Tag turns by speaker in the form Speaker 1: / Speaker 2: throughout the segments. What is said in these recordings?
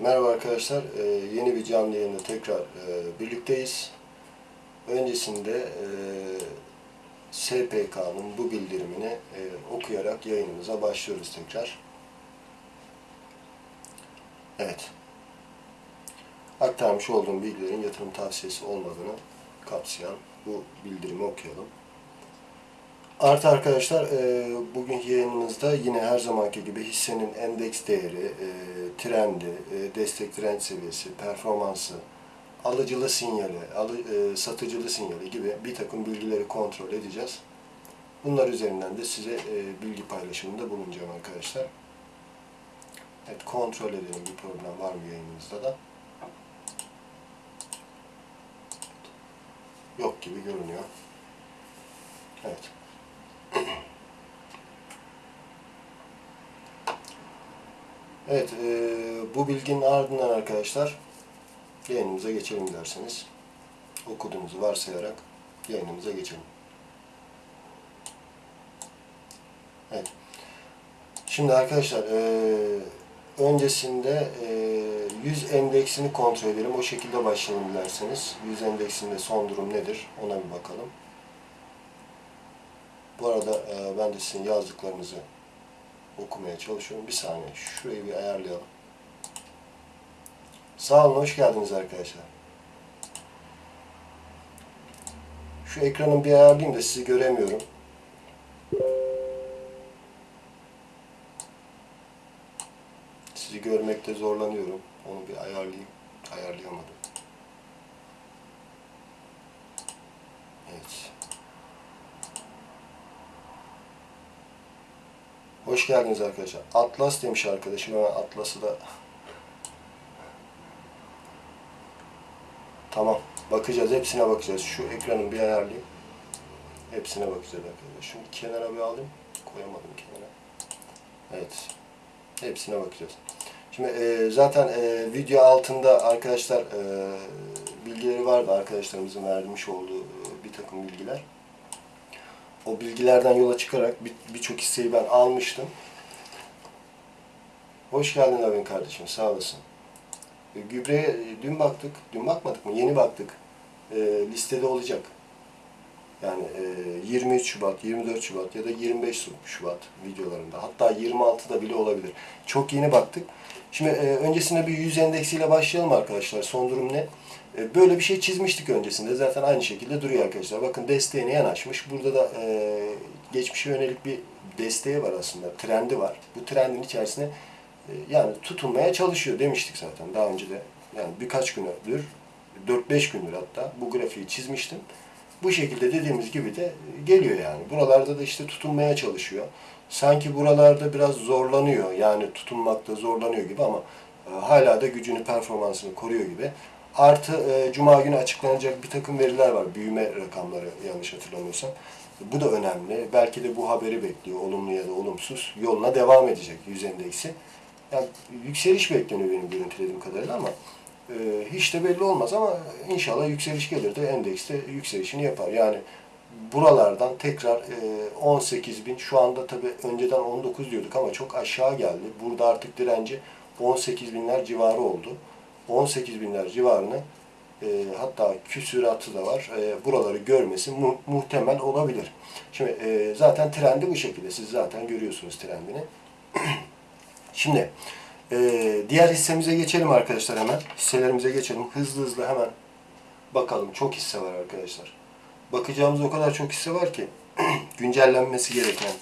Speaker 1: Merhaba arkadaşlar, Ee, yeni bir canlı yayında tekrar e, birlikteyiz. Öncesinde e, SPK'nın bu bildirimini e, okuyarak yayınımıza başlıyoruz tekrar. Evet. Aktarmış olduğum bilgilerin yatırım tavsiyesi olmadığını kapsayan bu bildirimi okuyalım. Artı arkadaşlar, e, bugünkü yayınımızda yine her zamanki gibi hissenin endeks değeri, e, trendi, e, destek direnç seviyesi, performansı, alıcılı sinyali, alı, e, satıcılı sinyali gibi bir takım bilgileri kontrol edeceğiz. Bunlar üzerinden de size e, bilgi paylaşımında bulunacağım arkadaşlar. Evet, kontrol edelim bir problem var mı yayınımızda da. Yok gibi görünüyor. Evet. Evet, e, bu bilginin ardından arkadaşlar yayınımıza geçelim derseniz. Okuduğunuzu varsayarak yayınımıza geçelim. Evet. Şimdi arkadaşlar e, öncesinde e, 100 endeksini kontrol edelim. O şekilde başlayalım dilerseniz. 100 endeksinde son durum nedir? Ona bir bakalım. Bu arada e, ben de sizin yazdıklarınızı okumaya çalışıyorum. Bir saniye. Şurayı bir ayarlayalım. Sağ olun. Hoş geldiniz arkadaşlar. Şu ekranın bir ayarlayayım da sizi göremiyorum. Sizi görmekte zorlanıyorum. Onu bir ayarlayayım. Ayarlayamadım. Evet. Hoş geldiniz arkadaşlar. Atlas demiş arkadaşım. Hemen Atlas'ı da Tamam. Bakacağız. Hepsine bakacağız. Şu ekranın bir ayarlayayım. Hepsine bakacağız arkadaşlar. Şunu kenara bir alayım. Koyamadım kenara. Evet. Hepsine bakacağız. Şimdi e, zaten e, video altında arkadaşlar e, bilgileri vardı. Arkadaşlarımızın vermiş olduğu e, bir takım bilgiler. O bilgilerden yola çıkarak bir- birçok hisseyi ben almıştım. Hoş geldin Avin kardeşim. Sağ olasın. E, Gübreye e, dün baktık. Dün bakmadık mı? Yeni baktık. E, listede olacak. Yani e, 23 Şubat, 24 Şubat ya da 25 Şubat videolarında. Hatta 26'da bile olabilir. Çok yeni baktık. Şimdi e, öncesinde bir 100 endeksiyle başlayalım arkadaşlar. Son durum ne? E, böyle bir şey çizmiştik öncesinde. Zaten aynı şekilde duruyor arkadaşlar. Bakın desteğine yanaşmış. Burada da e, geçmişe yönelik bir desteği var aslında. Trendi var. Bu trendin içerisine e, yani tutunmaya çalışıyor demiştik zaten daha önce de. Yani birkaç gündür, 4-5 gündür hatta bu grafiği çizmiştim. Bu şekilde dediğimiz gibi de geliyor yani. Buralarda da işte tutunmaya çalışıyor. Sanki buralarda biraz zorlanıyor. Yani tutunmakta zorlanıyor gibi ama e, hala da gücünü, performansını koruyor gibi. Artı e, Cuma günü açıklanacak bir takım veriler var. Büyüme rakamları yanlış hatırlamıyorsam. Bu da önemli. Belki de bu haberi bekliyor. Olumlu ya da olumsuz. Yoluna devam edecek yüz endeksi. Yani yükseliş bekleniyor benim görüntülediğim kadarıyla ama e, hiç de belli olmaz ama inşallah yükseliş gelir de endekste yükselişini yapar. Yani buralardan tekrar e, 18 bin şu anda tabi önceden 19 diyorduk ama çok aşağı geldi. Burada artık direnci 18 binler civarı oldu. 18 binler civarını e, hatta küsüratı da var. E, buraları görmesi mu- muhtemel olabilir. Şimdi e, zaten trendi bu şekilde. Siz zaten görüyorsunuz trendini. Şimdi e, diğer hissemize geçelim arkadaşlar hemen. Hisselerimize geçelim. Hızlı hızlı hemen bakalım. Çok hisse var arkadaşlar. Bakacağımız o kadar çok hisse var ki güncellenmesi gereken.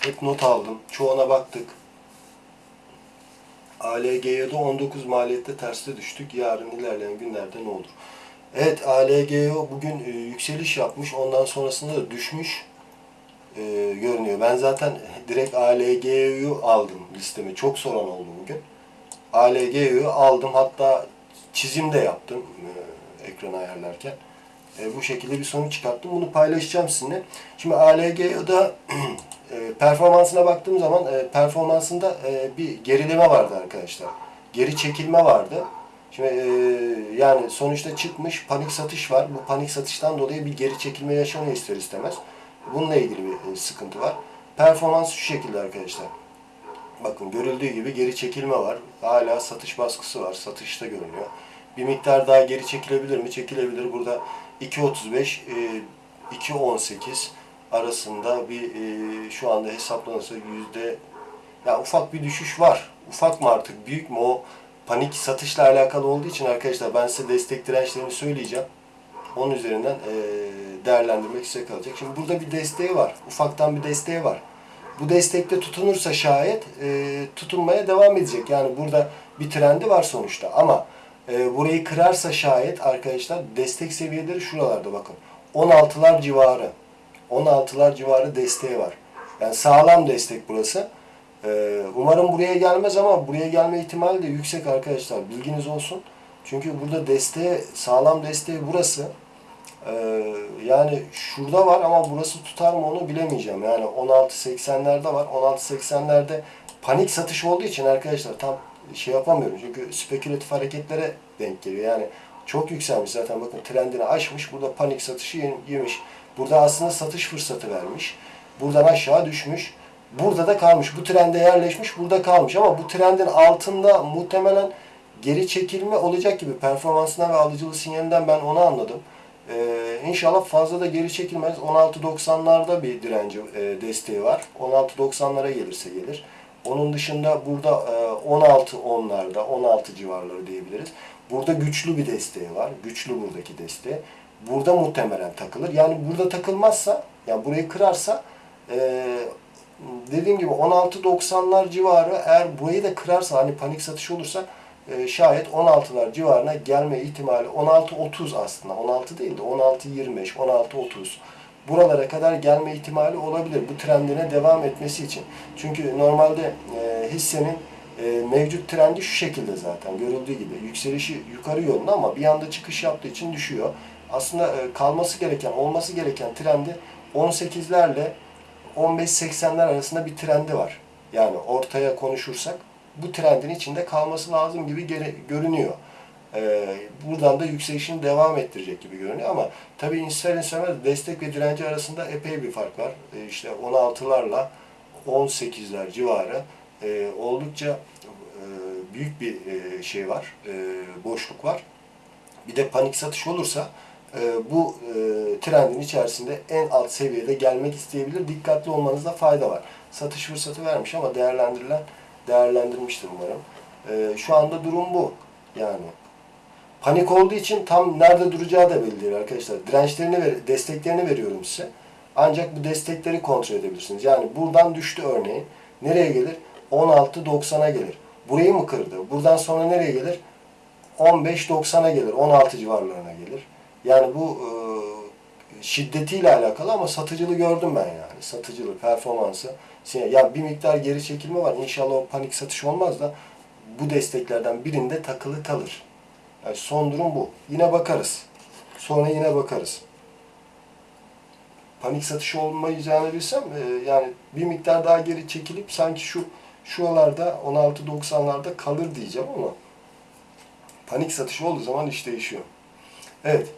Speaker 1: Hep not aldım. Çoğuna baktık. ALG'ye de 19 maliyette terste düştük. Yarın ilerleyen günlerde ne olur? Evet ALGO bugün e, yükseliş yapmış. Ondan sonrasında da düşmüş e, görünüyor. Ben zaten direkt ALG'yu aldım listeme. Çok soran oldu bugün. ALG'yu aldım. Hatta çizim de yaptım e, ekranı ayarlarken. E, bu şekilde bir sonuç çıkarttım. Bunu paylaşacağım sizinle. Şimdi ALG'da e, performansına baktığım zaman e, performansında e, bir gerileme vardı arkadaşlar. Geri çekilme vardı. Şimdi e, yani sonuçta çıkmış panik satış var. Bu panik satıştan dolayı bir geri çekilme yaşanıyor ister istemez. Bununla ilgili bir e, sıkıntı var. Performans şu şekilde arkadaşlar. Bakın görüldüğü gibi geri çekilme var. Hala satış baskısı var. Satışta görünüyor. Bir miktar daha geri çekilebilir mi? Çekilebilir. Burada 2.35 e, 2.18 arasında bir e, şu anda hesaplanırsa yüzde ya ufak bir düşüş var. Ufak mı artık büyük mü o panik satışla alakalı olduğu için arkadaşlar ben size destek dirençlerini söyleyeceğim. Onun üzerinden e, değerlendirmek size kalacak. Şimdi burada bir desteği var. Ufaktan bir desteği var. Bu destekte tutunursa şayet e, tutunmaya devam edecek. Yani burada bir trendi var sonuçta. Ama e, burayı kırarsa şayet arkadaşlar destek seviyeleri şuralarda bakın. 16'lar civarı. 16'lar civarı desteği var. Yani sağlam destek burası. E, umarım buraya gelmez ama buraya gelme ihtimali de yüksek arkadaşlar. Bilginiz olsun. Çünkü burada desteği, sağlam desteği burası. Ee, yani şurada var ama burası tutar mı onu bilemeyeceğim. Yani 16.80'lerde var. 16.80'lerde panik satış olduğu için arkadaşlar tam şey yapamıyorum. Çünkü spekülatif hareketlere denk geliyor. Yani çok yükselmiş zaten bakın trendini aşmış. Burada panik satışı yem- yemiş. Burada aslında satış fırsatı vermiş. Buradan aşağı düşmüş. Burada da kalmış. Bu trende yerleşmiş. Burada kalmış. Ama bu trendin altında muhtemelen geri çekilme olacak gibi performansından ve alıcılı sinyalinden ben onu anladım. Ee, inşallah fazla da geri çekilmez. 16.90'larda bir direnci e, desteği var. 16.90'lara gelirse gelir. Onun dışında burada e, 16.10'larda, 16 civarları diyebiliriz. Burada güçlü bir desteği var. Güçlü buradaki desteği. Burada muhtemelen takılır. Yani burada takılmazsa, yani burayı kırarsa e, dediğim gibi 16.90'lar civarı eğer burayı da kırarsa hani panik satış olursa e, şayet 16'lar civarına gelme ihtimali 16.30 aslında 16 değil de 16.25 16.30 buralara kadar gelme ihtimali olabilir bu trendine devam etmesi için. Çünkü normalde e, hissenin e, mevcut trendi şu şekilde zaten görüldüğü gibi yükselişi yukarı yönlü ama bir anda çıkış yaptığı için düşüyor. Aslında e, kalması gereken, olması gereken trendi 18'lerle 15-80'ler arasında bir trendi var. Yani ortaya konuşursak bu trendin içinde kalması lazım gibi görünüyor. Ee, buradan da yükselişini devam ettirecek gibi görünüyor ama tabii ister istemez destek ve direnci arasında epey bir fark var. Ee, işte 16'larla 18'ler civarı e, oldukça e, büyük bir e, şey var, e, boşluk var. Bir de panik satış olursa e, bu e, trendin içerisinde en alt seviyede gelmek isteyebilir. Dikkatli olmanızda fayda var. Satış fırsatı vermiş ama değerlendirilen değerlendirmiştir umarım. E, şu anda durum bu. Yani panik olduğu için tam nerede duracağı da belli değil arkadaşlar. Dirençlerini ver, desteklerini veriyorum size. Ancak bu destekleri kontrol edebilirsiniz. Yani buradan düştü örneğin. Nereye gelir? 16.90'a gelir. Burayı mı kırdı? Buradan sonra nereye gelir? 15.90'a gelir. 16 civarlarına gelir. Yani bu e, şiddetiyle alakalı ama satıcılığı gördüm ben yani. Satıcılığı, performansı. Ya bir miktar geri çekilme var. İnşallah o panik satış olmaz da bu desteklerden birinde takılı kalır. Yani son durum bu. Yine bakarız. Sonra yine bakarız. Panik satış olmayacağını bilsem e, yani bir miktar daha geri çekilip sanki şu şuralarda 16.90'larda kalır diyeceğim ama panik satış olduğu zaman iş değişiyor. Evet.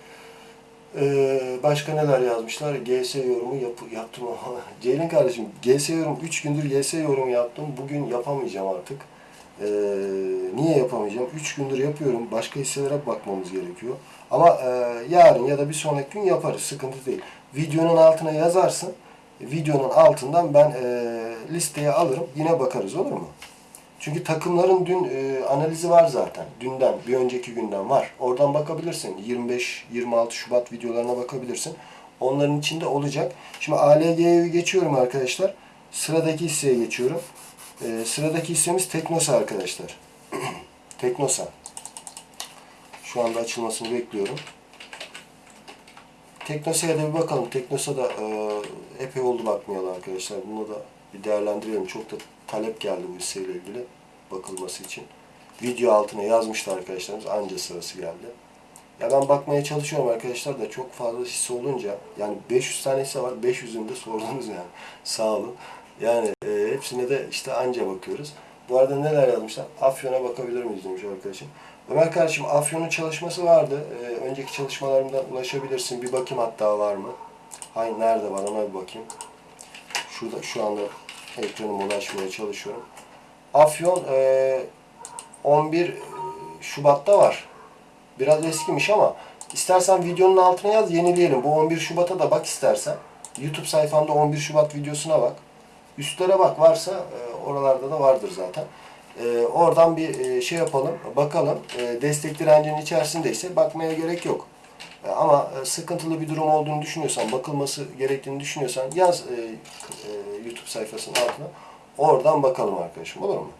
Speaker 1: Ee, başka neler yazmışlar? GS yorumu yap yaptım. Ceylin kardeşim GS yorum 3 gündür GS yorumu yaptım. Bugün yapamayacağım artık. Ee, niye yapamayacağım? 3 gündür yapıyorum. Başka hisselere bakmamız gerekiyor. Ama e, yarın ya da bir sonraki gün yaparız. Sıkıntı değil. Videonun altına yazarsın. Videonun altından ben e, listeye alırım. Yine bakarız olur mu? Çünkü takımların dün e, analizi var zaten. Dünden, bir önceki günden var. Oradan bakabilirsin. 25-26 Şubat videolarına bakabilirsin. Onların içinde olacak. Şimdi ALG'ye geçiyorum arkadaşlar. Sıradaki hisseye geçiyorum. E, sıradaki hissemiz Teknosa arkadaşlar. Teknosa. Şu anda açılmasını bekliyorum. Teknosa'ya da bir bakalım. Teknosa da e, epey oldu bakmayalı arkadaşlar. Bunu da bir değerlendirelim. Çok da talep geldi bu hisseyle ilgili bakılması için. Video altına yazmıştı arkadaşlarımız. Anca sırası geldi. Ya ben bakmaya çalışıyorum arkadaşlar da çok fazla hisse olunca yani 500 tane hisse var. 500'ünü de sordunuz yani. Sağ olun. Yani e, hepsine de işte anca bakıyoruz. Bu arada neler yazmışlar? Afyon'a bakabilir miyiz demiş arkadaşım. Ömer kardeşim Afyon'un çalışması vardı. E, önceki çalışmalarımdan ulaşabilirsin. Bir bakayım hatta var mı? Hayır nerede var ona bir bakayım. Şurada şu anda ekranıma ulaşmaya çalışıyorum. Afyon e, 11 Şubat'ta var. Biraz eskimiş ama istersen videonun altına yaz yenileyelim. Bu 11 Şubat'a da bak istersen. YouTube sayfamda 11 Şubat videosuna bak. Üstlere bak varsa e, oralarda da vardır zaten. E, oradan bir e, şey yapalım, bakalım. E, destek direncinin içerisindeyse bakmaya gerek yok. E, ama e, sıkıntılı bir durum olduğunu düşünüyorsan, bakılması gerektiğini düşünüyorsan yaz e, e, YouTube sayfasının altına. Oradan bakalım arkadaşım olur mu?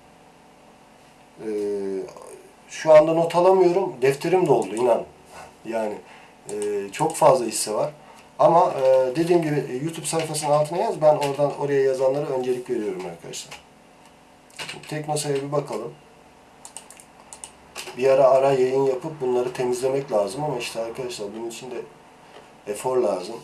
Speaker 1: E, şu anda not alamıyorum. Defterim doldu inan. Yani e, çok fazla hisse var. Ama e, dediğim gibi e, YouTube sayfasının altına yaz. Ben oradan oraya yazanlara öncelik veriyorum arkadaşlar. Teknosa'ya bir bakalım. Bir ara ara yayın yapıp bunları temizlemek lazım ama işte arkadaşlar bunun için de efor lazım.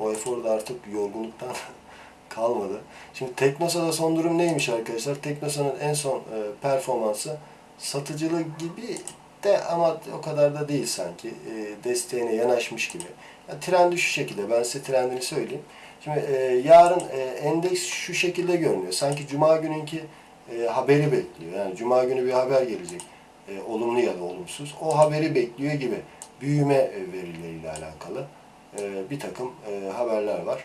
Speaker 1: O efor da artık yorgunluktan kalmadı. Şimdi Teknosa'da son durum neymiş arkadaşlar? Teknosa'nın en son e, performansı satıcılığı gibi de ama o kadar da değil sanki. E, desteğine yanaşmış gibi. Yani trendi şu şekilde. Ben size trendini söyleyeyim. Şimdi e, yarın e, endeks şu şekilde görünüyor. Sanki Cuma gününki e, haberi bekliyor. Yani Cuma günü bir haber gelecek. E, olumlu ya da olumsuz. O haberi bekliyor gibi. Büyüme e, verileriyle alakalı e, bir takım e, haberler var.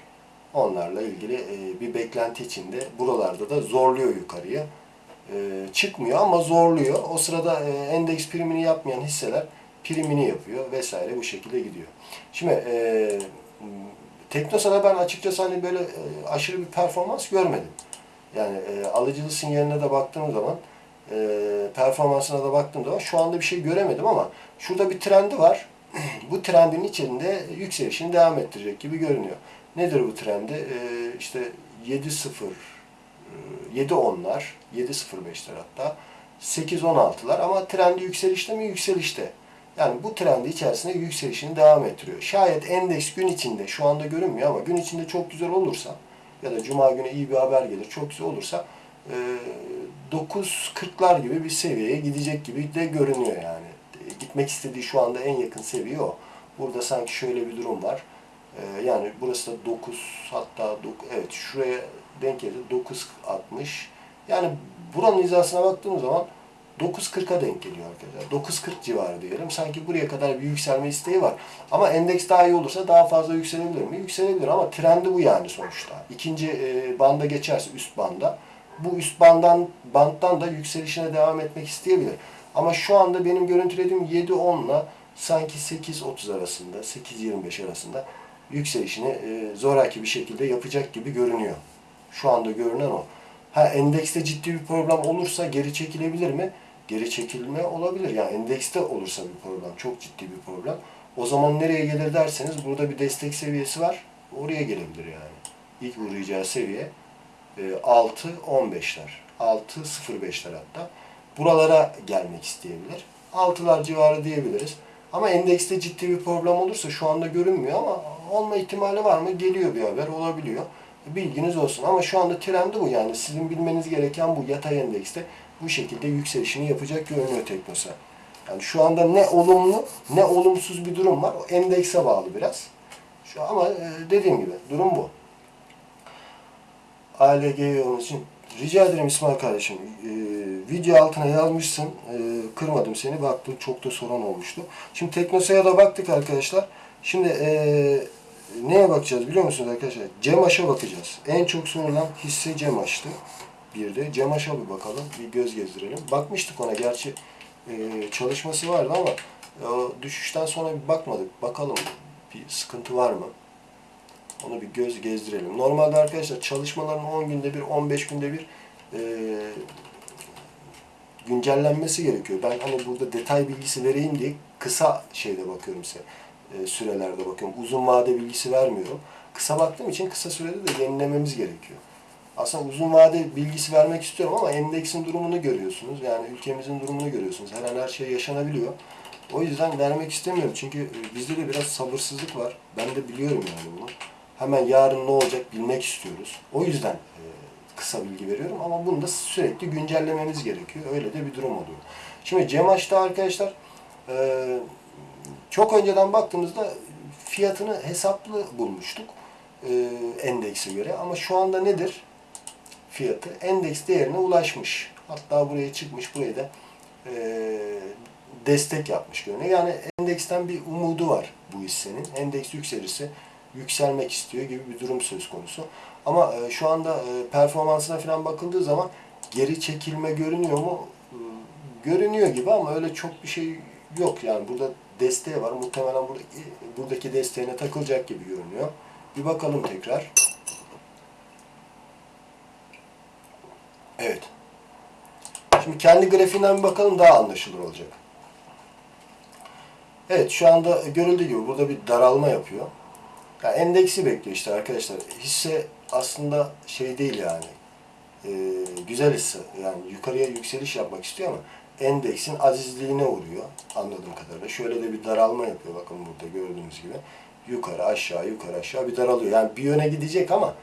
Speaker 1: Onlarla ilgili e, bir beklenti içinde buralarda da zorluyor yukarıya. E, çıkmıyor ama zorluyor. O sırada e, endeks primini yapmayan hisseler primini yapıyor vesaire bu şekilde gidiyor. Şimdi e, Teknosa'da ben açıkçası hani böyle e, aşırı bir performans görmedim. Yani e, alıcılı sinyaline de baktığım zaman e, performansına da baktığım zaman şu anda bir şey göremedim ama şurada bir trendi var. bu trendin içinde yükselişini devam ettirecek gibi görünüyor. Nedir bu trendi? E, işte 7.0 e, 7.10'lar, 7.05'ler hatta 8.16'lar ama trendi yükselişte mi? Yükselişte. Yani bu trendi içerisinde yükselişini devam ettiriyor. Şayet endeks gün içinde, şu anda görünmüyor ama gün içinde çok güzel olursa ya da cuma günü iyi bir haber gelir, çok güzel olursa e, 9.40'lar gibi bir seviyeye gidecek gibi de görünüyor yani. E, Gitmek istediği şu anda en yakın seviye o. Burada sanki şöyle bir durum var. E, yani burası da 9 hatta 9, evet şuraya denk geldi 9.60. Yani buranın hizasına baktığımız zaman 9.40'a denk geliyor arkadaşlar. 9.40 civarı diyelim. Sanki buraya kadar bir yükselme isteği var. Ama endeks daha iyi olursa daha fazla yükselebilir mi? Yükselebilir ama trendi bu yani sonuçta. İkinci e, banda geçerse üst banda bu üst bandan banttan da yükselişine devam etmek isteyebilir. Ama şu anda benim görüntülediğim 7.10 ile sanki 8.30 arasında, 8.25 arasında yükselişini e, zoraki bir şekilde yapacak gibi görünüyor. Şu anda görünen o. Ha endekste ciddi bir problem olursa geri çekilebilir mi? Geri çekilme olabilir. Yani endekste olursa bir problem, çok ciddi bir problem. O zaman nereye gelir derseniz burada bir destek seviyesi var. Oraya gelebilir yani. İlk uğrayacağı seviye e, 6-15'ler. 6-05'ler hatta. Buralara gelmek isteyebilir. 6'lar civarı diyebiliriz. Ama endekste ciddi bir problem olursa şu anda görünmüyor ama olma ihtimali var mı? Geliyor bir haber, olabiliyor. Bilginiz olsun. Ama şu anda trendi bu yani. Sizin bilmeniz gereken bu yatay endekste bu şekilde yükselişini yapacak görünüyor Teknosa. Yani şu anda ne olumlu ne olumsuz bir durum var. O endekse bağlı biraz. Şu ama e, dediğim gibi durum bu. ALG yolun için rica ederim İsmail kardeşim. E, video altına yazmışsın. E, kırmadım seni. Baktım çok da sorun olmuştu. Şimdi Teknosa'ya da baktık arkadaşlar. Şimdi neye bakacağız biliyor musunuz arkadaşlar? Cemaş'a bakacağız. En çok sorulan hisse Cemaş'tı. Bir de Cemaş'a bir bakalım. Bir göz gezdirelim. Bakmıştık ona. Gerçi e, çalışması vardı ama e, düşüşten sonra bir bakmadık. Bakalım bir sıkıntı var mı? Onu bir göz gezdirelim. Normalde arkadaşlar çalışmaların 10 günde bir, 15 günde bir e, güncellenmesi gerekiyor. Ben hani burada detay bilgisi vereyim diye kısa şeyde bakıyorum size. E, sürelerde bakıyorum. Uzun vade bilgisi vermiyorum. Kısa baktığım için kısa sürede de yenilememiz gerekiyor. Aslında uzun vade bilgisi vermek istiyorum ama endeksin durumunu görüyorsunuz. Yani ülkemizin durumunu görüyorsunuz. Her an her şey yaşanabiliyor. O yüzden vermek istemiyorum. Çünkü e, bizde de biraz sabırsızlık var. Ben de biliyorum yani bunu. Hemen yarın ne olacak bilmek istiyoruz. O yüzden e, kısa bilgi veriyorum ama bunu da sürekli güncellememiz gerekiyor. Öyle de bir durum oluyor. Şimdi Cemaş'ta arkadaşlar e, çok önceden baktığımızda fiyatını hesaplı bulmuştuk endekse göre. Ama şu anda nedir? Fiyatı endeks değerine ulaşmış. Hatta buraya çıkmış, buraya da e, destek yapmış görünüyor. Yani endeksten bir umudu var bu hissenin. Endeks yükselirse yükselmek istiyor gibi bir durum söz konusu. Ama e, şu anda e, performansına falan bakıldığı zaman geri çekilme görünüyor mu? E, görünüyor gibi ama öyle çok bir şey yok. Yani burada desteği var. Muhtemelen buradaki, buradaki desteğine takılacak gibi görünüyor. Bir bakalım tekrar. Evet. Şimdi kendi grafiğinden bir bakalım daha anlaşılır olacak. Evet şu anda görüldüğü gibi burada bir daralma yapıyor. Yani endeksi bekliyor işte arkadaşlar. Hisse aslında şey değil yani. Ee, güzel hisse. Yani yukarıya yükseliş yapmak istiyor ama endeksin azizliğine uğruyor anladığım kadarıyla. Şöyle de bir daralma yapıyor bakın burada gördüğünüz gibi. Yukarı aşağı yukarı aşağı bir daralıyor. Yani bir yöne gidecek ama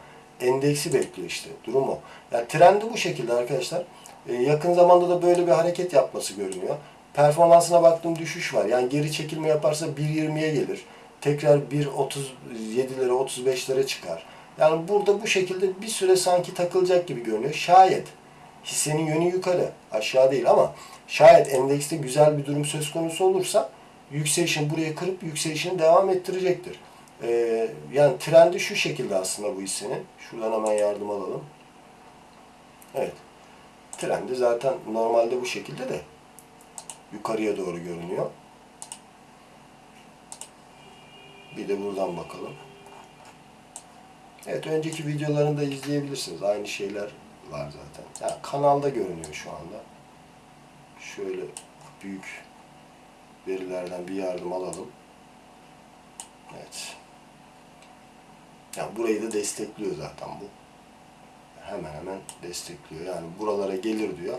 Speaker 1: endeksi bekliyor işte. Durum o. Yani trendi bu şekilde arkadaşlar. Ee, yakın zamanda da böyle bir hareket yapması görünüyor. Performansına baktığım düşüş var. Yani geri çekilme yaparsa 1.20'ye gelir. Tekrar 1.37'lere 35'lere çıkar. Yani burada bu şekilde bir süre sanki takılacak gibi görünüyor. Şayet hissenin yönü yukarı, aşağı değil ama şayet endekste güzel bir durum söz konusu olursa yükselişini buraya kırıp yükselişini devam ettirecektir. Ee, yani trendi şu şekilde aslında bu hissenin. Şuradan hemen yardım alalım. Evet. Trendi zaten normalde bu şekilde de yukarıya doğru görünüyor. Bir de buradan bakalım. Evet önceki videolarını da izleyebilirsiniz. Aynı şeyler var zaten. Yani kanalda görünüyor şu anda. Şöyle büyük verilerden bir yardım alalım. Evet. Yani burayı da destekliyor zaten bu. Hemen hemen destekliyor. Yani buralara gelir diyor.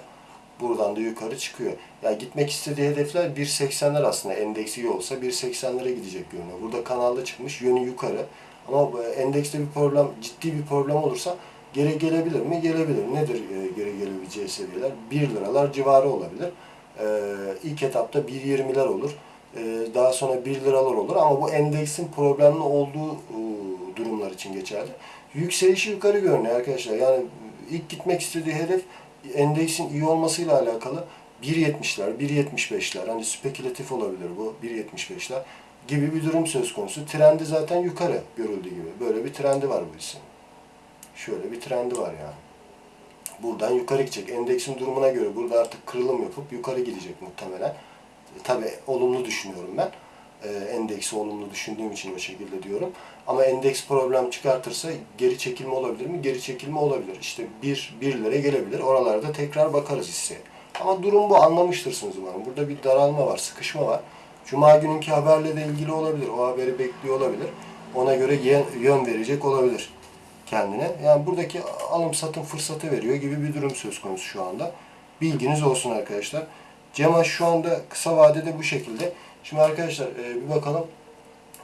Speaker 1: Buradan da yukarı çıkıyor. Yani gitmek istediği hedefler 1.80'ler aslında. Endeksi iyi olsa 1.80'lere gidecek görünüyor. Burada kanalda çıkmış. Yönü yukarı. Ama bu endekste bir problem, ciddi bir problem olursa geri gelebilir mi? Gelebilir. Nedir e, geri gelebileceği seviyeler? 1 liralar civarı olabilir. E, ilk etapta 1.20'ler olur. E, daha sonra 1 liralar olur. Ama bu endeksin problemli olduğu e, durumlar için geçerli. Yükselişi yukarı görünüyor arkadaşlar. Yani ilk gitmek istediği hedef endeksin iyi olmasıyla alakalı 1.70'ler, 1.75'ler hani spekülatif olabilir bu 1.75'ler gibi bir durum söz konusu. Trendi zaten yukarı görüldüğü gibi. Böyle bir trendi var bu hissenin. Şöyle bir trendi var yani. Buradan yukarı gidecek. Endeksin durumuna göre burada artık kırılım yapıp yukarı gidecek muhtemelen. E, tabii olumlu düşünüyorum ben. E, endeksi olumlu düşündüğüm için o şekilde diyorum. Ama endeks problem çıkartırsa geri çekilme olabilir mi? Geri çekilme olabilir. İşte bir, birlere gelebilir. Oralarda tekrar bakarız hisseye. Ama durum bu. Anlamıştırsınız umarım. Burada bir daralma var, sıkışma var. Cuma gününkü haberle de ilgili olabilir. O haberi bekliyor olabilir. Ona göre yön verecek olabilir kendine. Yani buradaki alım satım fırsatı veriyor gibi bir durum söz konusu şu anda. Bilginiz olsun arkadaşlar. Cema şu anda kısa vadede bu şekilde. Şimdi arkadaşlar e, bir bakalım.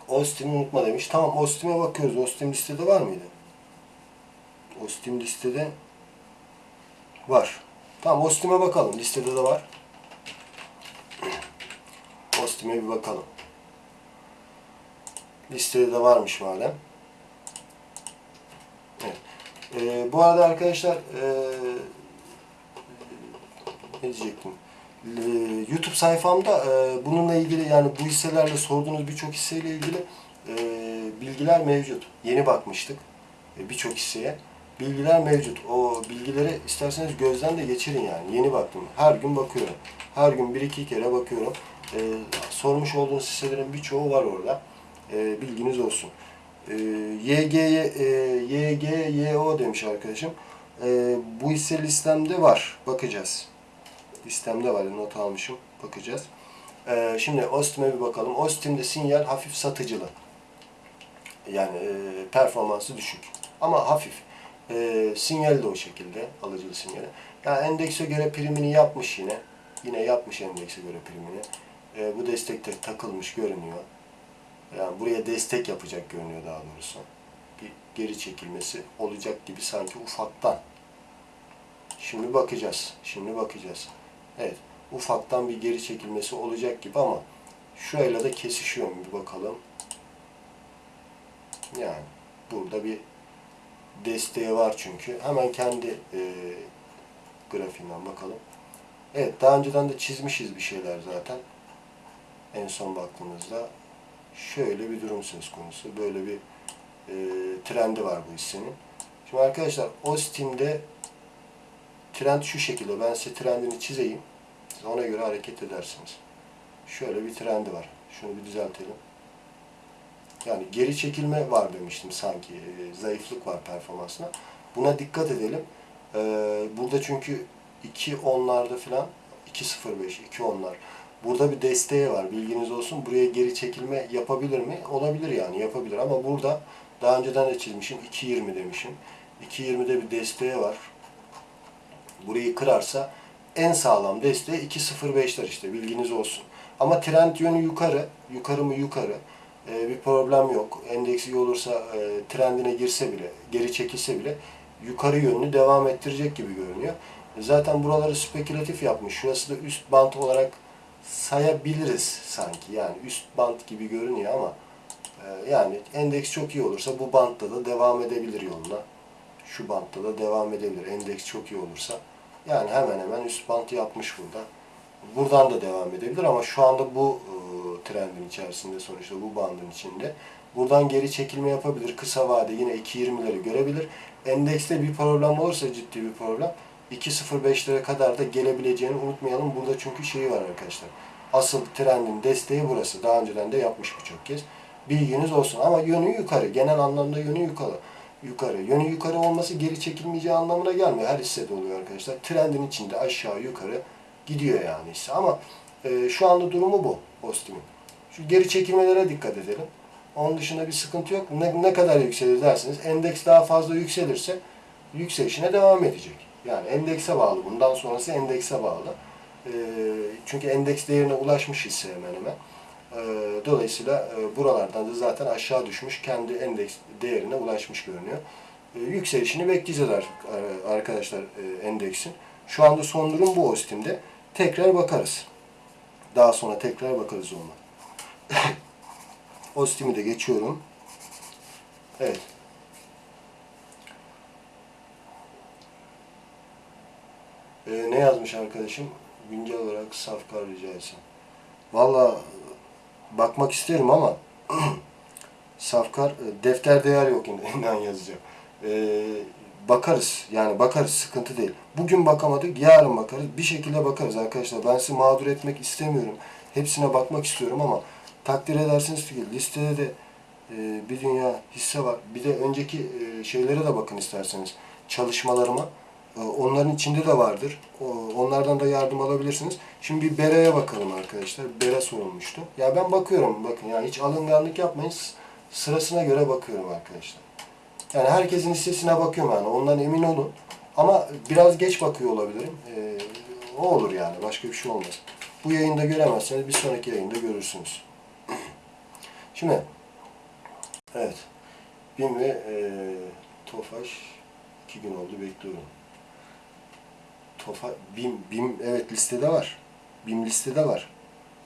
Speaker 1: Ostim'i unutma demiş. Tamam Ostim'e bakıyoruz. Ostim listede var mıydı? Ostim listede var. Tamam Ostim'e bakalım. Listede de var. Ostim'e bir bakalım. Listede de varmış madem. Evet. Ee, bu arada arkadaşlar ee, ne diyecektim? Ee, YouTube sayfamda e, bununla ilgili yani bu hisselerle sorduğunuz birçok hisseyle ilgili e, bilgiler mevcut. Yeni bakmıştık e, birçok hisseye. Bilgiler mevcut. O bilgileri isterseniz gözden de geçirin yani. Yeni baktım. Her gün bakıyorum. Her gün bir iki kere bakıyorum. E, sormuş olduğunuz hisselerin birçoğu var orada. E, bilginiz olsun. E, YG, e, YGYO demiş arkadaşım. E, bu hisse listemde var. Bakacağız. Listemde var. Not almışım. Bakacağız. E, şimdi Ostim'e bir bakalım. Ostim'de sinyal hafif satıcılı. Yani e, performansı düşük. Ama hafif. E, sinyal de o şekilde. Alıcılı sinyali. Yani endekse göre primini yapmış yine. Yine yapmış endekse göre primini. E, bu destekte takılmış görünüyor. Yani buraya destek yapacak görünüyor daha doğrusu. Bir geri çekilmesi olacak gibi sanki ufaktan. Şimdi bakacağız. Şimdi bakacağız. Evet. Ufaktan bir geri çekilmesi olacak gibi ama şurayla da kesişiyor mu bir bakalım. Yani burada bir desteği var çünkü. Hemen kendi e, grafiğinden bakalım. Evet daha önceden de çizmişiz bir şeyler zaten. En son baktığımızda şöyle bir durum söz konusu. Böyle bir e, trendi var bu hissenin. Şimdi arkadaşlar Ostim'de trend şu şekilde. Ben size trendini çizeyim. Siz ona göre hareket edersiniz. Şöyle bir trendi var. Şunu bir düzeltelim. Yani geri çekilme var demiştim sanki. E, zayıflık var performansına. Buna dikkat edelim. E, burada çünkü 2 onlarda falan 2.05, 2 onlar. Burada bir desteği var. Bilginiz olsun. Buraya geri çekilme yapabilir mi? Olabilir yani yapabilir ama burada daha önceden de çizmişim. 2.20 demişim. 2.20'de bir desteği var. Burayı kırarsa en sağlam desteği 2.05'ler işte bilginiz olsun. Ama trend yönü yukarı. Yukarı mı yukarı. Ee, bir problem yok. Endeks iyi olursa e, trendine girse bile, geri çekilse bile yukarı yönünü devam ettirecek gibi görünüyor. Zaten buraları spekülatif yapmış. Şurası da üst bant olarak sayabiliriz sanki. Yani üst bant gibi görünüyor ama e, yani endeks çok iyi olursa bu bantta da devam edebilir yoluna. Şu bantta da devam edebilir. Endeks çok iyi olursa. Yani hemen hemen üst bant yapmış burada. Buradan da devam edebilir ama şu anda bu e, trendin içerisinde sonuçta bu bandın içinde. Buradan geri çekilme yapabilir. Kısa vade yine 2.20'leri görebilir. Endekste bir problem olursa ciddi bir problem 2.05'lere kadar da gelebileceğini unutmayalım. Burada çünkü şeyi var arkadaşlar. Asıl trendin desteği burası. Daha önceden de yapmış birçok kez. Bilginiz olsun. Ama yönü yukarı. Genel anlamda yönü yukarı. Yukarı. Yönü yukarı olması geri çekilmeyeceği anlamına gelmiyor. Her hissede oluyor arkadaşlar. Trendin içinde aşağı yukarı gidiyor yani hisse. Ama e, şu anda durumu bu Ostim'in. Şu geri çekilmelere dikkat edelim. Onun dışında bir sıkıntı yok. Ne, ne kadar yükselir dersiniz. Endeks daha fazla yükselirse yükselişine devam edecek. Yani endekse bağlı. Bundan sonrası endekse bağlı. E, çünkü endeks değerine ulaşmış hisse hemen hemen. E, dolayısıyla e, buralardan da zaten aşağı düşmüş. Kendi endeks değerine ulaşmış görünüyor. E, yükselişini bekleyeceğiz ar- arkadaşlar e, endeksin. Şu anda son durum bu Ostim'de. Tekrar bakarız. Daha sonra tekrar bakarız ona. Ostim'i de geçiyorum. Evet. Ee, ne yazmış arkadaşım? Güncel olarak safkar rica etsem. Valla bakmak isterim ama safkar e, defter değer yok inan yazacağım. Ee, bakarız yani bakarız sıkıntı değil. Bugün bakamadık yarın bakarız bir şekilde bakarız arkadaşlar. Ben sizi mağdur etmek istemiyorum. Hepsine bakmak istiyorum ama takdir edersiniz ki listede de e, bir dünya hisse var. Bir de önceki e, şeylere de bakın isterseniz çalışmalarıma. E, onların içinde de vardır. O, onlardan da yardım alabilirsiniz. Şimdi bir Bera'ya bakalım arkadaşlar. Bera sorulmuştu. Ya ben bakıyorum bakın yani hiç alınganlık yapmayın. Sırasına göre bakıyorum arkadaşlar. Yani herkesin hissesine bakıyorum yani. Ondan emin olun. Ama biraz geç bakıyor olabilirim. E, o olur yani. Başka bir şey olmaz. Bu yayında göremezseniz bir sonraki yayında görürsünüz. Şimdi evet. BİM ve e, TOFAŞ iki gün oldu bekliyorum. Tofa, BİM, BİM evet listede var. BİM listede var.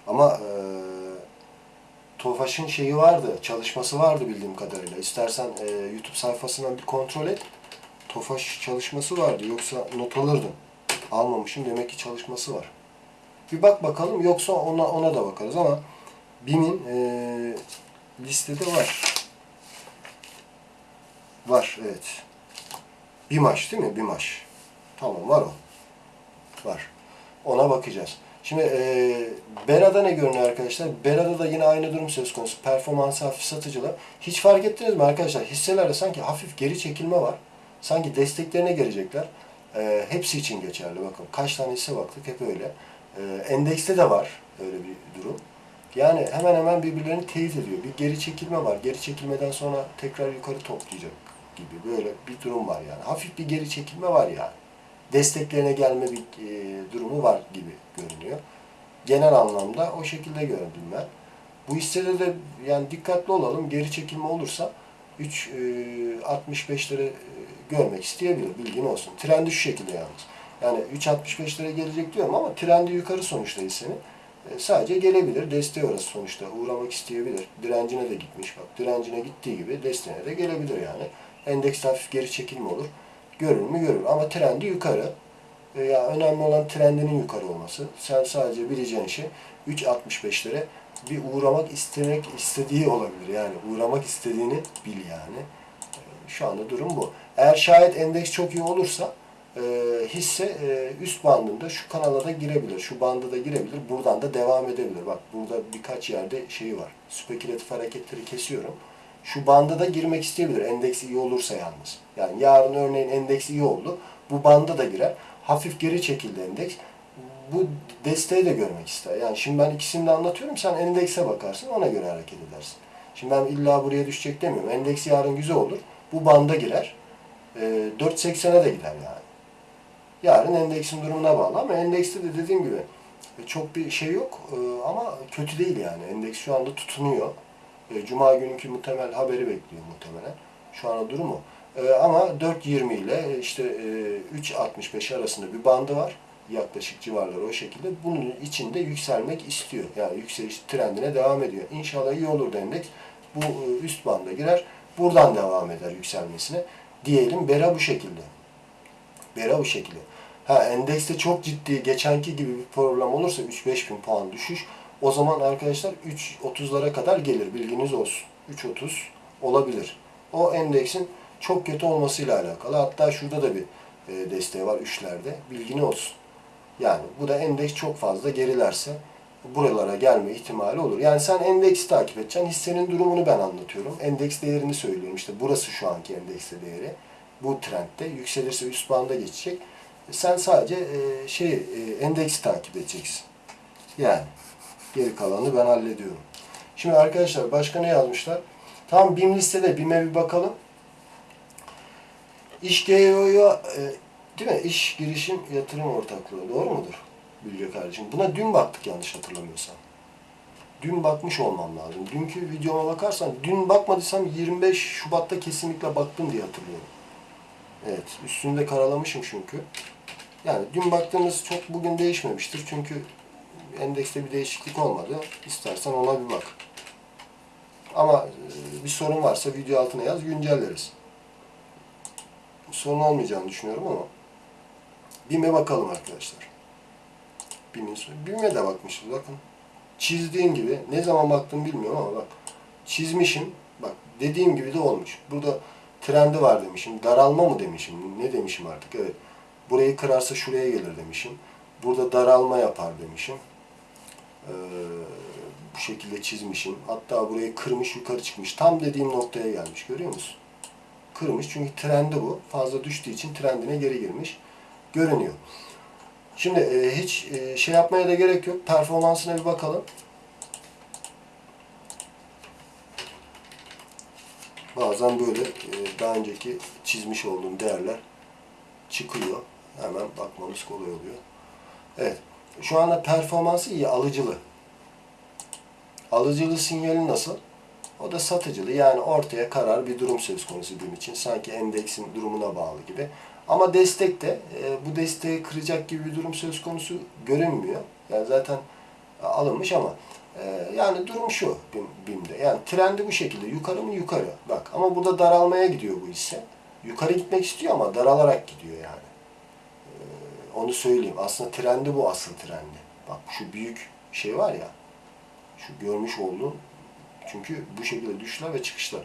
Speaker 1: Ama e, TOFAŞ'ın şeyi vardı, çalışması vardı bildiğim kadarıyla. İstersen e, YouTube sayfasından bir kontrol et. TOFAŞ çalışması vardı. Yoksa not alırdım. Almamışım. Demek ki çalışması var. Bir bak bakalım. Yoksa ona ona da bakarız ama BİM'in e, listede var. Var, evet. BİMAŞ değil mi? BİMAŞ. Tamam, var o. Var. Ona bakacağız. Şimdi e, Bera'da ne görünüyor arkadaşlar? Bera'da da yine aynı durum söz konusu. Performansı hafif satıcılar. Hiç fark ettiniz mi arkadaşlar? Hisselerde sanki hafif geri çekilme var. Sanki desteklerine gelecekler. E, hepsi için geçerli. Bakın kaç tane hisse baktık hep öyle. E, endekste de var öyle bir durum. Yani hemen hemen birbirlerini teyit ediyor. Bir geri çekilme var. Geri çekilmeden sonra tekrar yukarı toplayacak gibi böyle bir durum var yani. Hafif bir geri çekilme var yani. Desteklerine gelme bir e, durumu var gibi görünüyor. Genel anlamda o şekilde gördüm ben. Bu hissede de yani dikkatli olalım. Geri çekilme olursa 3 e, 65'leri e, görmek isteyebilir. Bilgin olsun. Trendi şu şekilde yalnız. Yani 3.65'lere gelecek diyorum ama trendi yukarı sonuçta hissenin. Sadece gelebilir. Desteği orası sonuçta. Uğramak isteyebilir. Direncine de gitmiş. Bak direncine gittiği gibi desteğine de gelebilir yani. Endeks hafif geri çekilme olur. Görür mü görür. Ama trendi yukarı. E, ya önemli olan trendinin yukarı olması. Sen sadece bileceğin şey 3.65'lere bir uğramak istemek istediği olabilir. Yani uğramak istediğini bil yani. E, Şu anda durum bu. Eğer şayet endeks çok iyi olursa e, hisse e, üst bandında şu kanala da girebilir, şu bandı da girebilir, buradan da devam edebilir. Bak burada birkaç yerde şeyi var. Spekülatif hareketleri kesiyorum. Şu banda da girmek isteyebilir. Endeks iyi olursa yalnız. Yani yarın örneğin endeks iyi oldu. Bu banda da girer. Hafif geri çekildi endeks. Bu desteği de görmek ister. Yani şimdi ben ikisini de anlatıyorum. Sen endekse bakarsın. Ona göre hareket edersin. Şimdi ben illa buraya düşecek demiyorum. Endeks yarın güzel olur. Bu banda girer. E, 4.80'e de gider yani. Yarın endeksin durumuna bağlı ama endekste de dediğim gibi e, çok bir şey yok E, ama kötü değil yani. Endeks şu anda tutunuyor. E, Cuma günkü muhtemel haberi bekliyor muhtemelen. Şu anda durumu. E, ama 4.20 ile işte e, 3.65 arasında bir bandı var. Yaklaşık civarları o şekilde. Bunun içinde yükselmek istiyor. Yani yükseliş trendine devam ediyor. İnşallah iyi olur endeks. Bu e, üst banda girer. Buradan devam eder yükselmesine. Diyelim Bera bu şekilde. Bera bu şekilde. Ha endekste çok ciddi geçenki gibi bir problem olursa 3-5 bin puan düşüş o zaman arkadaşlar 3.30'lara kadar gelir bilginiz olsun. 3.30 olabilir. O endeksin çok kötü olmasıyla alakalı. Hatta şurada da bir e, desteği var üçlerde. Bilgini olsun. Yani bu da endeks çok fazla gerilerse buralara gelme ihtimali olur. Yani sen endeksi takip edeceksin. Hissenin durumunu ben anlatıyorum. Endeks değerini söylüyorum. İşte burası şu anki endekste değeri. Bu trendde yükselirse üst banda geçecek. Sen sadece e, şey e, endeksi takip edeceksin. Yani geri kalanını ben hallediyorum. Şimdi arkadaşlar başka ne yazmışlar? Tam BİM listede BİM'e bir bakalım. İş GEO'ya e, değil mi? İş girişim yatırım ortaklığı. Doğru mudur? Bilge kardeşim. Buna dün baktık yanlış hatırlamıyorsam. Dün bakmış olmam lazım. Dünkü videoma bakarsan dün bakmadıysam 25 Şubat'ta kesinlikle baktım diye hatırlıyorum. Evet. Üstünde karalamışım çünkü. Yani dün baktığımız çok bugün değişmemiştir. Çünkü endekste bir değişiklik olmadı. İstersen ona bir bak. Ama e, bir sorun varsa video altına yaz, güncelleriz. Sorun olmayacağını düşünüyorum ama BİM'e bakalım arkadaşlar. BİM'e de bakmışız bakın. Çizdiğim gibi ne zaman baktım bilmiyorum ama bak çizmişim. Bak dediğim gibi de olmuş. Burada trendi var demişim. Daralma mı demişim? Ne demişim artık? Evet. Burayı kırarsa şuraya gelir demişim. Burada daralma yapar demişim. Ee, bu şekilde çizmişim. Hatta burayı kırmış yukarı çıkmış. Tam dediğim noktaya gelmiş. Görüyor musun? Kırmış çünkü trendi bu. Fazla düştüğü için trendine geri girmiş. Görünüyor. Şimdi e, hiç e, şey yapmaya da gerek yok. Performansına bir bakalım. Bazen böyle e, daha önceki çizmiş olduğum değerler çıkıyor. Hemen bakmamız kolay oluyor. Evet. Şu anda performansı iyi, alıcılı. Alıcılı sinyali nasıl? O da satıcılı. Yani ortaya karar bir durum söz konusu bizim için. Sanki endeksin durumuna bağlı gibi. Ama destek de e, bu desteği kıracak gibi bir durum söz konusu görünmüyor. Yani zaten e, alınmış ama e, yani durum şu BİM, BİM'de. Yani trendi bu şekilde. Yukarı mı? Yukarı. Bak ama burada daralmaya gidiyor bu hisse. Yukarı gitmek istiyor ama daralarak gidiyor yani. Onu söyleyeyim. Aslında trendi bu asıl trendi. Bak şu büyük şey var ya. Şu görmüş olduğun çünkü bu şekilde düşüşler ve çıkışlar.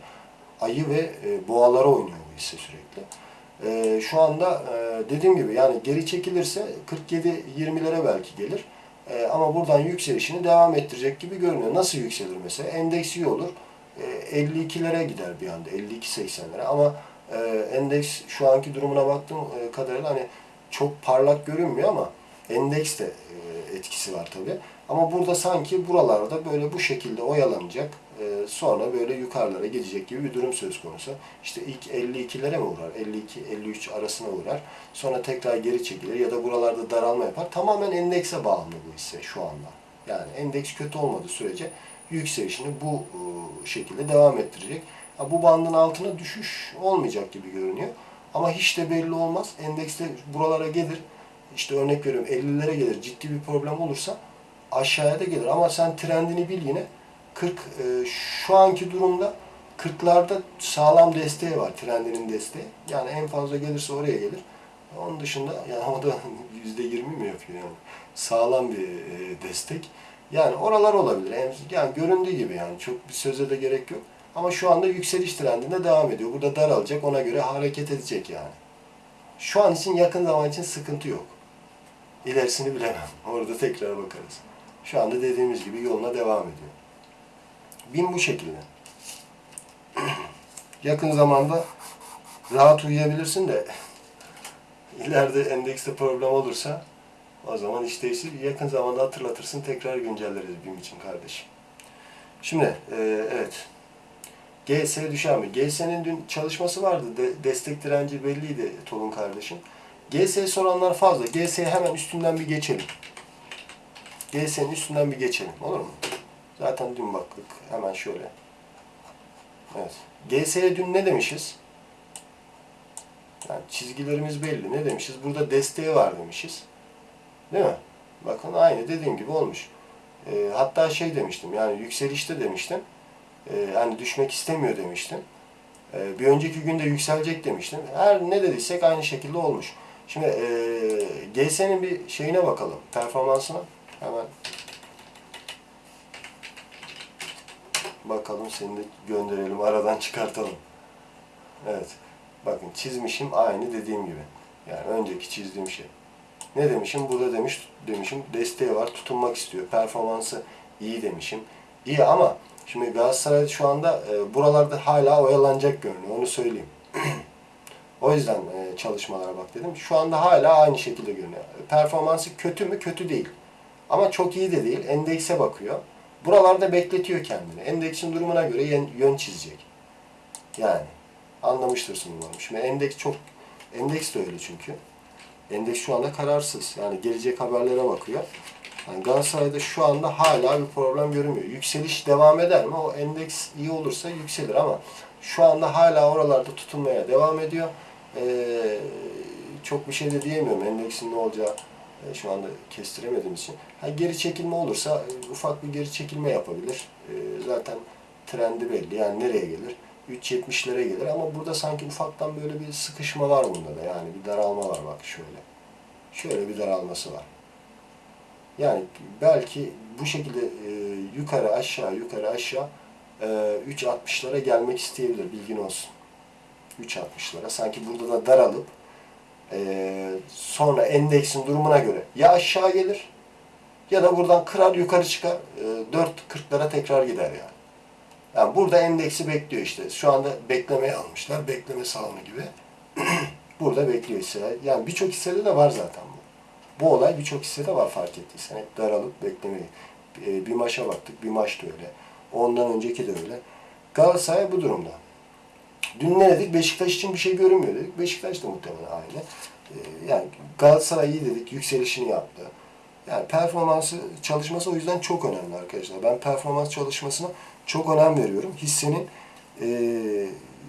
Speaker 1: Ayı ve e, boğalara oynuyor bu hisse sürekli. E, şu anda e, dediğim gibi yani geri çekilirse 47-20'lere belki gelir. E, ama buradan yükselişini devam ettirecek gibi görünüyor. Nasıl yükselir mesela? Endeks iyi olur. E, 52'lere gider bir anda. 52-80'lere ama e, endeks şu anki durumuna baktığım e, kadarıyla hani çok parlak görünmüyor ama endeks de e, etkisi var tabii. Ama burada sanki buralarda böyle bu şekilde oyalanacak. e, sonra böyle yukarılara gidecek gibi bir durum söz konusu. İşte ilk 52'lere mi uğrar? 52-53 arasına uğrar. Sonra tekrar geri çekilir ya da buralarda daralma yapar. Tamamen endekse bağımlı bu hisse şu anda. Yani endeks kötü olmadığı sürece yükselişini bu e, şekilde devam ettirecek. Bu bandın altına düşüş olmayacak gibi görünüyor. Ama hiç de belli olmaz. Endekste buralara gelir. İşte örnek veriyorum 50'lere gelir. Ciddi bir problem olursa aşağıya da gelir. Ama sen trendini bil yine. 40 e, şu anki durumda 40'larda sağlam desteği var. Trendinin desteği. Yani en fazla gelirse oraya gelir. Onun dışında yani o da yüzde yirmi mi yapıyor yani? Sağlam bir e, destek. Yani oralar olabilir. Yani göründüğü gibi yani çok bir söze de gerek yok. Ama şu anda yükseliş trendinde devam ediyor. Burada daralacak ona göre hareket edecek yani. Şu an için yakın zaman için sıkıntı yok. İlerisini bilemem. Orada tekrar bakarız. Şu anda dediğimiz gibi yoluna devam ediyor. Bin bu şekilde. yakın zamanda rahat uyuyabilirsin de ileride endekste problem olursa o zaman iş değişir. Yakın zamanda hatırlatırsın tekrar güncelleriz BİM için kardeşim. Şimdi e, evet. GS düşen mi? GS'nin dün çalışması vardı. De, destek direnci belliydi Tolun kardeşim. GS'ye soranlar fazla. GS'ye hemen üstünden bir geçelim. GS'nin üstünden bir geçelim. Olur mu? Zaten dün baktık. Hemen şöyle. Evet. GS'ye dün ne demişiz? Yani çizgilerimiz belli. Ne demişiz? Burada desteği var demişiz. Değil mi? Bakın aynı dediğim gibi olmuş. E, hatta şey demiştim yani yükselişte demiştim. E, hani düşmek istemiyor demiştim. E, bir önceki günde yükselecek demiştim. Her ne dediysek aynı şekilde olmuş. Şimdi e, GS'nin bir şeyine bakalım. Performansına. Hemen bakalım seni de gönderelim. Aradan çıkartalım. Evet. Bakın çizmişim aynı dediğim gibi. Yani önceki çizdiğim şey. Ne demişim? Burada demiş demişim desteği var, tutunmak istiyor. Performansı iyi demişim. İyi ama şimdi Galatasaray şu anda e, buralarda hala oyalanacak görünüyor. Onu söyleyeyim. o yüzden e, çalışmalara bak dedim. Şu anda hala aynı şekilde görünüyor. Performansı kötü mü? Kötü değil. Ama çok iyi de değil. Endekse bakıyor. Buralarda bekletiyor kendini. Endeksin durumuna göre yön, yön çizecek. Yani anlamıştırsın umarım. Şimdi endeks çok endeks de öyle çünkü. Endeks şu anda kararsız. Yani gelecek haberlere bakıyor. Yani Galatasaray'da şu anda hala bir problem görünmüyor. Yükseliş devam eder mi? O endeks iyi olursa yükselir ama şu anda hala oralarda tutunmaya devam ediyor. Ee, çok bir şey de diyemiyorum. Endeksin ne olacağı e, şu anda kestiremediğim için. Ha, geri çekilme olursa e, ufak bir geri çekilme yapabilir. E, zaten trendi belli. Yani nereye gelir? 3.70'lere gelir ama burada sanki ufaktan böyle bir sıkışma var bunda da yani bir daralma var bak şöyle. Şöyle bir daralması var. Yani belki bu şekilde e, yukarı aşağı yukarı aşağı e, 3.60'lara gelmek isteyebilir bilgin olsun. 3.60'lara sanki burada da daralıp e, sonra endeksin durumuna göre ya aşağı gelir ya da buradan kırar yukarı çıkar e, 4.40'lara tekrar gider yani. Yani burada endeksi bekliyor işte. Şu anda beklemeye almışlar. Bekleme salonu gibi. burada bekliyor hisseler. Yani birçok hissede de var zaten bu. Bu olay birçok hissede var fark ettiysen. Hep daralıp beklemeyi. Bir maşa baktık. Bir maç da öyle. Ondan önceki de öyle. Galatasaray bu durumda. Dün ne dedik? Beşiktaş için bir şey görünmüyor dedik. Beşiktaş da muhtemelen aynı. Yani Galatasaray iyi dedik. Yükselişini yaptı. Yani performansı çalışması o yüzden çok önemli arkadaşlar. Ben performans çalışmasına çok önem veriyorum. Hissenin e,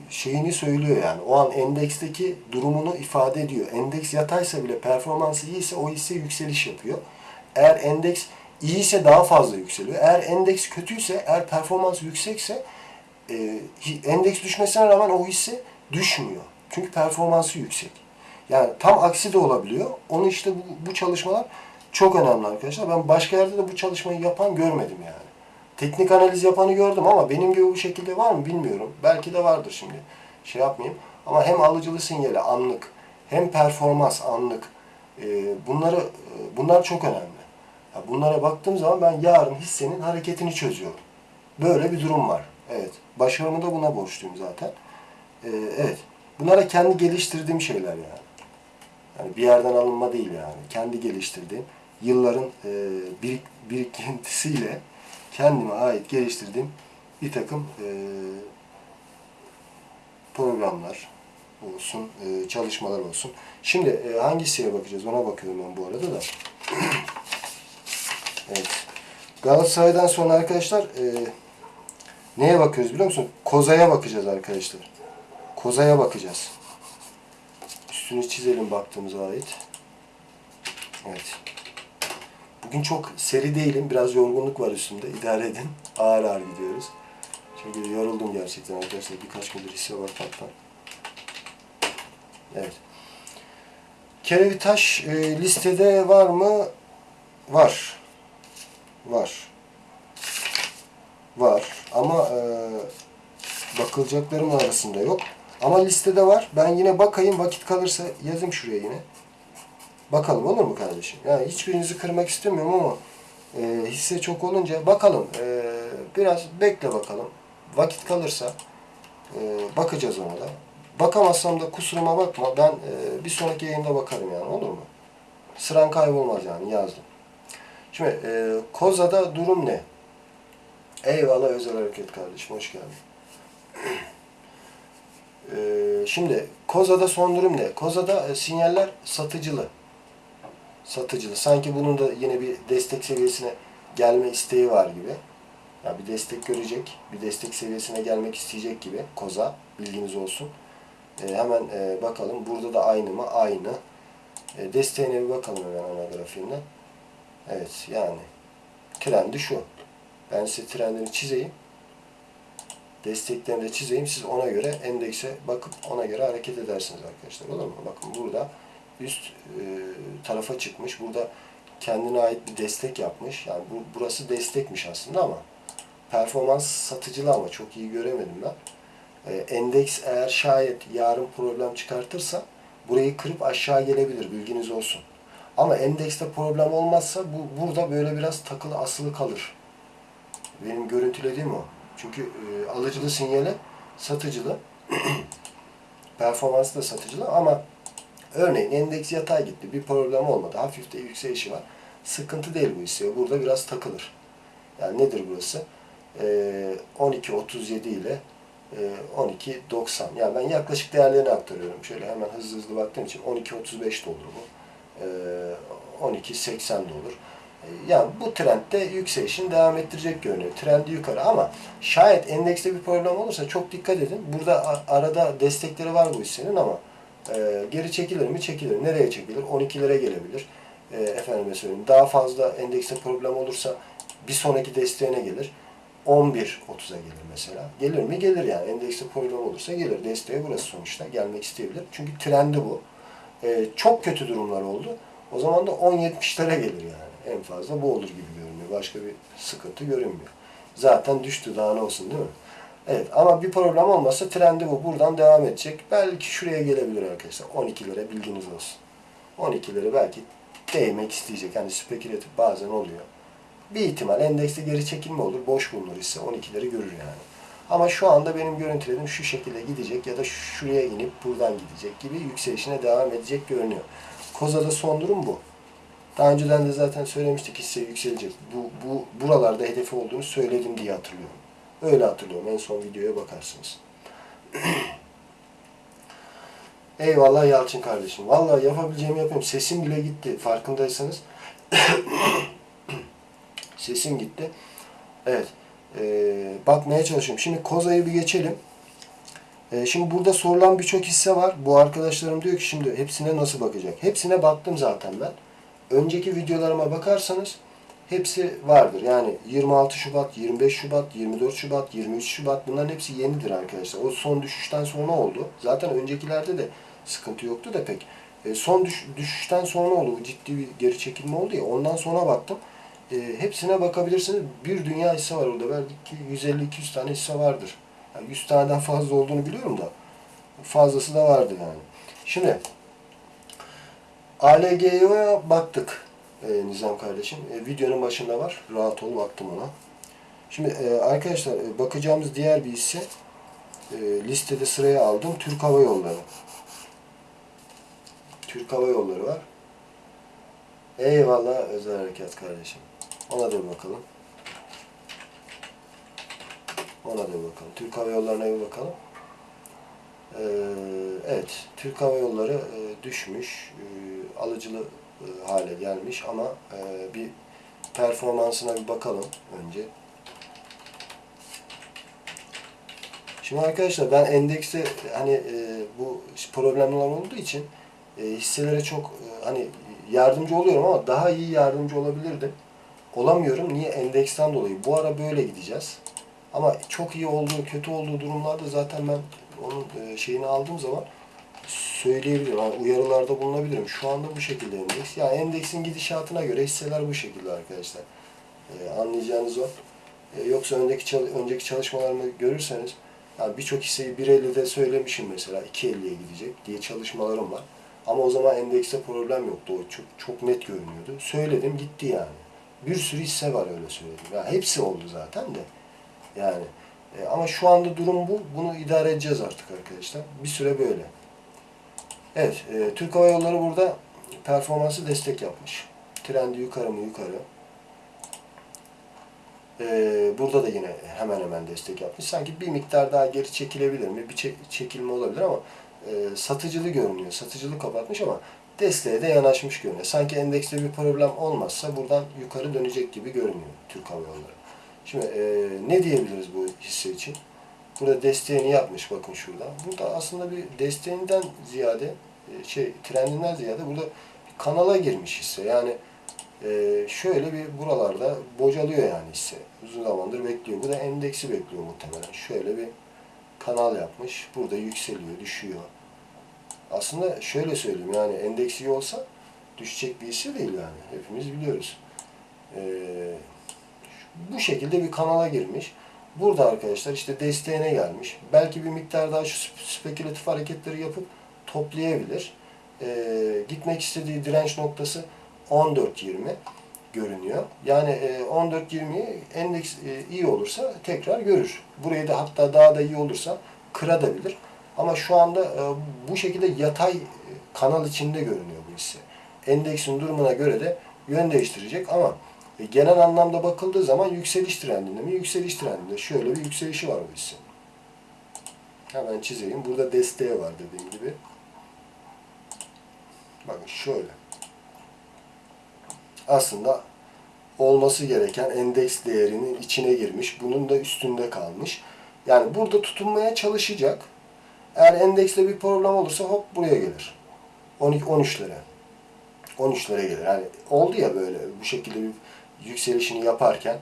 Speaker 1: şeyini söylüyor yani. O an endeksteki durumunu ifade ediyor. Endeks yataysa bile performansı iyiyse o hisse yükseliş yapıyor. Eğer endeks iyiyse daha fazla yükseliyor. Eğer endeks kötüyse, eğer performans yüksekse e, endeks düşmesine rağmen o hisse düşmüyor. Çünkü performansı yüksek. Yani tam aksi de olabiliyor. Onu işte bu, bu çalışmalar çok önemli arkadaşlar. Ben başka yerde de bu çalışmayı yapan görmedim yani. Teknik analiz yapanı gördüm ama benim gibi bu şekilde var mı bilmiyorum. Belki de vardır şimdi. Şey yapmayayım. Ama hem alıcılı sinyali anlık hem performans anlık e, bunları e, bunlar çok önemli. Ya bunlara baktığım zaman ben yarın hissenin hareketini çözüyorum. Böyle bir durum var. Evet. Başarımı da buna borçluyum zaten. E, evet. Bunlara kendi geliştirdiğim şeyler yani. Yani bir yerden alınma değil yani. Kendi geliştirdiğim yılların e, birik, birikintisiyle kendime ait geliştirdiğim bir takım e, programlar olsun, e, çalışmalar olsun. Şimdi e, hangisiye bakacağız ona bakıyorum ben bu arada da. evet. Galatasaray'dan sonra arkadaşlar e, neye bakıyoruz biliyor musun? Koza'ya bakacağız arkadaşlar. Koza'ya bakacağız. Üstünü çizelim baktığımıza ait. Evet. Bugün çok seri değilim. Biraz yorgunluk var üstümde. İdare edin. Ağır ağır gidiyoruz. Çünkü yoruldum gerçekten arkadaşlar. Birkaç gündür hisse var patlar. Evet. Kerevitaş e, listede var mı? Var. Var. Var. Ama e, bakılacaklarım arasında yok. Ama listede var. Ben yine bakayım. Vakit kalırsa yazayım şuraya yine. Bakalım olur mu kardeşim? Yani hiçbirinizi kırmak istemiyorum ama e, hisse çok olunca bakalım. E, biraz bekle bakalım. Vakit kalırsa e, bakacağız ona da. Bakamazsam da kusuruma bakma. Ben e, bir sonraki yayında bakarım yani olur mu? Sıran kaybolmaz yani yazdım. Şimdi e, Koza'da durum ne? Eyvallah özel hareket kardeşim hoş geldin. E, şimdi Koza'da son durum ne? Koza'da e, sinyaller satıcılı. Satıcılı. Sanki bunun da yine bir destek seviyesine gelme isteği var gibi. Ya bir destek görecek, bir destek seviyesine gelmek isteyecek gibi Koza bilginiz olsun. E, hemen e, bakalım burada da aynı mı? Aynı. E, desteğine bir bakalım hemen ana grafiğinden. Evet yani trendi şu. Ben size trendini çizeyim. Desteklerini de çizeyim. Siz ona göre endekse bakıp ona göre hareket edersiniz arkadaşlar. Olur mu? Bakın burada üst e, tarafa çıkmış. Burada kendine ait bir destek yapmış. Yani bu, burası destekmiş aslında ama performans satıcılı ama çok iyi göremedim ben. E, endeks eğer şayet yarın problem çıkartırsa burayı kırıp aşağı gelebilir. Bilginiz olsun. Ama endekste problem olmazsa bu burada böyle biraz takılı asılı kalır. Benim görüntülediğim o. Çünkü e, alıcılı sinyali satıcılı. Performansı da satıcılı ama örneğin endeks yatay gitti. Bir problem olmadı. Hafif de yükselişi var. Sıkıntı değil bu hisseye. Burada biraz takılır. Yani nedir burası? E, 12.37 ile e, 12.90. Yani ben yaklaşık değerlerini aktarıyorum. Şöyle hemen hızlı hızlı baktığım için 12.35 de olur bu. E, 12.80 de olur. E, Yani bu trendde yükselişini devam ettirecek görünüyor. Trendi yukarı ama şayet endekste bir problem olursa çok dikkat edin. Burada arada destekleri var bu hissenin ama e, geri çekilir mi? Çekilir. Nereye çekilir? 12'lere gelebilir. E, efendime söyleyeyim. Daha fazla endekste problem olursa bir sonraki desteğine gelir. 11.30'a gelir mesela. Gelir mi? Gelir yani. Endekste problem olursa gelir. Desteğe burası sonuçta. Gelmek isteyebilir. Çünkü trendi bu. E, çok kötü durumlar oldu. O zaman da 10.70'lere gelir yani. En fazla bu olur gibi görünüyor. Başka bir sıkıntı görünmüyor. Zaten düştü daha ne olsun değil mi? Evet ama bir problem olmazsa trendi bu. Buradan devam edecek. Belki şuraya gelebilir arkadaşlar. 12'lere bilginiz olsun. 12'lere belki değmek isteyecek. Yani spekülatif bazen oluyor. Bir ihtimal endekste geri çekilme olur. Boş bulunur ise 12'leri görür yani. Ama şu anda benim görüntülediğim şu şekilde gidecek ya da şuraya inip buradan gidecek gibi yükselişine devam edecek görünüyor. Koza'da son durum bu. Daha önceden de zaten söylemiştik hisse yükselecek. Bu, bu buralarda hedefi olduğunu söyledim diye hatırlıyorum. Öyle hatırlıyorum. En son videoya bakarsınız. Eyvallah Yalçın kardeşim. Vallahi yapabileceğimi yapıyorum. Sesim bile gitti. Farkındaysanız. Sesim gitti. Evet. Ee, bakmaya çalışıyorum. Şimdi Koza'yı bir geçelim. Ee, şimdi burada sorulan birçok hisse var. Bu arkadaşlarım diyor ki şimdi hepsine nasıl bakacak? Hepsine baktım zaten ben. Önceki videolarıma bakarsanız hepsi vardır. Yani 26 Şubat, 25 Şubat, 24 Şubat, 23 Şubat bunların hepsi yenidir arkadaşlar. O son düşüşten sonra oldu. Zaten öncekilerde de sıkıntı yoktu da pek. E, son düş- düşüşten sonra oldu. Ciddi bir geri çekilme oldu ya. Ondan sonra baktım. E, hepsine bakabilirsiniz. Bir dünya hisse var orada. Belki 150-200 tane hisse vardır. Yani 100 taneden fazla olduğunu biliyorum da. Fazlası da vardı yani. Şimdi ALG'ye baktık e, Nizam kardeşim. E, videonun başında var. Rahat ol baktım ona. Şimdi e, arkadaşlar e, bakacağımız diğer bir hisse e, listede sıraya aldım. Türk Hava Yolları. Türk Hava Yolları var. Eyvallah özel harekat kardeşim. Ona da bakalım. Ona da bakalım. Türk Hava Yolları'na bir bakalım. Ee, evet, Türk Hava Yolları e, düşmüş, e, alıcılı hale gelmiş ama e, bir performansına bir bakalım önce. Şimdi arkadaşlar ben endekste hani e, bu problemler olduğu için e, hisselere çok e, hani yardımcı oluyorum ama daha iyi yardımcı olabilirdim. Olamıyorum. Niye? Endeksten dolayı. Bu ara böyle gideceğiz. Ama çok iyi olduğu, kötü olduğu durumlarda zaten ben onun e, şeyini aldığım zaman söyleyebilirim. Yani uyarılarda bulunabilirim. Şu anda bu şekilde endeks. Ya endeksin gidişatına göre hisseler bu şekilde arkadaşlar. Ee, anlayacağınız o. Ee, yoksa öndeki önceki çalışmalarımı görürseniz yani birçok hisseyi 1.50'de söylemişim mesela 2.50'ye gidecek diye çalışmalarım var. Ama o zaman endekste problem yoktu. O çok, çok net görünüyordu. Söyledim gitti yani. Bir sürü hisse var öyle söyledim. Ya hepsi oldu zaten de. Yani e, ama şu anda durum bu. Bunu idare edeceğiz artık arkadaşlar. Bir süre böyle. Evet, e, Türk Hava Yolları burada performansı destek yapmış. Trendi yukarı mı yukarı. E, burada da yine hemen hemen destek yapmış. Sanki bir miktar daha geri çekilebilir mi? Bir çe- çekilme olabilir ama e, satıcılı görünüyor. Satıcılı kapatmış ama desteğe de yanaşmış görünüyor. Sanki endekste bir problem olmazsa buradan yukarı dönecek gibi görünüyor Türk Hava Yolları. Şimdi e, ne diyebiliriz bu hisse için? Burada desteğini yapmış bakın şurada. Burada aslında bir desteğinden ziyade şey trendinden ziyade burada kanala girmiş hisse. Yani e, şöyle bir buralarda bocalıyor yani hisse. Uzun zamandır bekliyor. Bu da endeksi bekliyor muhtemelen. Şöyle bir kanal yapmış. Burada yükseliyor, düşüyor. Aslında şöyle söyleyeyim yani endeksi iyi olsa düşecek bir hisse değil yani. Hepimiz biliyoruz. Eee bu şekilde bir kanala girmiş. Burada arkadaşlar işte desteğine gelmiş. Belki bir miktar daha şu sp- spekülatif hareketleri yapıp toplayabilir. Ee, gitmek istediği direnç noktası 14.20 görünüyor. Yani e, 14.20'yi endeks e, iyi olursa tekrar görür. Burayı da hatta daha da iyi olursa kırabilir. Ama şu anda e, bu şekilde yatay e, kanal içinde görünüyor bu hisse. Endeksin durumuna göre de yön değiştirecek ama e, genel anlamda bakıldığı zaman yükseliş trendinde mi? Yükseliş trendinde. Şöyle bir yükselişi var bu hissenin. Hemen çizeyim. Burada desteği var dediğim gibi. Bakın şöyle. Aslında olması gereken endeks değerinin içine girmiş. Bunun da üstünde kalmış. Yani burada tutunmaya çalışacak. Eğer endekste bir problem olursa hop buraya gelir. 12 13'lere. 13'lere gelir. Yani oldu ya böyle bu şekilde bir yükselişini yaparken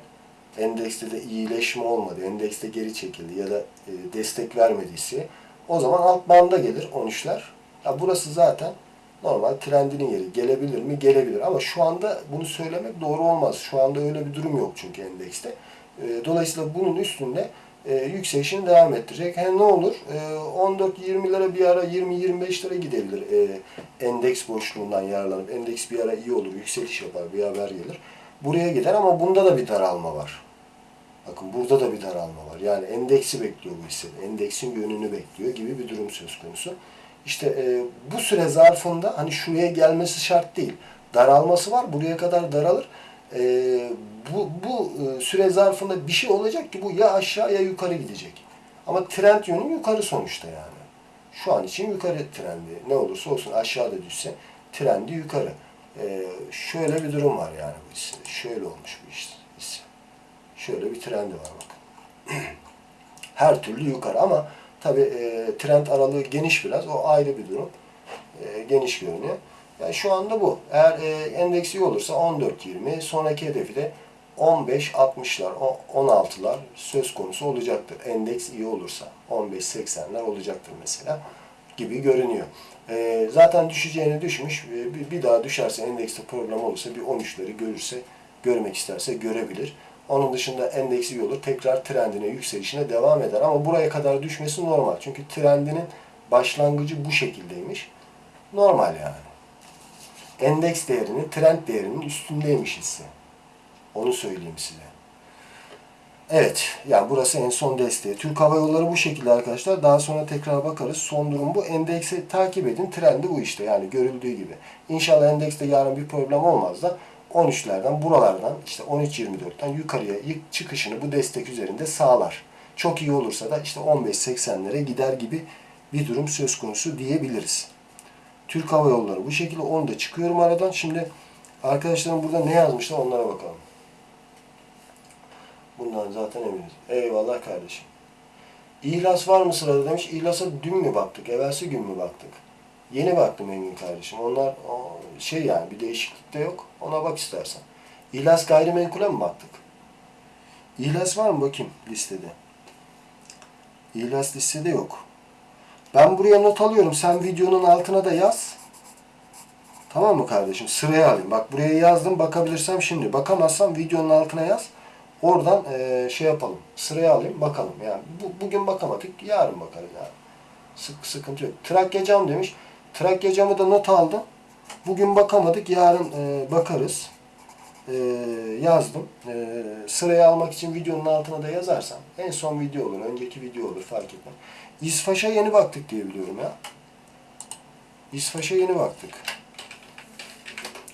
Speaker 1: endekste de iyileşme olmadı. Endekste geri çekildi ya da e, destek vermediyse o zaman alt banda gelir 13'ler. Ya burası zaten normal trendinin yeri. Gelebilir mi? Gelebilir. Ama şu anda bunu söylemek doğru olmaz. Şu anda öyle bir durum yok çünkü endekste. E, dolayısıyla bunun üstünde e, yükselişini devam ettirecek. He ne olur? E, 14-20 lira bir ara 20-25 lira gidebilir e, endeks boşluğundan yararlanıp. Endeks bir ara iyi olur, yükseliş yapar, bir haber gelir. Buraya gider ama bunda da bir daralma var. Bakın burada da bir daralma var. Yani endeksi bekliyor bu hisse. Endeksin yönünü bekliyor gibi bir durum söz konusu. İşte e, bu süre zarfında hani şuraya gelmesi şart değil. Daralması var. Buraya kadar daralır. E, bu bu e, süre zarfında bir şey olacak ki bu ya aşağı ya yukarı gidecek. Ama trend yönü yukarı sonuçta yani. Şu an için yukarı trendi. Ne olursa olsun aşağıda düşse trendi yukarı. E, şöyle bir durum var yani bu hisse. Şöyle olmuş bu hisse. Şöyle bir trendi var bakın. Her türlü yukarı ama tabi e, trend aralığı geniş biraz. O ayrı bir durum. E, geniş görünüyor. Yani şu anda bu. Eğer e, endeks iyi olursa 14-20, sonraki hedefi de 15-60'lar, 16'lar söz konusu olacaktır. Endeks iyi olursa 15-80'ler olacaktır mesela gibi görünüyor. E, zaten düşeceğini düşmüş. E, bir, daha düşerse endekste problem olursa bir 13'leri görürse, görmek isterse görebilir. Onun dışında endeksi iyi olur. Tekrar trendine, yükselişine devam eder. Ama buraya kadar düşmesi normal. Çünkü trendinin başlangıcı bu şekildeymiş. Normal yani. Endeks değerinin, trend değerinin üstündeymiş hisse. Onu söyleyeyim size. Evet, yani burası en son desteği. Türk Hava Yolları bu şekilde arkadaşlar. Daha sonra tekrar bakarız. Son durum bu. Endeksi takip edin. Trendi bu işte. Yani görüldüğü gibi. İnşallah endekste yarın bir problem olmaz da 13'lerden, buralardan işte 13-24'ten yukarıya ilk çıkışını bu destek üzerinde sağlar. Çok iyi olursa da işte 15-80'lere gider gibi bir durum söz konusu diyebiliriz. Türk Hava Yolları bu şekilde onu da çıkıyorum aradan. Şimdi arkadaşlarım burada ne yazmışlar onlara bakalım. Bundan zaten eminiz. Eyvallah kardeşim. İhlas var mı sırada demiş. İhlas'a dün mü baktık? Evvelsi gün mü baktık? Yeni baktım Engin kardeşim. Onlar şey yani bir değişiklik de yok. Ona bak istersen. İhlas gayrimenkule mi baktık? İhlas var mı bakayım listede? İhlas listede yok. Ben buraya not alıyorum. Sen videonun altına da yaz. Tamam mı kardeşim? Sıraya alayım. Bak buraya yazdım. Bakabilirsem şimdi. Bakamazsam videonun altına yaz. Oradan eee, şey yapalım. Sıraya alayım. Bakalım. Yani bu, bugün bakamadık. Yarın bakarız yani. Sık, sıkıntı yok. Trakya cam demiş. Trakya camı da not aldım. Bugün bakamadık. Yarın eee, bakarız. Eee, yazdım. Eee, sıraya almak için videonun altına da yazarsam. En son video olur. Önceki video olur. Fark etmez. İsfaş'a yeni baktık diye biliyorum ya. İsfaş'a yeni baktık.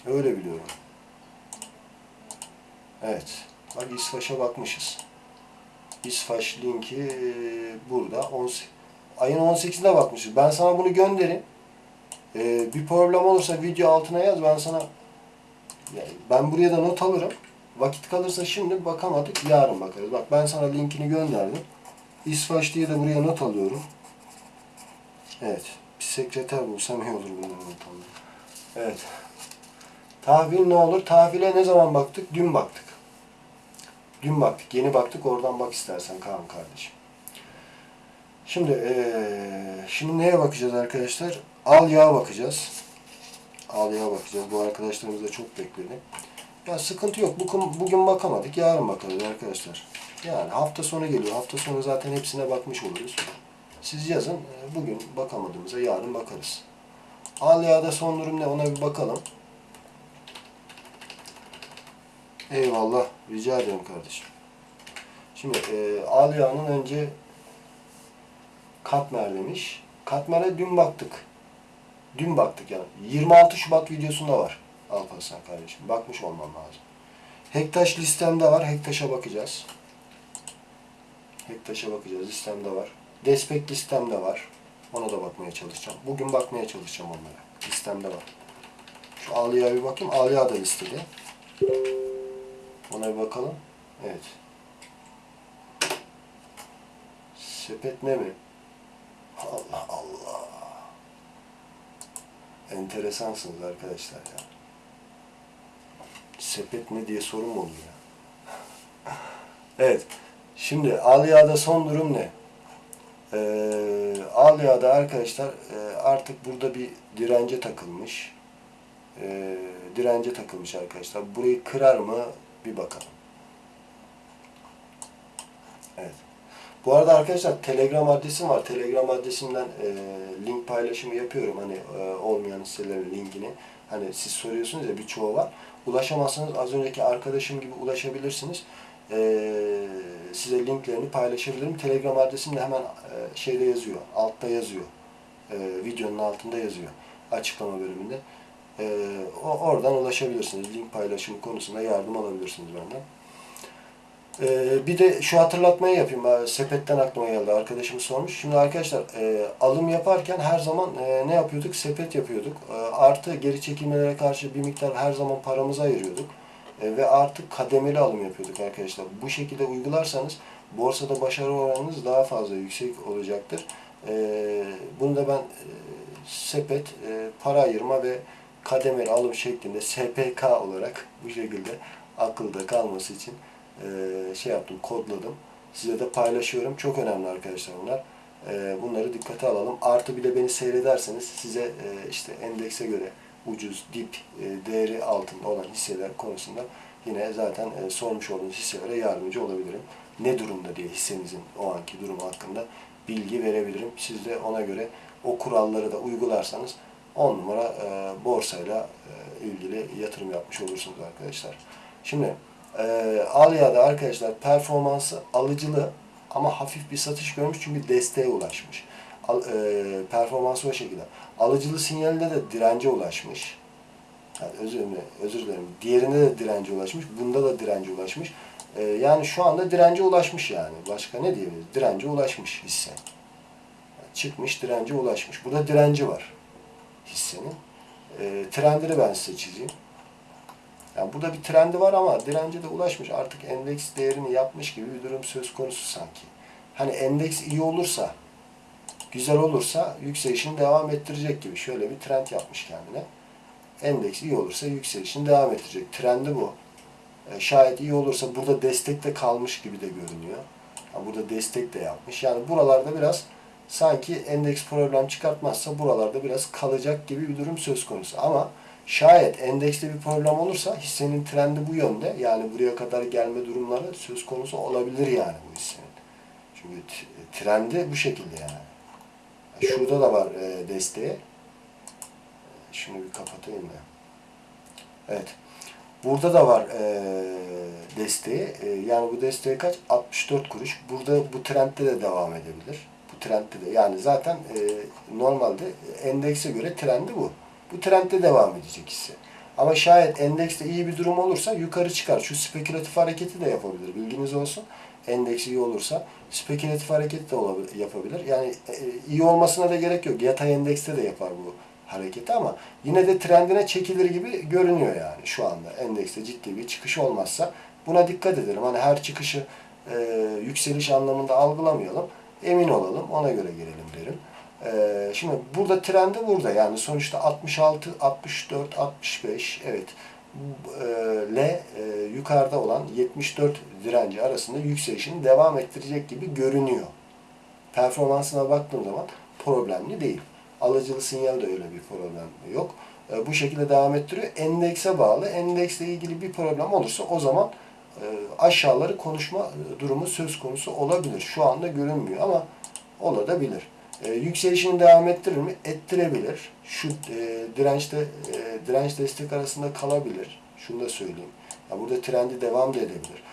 Speaker 1: Öyle biliyorum. Evet. Bak İsfaş'a bakmışız. İsfaş linki e, burada. 18 ayın 18'inde bakmışız. Ben sana bunu göndereyim. E, bir problem olursa video altına yaz. Ben sana yani ben buraya da not alırım. Vakit kalırsa şimdi bakamadık. Yarın bakarız. Bak ben sana linkini gönderdim. İsfaş diye de buraya not alıyorum. Evet. Bir sekreter bulsam iyi olur bunları not alıyorum. Evet. Tahvil ne olur? Tahvile ne zaman baktık? Dün baktık. Dün baktık. Yeni baktık. Oradan bak istersen Kaan kardeşim. Şimdi eee, şimdi neye bakacağız arkadaşlar? Al yağa bakacağız. Al yağa bakacağız. Bu arkadaşlarımız da çok bekledi. Ya sıkıntı yok. Bugün, bugün bakamadık. Yarın bakarız arkadaşlar. Yani hafta sonu geliyor. Hafta sonu zaten hepsine bakmış oluruz. Siz yazın. Eee, Bugün bakamadığımıza yarın bakarız. Al yağda son durum ne? Ona bir bakalım. Eyvallah. Rica ederim kardeşim. Şimdi e, al yağının önce katmer demiş. Katmer'e dün baktık. Dün baktık yani. 26 Şubat videosunda var. Alparslan kardeşim. Bakmış olmam lazım. Hektaş listemde var. Hektaş'a bakacağız. Hektaş'a bakacağız. Listemde var. Despek listemde var. Ona da bakmaya çalışacağım. Bugün bakmaya çalışacağım onlara. Listemde var. Şu Alya'ya bir bakayım. Alya da listede. Ona bir bakalım. Evet. Sepet ne mi? Allah Allah. Enteresansınız arkadaşlar ya. Sepet ne diye sorun mu oluyor ya? evet. Şimdi Alya'da son durum ne? Ee, Alya'da arkadaşlar e, artık burada bir dirence takılmış. Ee, dirence takılmış arkadaşlar. Burayı kırar mı? Bir bakalım. Bu arada arkadaşlar Telegram adresim var. Telegram adresimden e, link paylaşımı yapıyorum. Hani e, olmayan hisselerin linkini. Hani siz soruyorsunuz ya birçoğu var. Ulaşamazsanız az önceki arkadaşım gibi ulaşabilirsiniz. E, size linklerini paylaşabilirim. Telegram adresim de hemen e, şeyde yazıyor. Altta yazıyor. E, videonun altında yazıyor. Açıklama bölümünde. E, oradan ulaşabilirsiniz. Link paylaşımı konusunda yardım alabilirsiniz benden. Ee, bir de şu hatırlatmayı yapayım. Ee, Sepetten aklıma geldi. Arkadaşım sormuş. Şimdi arkadaşlar e, alım yaparken her zaman e, ne yapıyorduk? Sepet yapıyorduk. E, artı geri çekilmelere karşı bir miktar her zaman paramızı ayırıyorduk. Ve artık kademeli alım yapıyorduk arkadaşlar. Bu şekilde uygularsanız borsada başarı oranınız daha fazla yüksek olacaktır. Bunu da ben e, sepet, para ayırma ve kademeli alım şeklinde SPK olarak bu şekilde akılda kalması için e, şey yaptım, kodladım. Size de paylaşıyorum. Çok önemli arkadaşlar bunlar. E, bunları dikkate alalım. Artı bir de beni seyrederseniz size e, işte endekse göre ucuz, dip, e, değeri altında olan hisseler konusunda yine zaten e, sormuş olduğunuz hisselere yardımcı olabilirim. Ne durumda diye hissenizin o anki durumu hakkında bilgi verebilirim. Siz de ona göre o kuralları da uygularsanız 10 numara e, borsayla ilgili yatırım yapmış olursunuz arkadaşlar. Şimdi e, Alya'da arkadaşlar performansı alıcılı ama hafif bir satış görmüş çünkü desteğe ulaşmış. Al, e, performansı o şekilde. Alıcılı sinyalinde de dirence ulaşmış. Yani özür dilerim, özür dilerim. Diğerinde de dirence ulaşmış. Bunda da dirence ulaşmış. E, yani şu anda dirence ulaşmış yani. Başka ne diyebiliriz? Dirence ulaşmış hisse. Yani çıkmış dirence ulaşmış. Burada direnci var hissenin. E, trendini ben size çizeyim. Yani burada bir trendi var ama dirence de ulaşmış. Artık endeks değerini yapmış gibi bir durum söz konusu sanki. Hani endeks iyi olursa, güzel olursa yükselişini devam ettirecek gibi. Şöyle bir trend yapmış kendine. Endeks iyi olursa yükselişini devam ettirecek. Trendi bu. E, şayet iyi olursa burada destekte kalmış gibi de görünüyor. Yani burada destek de yapmış. Yani buralarda biraz sanki endeks problem çıkartmazsa buralarda biraz kalacak gibi bir durum söz konusu. Ama şayet endekste bir problem olursa hissenin trendi bu yönde. Yani buraya kadar gelme durumları söz konusu olabilir yani bu hissenin. Çünkü trendi bu şekilde yani. Şurada da var e, desteği. Şunu bir kapatayım da. Evet. Burada da var e, desteği. E, yani bu desteği kaç? 64 kuruş. Burada bu trendde de devam edebilir. Bu trendde de. Yani zaten e, normalde endekse göre trendi bu. Bu trendde devam edecek hisse. Ama şayet endekste iyi bir durum olursa yukarı çıkar. Şu spekülatif hareketi de yapabilir. Bilginiz olsun. Endeks iyi olursa spekülatif hareket de olabilir, yapabilir. Yani e, iyi olmasına da gerek yok. Yatay endekste de yapar bu hareketi ama yine de trendine çekilir gibi görünüyor yani şu anda. Endekste ciddi bir çıkış olmazsa buna dikkat edelim. Hani her çıkışı e, yükseliş anlamında algılamayalım. Emin olalım. Ona göre girelim derim. E, şimdi burada trendi burada. Yani sonuçta 66, 64, 65 evet e, L e, yukarıda olan 74 direnci arasında yükselişini devam ettirecek gibi görünüyor. Performansına baktığım zaman problemli değil. Alıcılı sinyal de öyle bir problem yok. E, bu şekilde devam ettiriyor. Endekse bağlı. Endeksle ilgili bir problem olursa o zaman e, aşağıları konuşma e, durumu söz konusu olabilir. Şu anda görünmüyor ama olabilir. E, yükselişini devam ettirir mi? Ettirebilir. Şu e, dirençte e, direnç destek arasında kalabilir. Şunu da söyleyeyim. Ya burada trendi devam da edebilir.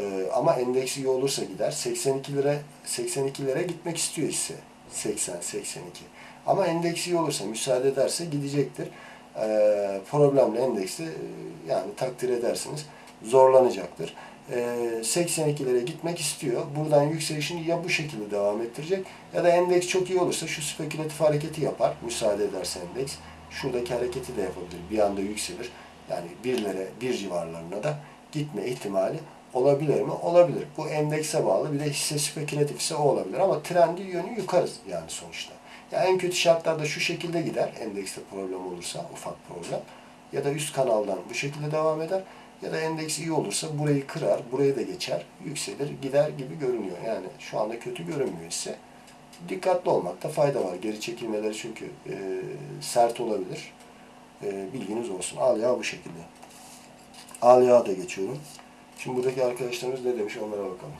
Speaker 1: E, ama endeksi iyi olursa gider. 82 lira 82 lira gitmek istiyor hisse. 80 82. Ama endeksi iyi olursa müsaade ederse gidecektir. E, problemli endeksi yani takdir edersiniz zorlanacaktır. E, 82'lere gitmek istiyor. Buradan yükselişini ya bu şekilde devam ettirecek ya da endeks çok iyi olursa şu spekülatif hareketi yapar. Müsaade ederse endeks. Şuradaki hareketi de yapabilir. Bir anda yükselir. Yani birlere, bir civarlarına da gitme ihtimali olabilir mi? Olabilir. Bu endekse bağlı. Bir de hisse spekülatifse o olabilir. Ama trendi yönü yukarı yani sonuçta. Ya en kötü şartlarda şu şekilde gider. Endekste problem olursa, ufak problem. Ya da üst kanaldan bu şekilde devam eder. Ya da endeks iyi olursa burayı kırar, burayı da geçer, yükselir, gider gibi görünüyor. Yani şu anda kötü görünmüyor ise dikkatli olmakta fayda var. Geri çekilmeleri çünkü e, sert olabilir. E, bilginiz olsun. Al yağ bu şekilde. Al yağ da geçiyorum. Şimdi buradaki arkadaşlarımız ne demiş onlara bakalım.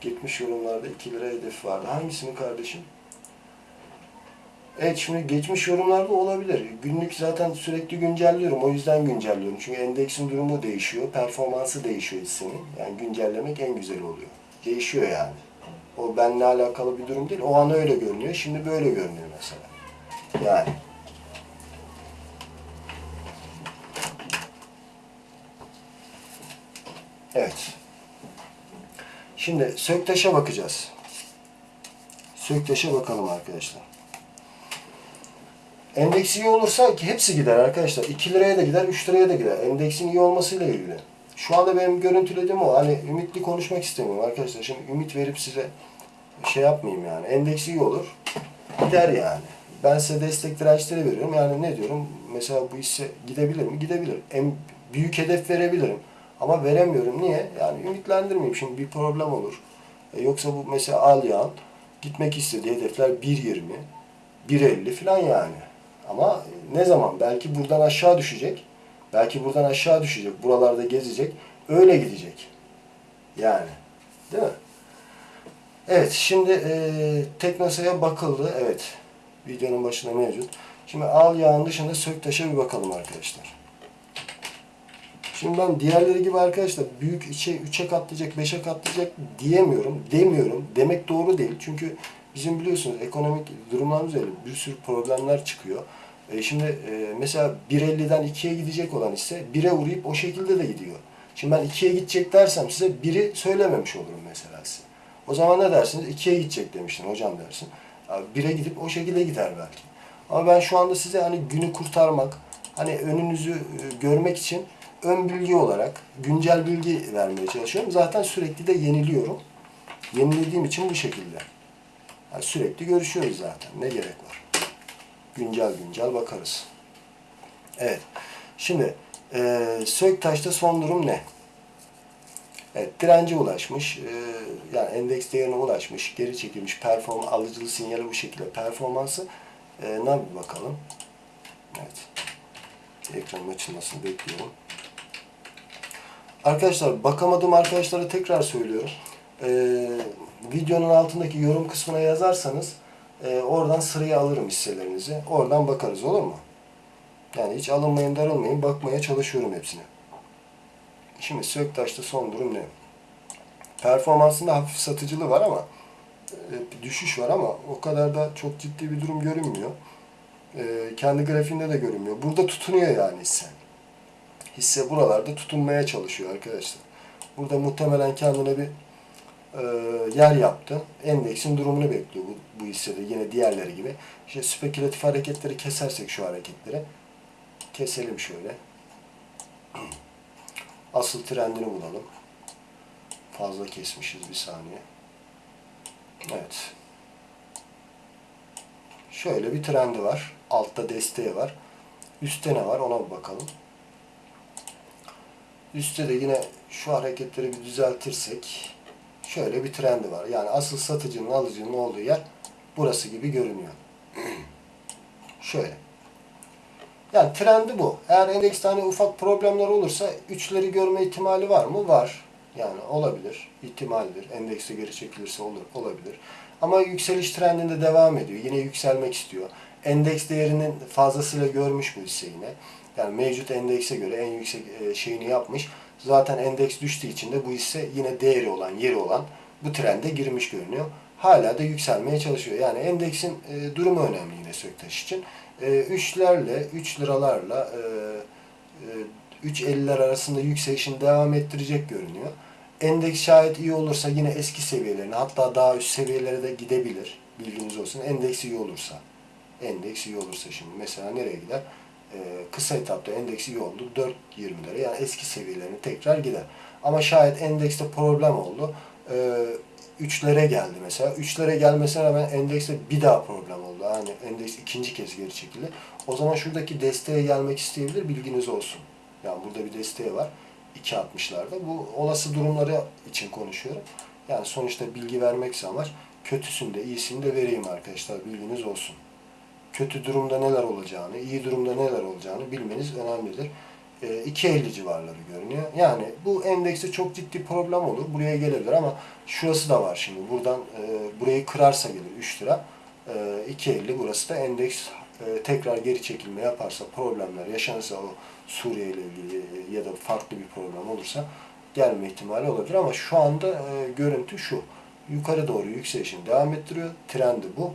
Speaker 1: Gitmiş yorumlarda 2 lira hedef vardı. Hangisini kardeşim? Evet şimdi geçmiş yorumlarda olabilir. Günlük zaten sürekli güncelliyorum. O yüzden güncelliyorum. Çünkü endeksin durumu değişiyor. Performansı değişiyor hissinin. Yani güncellemek en güzel oluyor. Değişiyor yani. O benimle alakalı bir durum değil. O an öyle görünüyor. Şimdi böyle görünüyor mesela. Yani. Evet. Şimdi Söktaş'a bakacağız. Söktaş'a bakalım arkadaşlar. Endeks iyi olursa ki hepsi gider arkadaşlar. 2 liraya da gider, 3 liraya da gider. Endeksin iyi olmasıyla ilgili. Şu anda benim görüntülediğim o. Hani ümitli konuşmak istemiyorum arkadaşlar. Şimdi ümit verip size şey yapmayayım yani. Endeks iyi olur. Gider yani. Ben size destek dirençleri veriyorum. Yani ne diyorum? Mesela bu hisse gidebilir mi? Gidebilir. En büyük hedef verebilirim. Ama veremiyorum. Niye? Yani ümitlendirmeyeyim. Şimdi bir problem olur. E yoksa bu mesela al yağın gitmek istediği hedefler 1.20, 1.50 falan yani. Ama ne zaman? Belki buradan aşağı düşecek. Belki buradan aşağı düşecek. Buralarda gezecek. Öyle gidecek. Yani. Değil mi? Evet. Şimdi e, Teknosa'ya bakıldı. Evet. Videonun başında mevcut. Şimdi al yağın dışında Söktaş'a bir bakalım arkadaşlar. Şimdi ben diğerleri gibi arkadaşlar büyük içe 3'e katlayacak, 5'e katlayacak diyemiyorum, demiyorum. Demek doğru değil. Çünkü bizim biliyorsunuz ekonomik durumlarımız öyle. Bir sürü problemler çıkıyor. E şimdi e, mesela 1.50'den 2'ye gidecek olan ise 1'e uğrayıp o şekilde de gidiyor. Şimdi ben 2'ye gidecek dersem size 1'i söylememiş olurum mesela size. O zaman ne dersiniz? 2'ye gidecek demiştin hocam dersin. 1'e gidip o şekilde gider belki. Ama ben şu anda size hani günü kurtarmak, hani önünüzü e, görmek için ön bilgi olarak güncel bilgi vermeye çalışıyorum. Zaten sürekli de yeniliyorum. Yenilediğim için bu şekilde. Yani sürekli görüşüyoruz zaten. Ne gerek var? Güncel güncel bakarız. Evet. Şimdi e, Söktaş'ta son durum ne? Evet, dirence ulaşmış. Ee, yani endeks değerine ulaşmış. Geri çekilmiş. Perform alıcılı sinyali bu şekilde. Performansı e, ne bir bakalım. Evet. Ekranın açılmasını bekliyorum. Arkadaşlar bakamadığım arkadaşlara tekrar söylüyorum. Ee, videonun altındaki yorum kısmına yazarsanız e, oradan sıraya alırım hisselerinizi. Oradan bakarız olur mu? Yani hiç alınmayın darılmayın. Bakmaya çalışıyorum hepsine. Şimdi Söktaş'ta son durum ne? Performansında hafif satıcılığı var ama e, düşüş var ama o kadar da çok ciddi bir durum görünmüyor. E, kendi grafiğinde de görünmüyor. Burada tutunuyor yani hisse. Hisse buralarda tutunmaya çalışıyor arkadaşlar. Burada muhtemelen kendine bir e, yer yaptı. Endeksin durumunu bekliyor bu, bu hissede yine diğerleri gibi. İşte spekülatif hareketleri kesersek şu hareketleri keselim şöyle. Asıl trendini bulalım. Fazla kesmişiz bir saniye. Evet. Şöyle bir trendi var. Altta desteği var. Üstte ne var ona bir bakalım. Üstte de yine şu hareketleri bir düzeltirsek şöyle bir trendi var. Yani asıl satıcının alıcının olduğu yer burası gibi görünüyor. şöyle. Yani trendi bu. Eğer endekste hani ufak problemler olursa üçleri görme ihtimali var mı? Var. Yani olabilir. ihtimaldir. Endekste geri çekilirse olur, olabilir. Ama yükseliş trendinde devam ediyor. Yine yükselmek istiyor. Endeks değerinin fazlasıyla görmüş bu hisse yine. Yani mevcut endekse göre en yüksek e, şeyini yapmış. Zaten endeks düştüğü için de bu hisse yine değeri olan, yeri olan bu trende girmiş görünüyor. Hala da yükselmeye çalışıyor. Yani endeksin e, durumu önemli yine Söktaş için. E, 3'lerle, 3 liralarla e, e, 3.50'ler arasında yükselişini devam ettirecek görünüyor. Endeks şayet iyi olursa yine eski seviyelerine hatta daha üst seviyelere de gidebilir. Bilginiz olsun. Endeks iyi olursa. Endeks iyi olursa şimdi mesela nereye gider? Ee, kısa etapta endeks iyi oldu. 4.20'lere yani eski seviyelerine tekrar gider. Ama şayet endekste problem oldu. Ee, 3'lere geldi mesela. 3'lere gelmesine rağmen endekste bir daha problem oldu. Yani endeks ikinci kez geri çekildi. O zaman şuradaki desteğe gelmek isteyebilir. Bilginiz olsun. Yani burada bir desteği var. 2.60'larda. Bu olası durumları için konuşuyorum. Yani sonuçta bilgi vermekse amaç kötüsünü de iyisini de vereyim arkadaşlar. Bilginiz olsun. Kötü durumda neler olacağını, iyi durumda neler olacağını bilmeniz önemlidir. E, 2.50 civarları görünüyor. Yani bu endekste çok ciddi problem olur. Buraya gelebilir ama şurası da var şimdi. Buradan e, burayı kırarsa gelir 3 lira. E, 2.50 burası da endeks e, tekrar geri çekilme yaparsa problemler yaşanırsa o Suriye ile ilgili e, ya da farklı bir problem olursa gelme ihtimali olabilir ama şu anda e, görüntü şu. Yukarı doğru yükselişini devam ettiriyor. Trendi bu.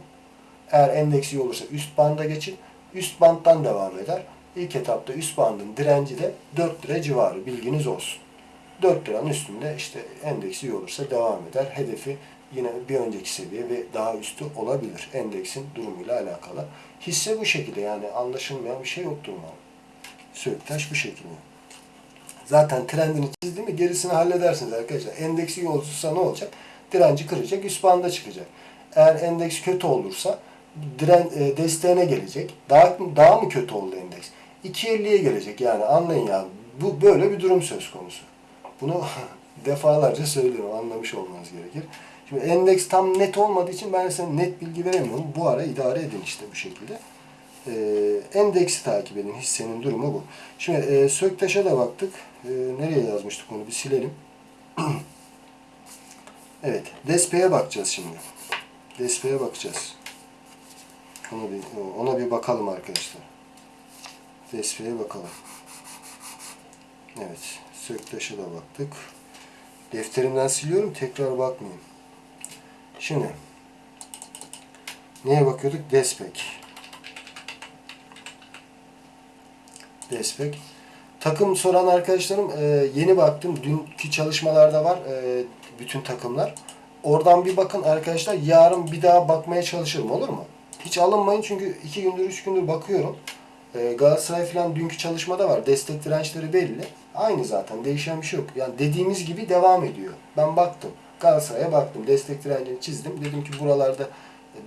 Speaker 1: Eğer endeks iyi olursa üst banda geçin. Üst banddan devam eder. İlk etapta üst bandın direnci de 4 lira civarı. Bilginiz olsun. 4 liranın üstünde işte endeks iyi olursa devam eder. Hedefi yine bir önceki seviye ve daha üstü olabilir. Endeksin durumuyla alakalı. Hisse bu şekilde yani anlaşılmayan bir şey yoktur umarım. Söktaş bu şekilde. Zaten trendini çizdi mi gerisini halledersiniz arkadaşlar. Endeksi iyi olursa ne olacak? Direnci kıracak, üst banda çıkacak. Eğer endeks kötü olursa diren, e, desteğine gelecek. Daha, daha mı kötü oldu endeks? 2.50'ye gelecek yani anlayın ya. Bu böyle bir durum söz konusu. Bunu defalarca söylüyorum anlamış olmanız gerekir. Şimdi endeks tam net olmadığı için ben size net bilgi veremiyorum. Bu ara idare edin işte bu şekilde. Ee, endeksi takip edin. Hissenin durumu bu. Şimdi e, Söktaş'a da baktık. E, nereye yazmıştık onu bir silelim. evet. Despe'ye bakacağız şimdi. Despe'ye bakacağız. Ona bir, ona bir bakalım arkadaşlar. Despe'ye bakalım. Evet. Söktaş'a da baktık. Defterimden siliyorum. Tekrar bakmayayım. Şimdi neye bakıyorduk? Despek. Despek. Takım soran arkadaşlarım e, yeni baktım. Dünkü çalışmalarda var e, bütün takımlar. Oradan bir bakın arkadaşlar. Yarın bir daha bakmaya çalışırım olur mu? Hiç alınmayın çünkü iki gündür, üç gündür bakıyorum. E, Galatasaray falan dünkü çalışmada var. Destek dirençleri belli. Aynı zaten. Değişen bir şey yok. Yani dediğimiz gibi devam ediyor. Ben baktım. Galatasaray'a baktım. Destek direncini çizdim. Dedim ki buralarda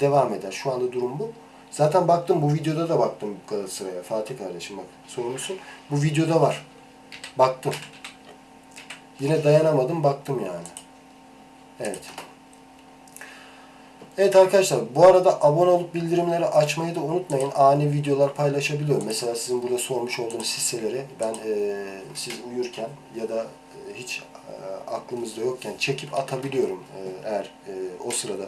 Speaker 1: devam eder. Şu anda durum bu. Zaten baktım bu videoda da baktım Galatasaray'a. Fatih kardeşim bak sorumlusun. Bu videoda var. Baktım. Yine dayanamadım baktım yani. Evet. Evet arkadaşlar bu arada abone olup bildirimleri açmayı da unutmayın. Ani videolar paylaşabiliyorum. Mesela sizin burada sormuş olduğunuz hisseleri ben e, siz uyurken ya da e, hiç e, aklımızda yokken çekip atabiliyorum. E, eğer e, o sırada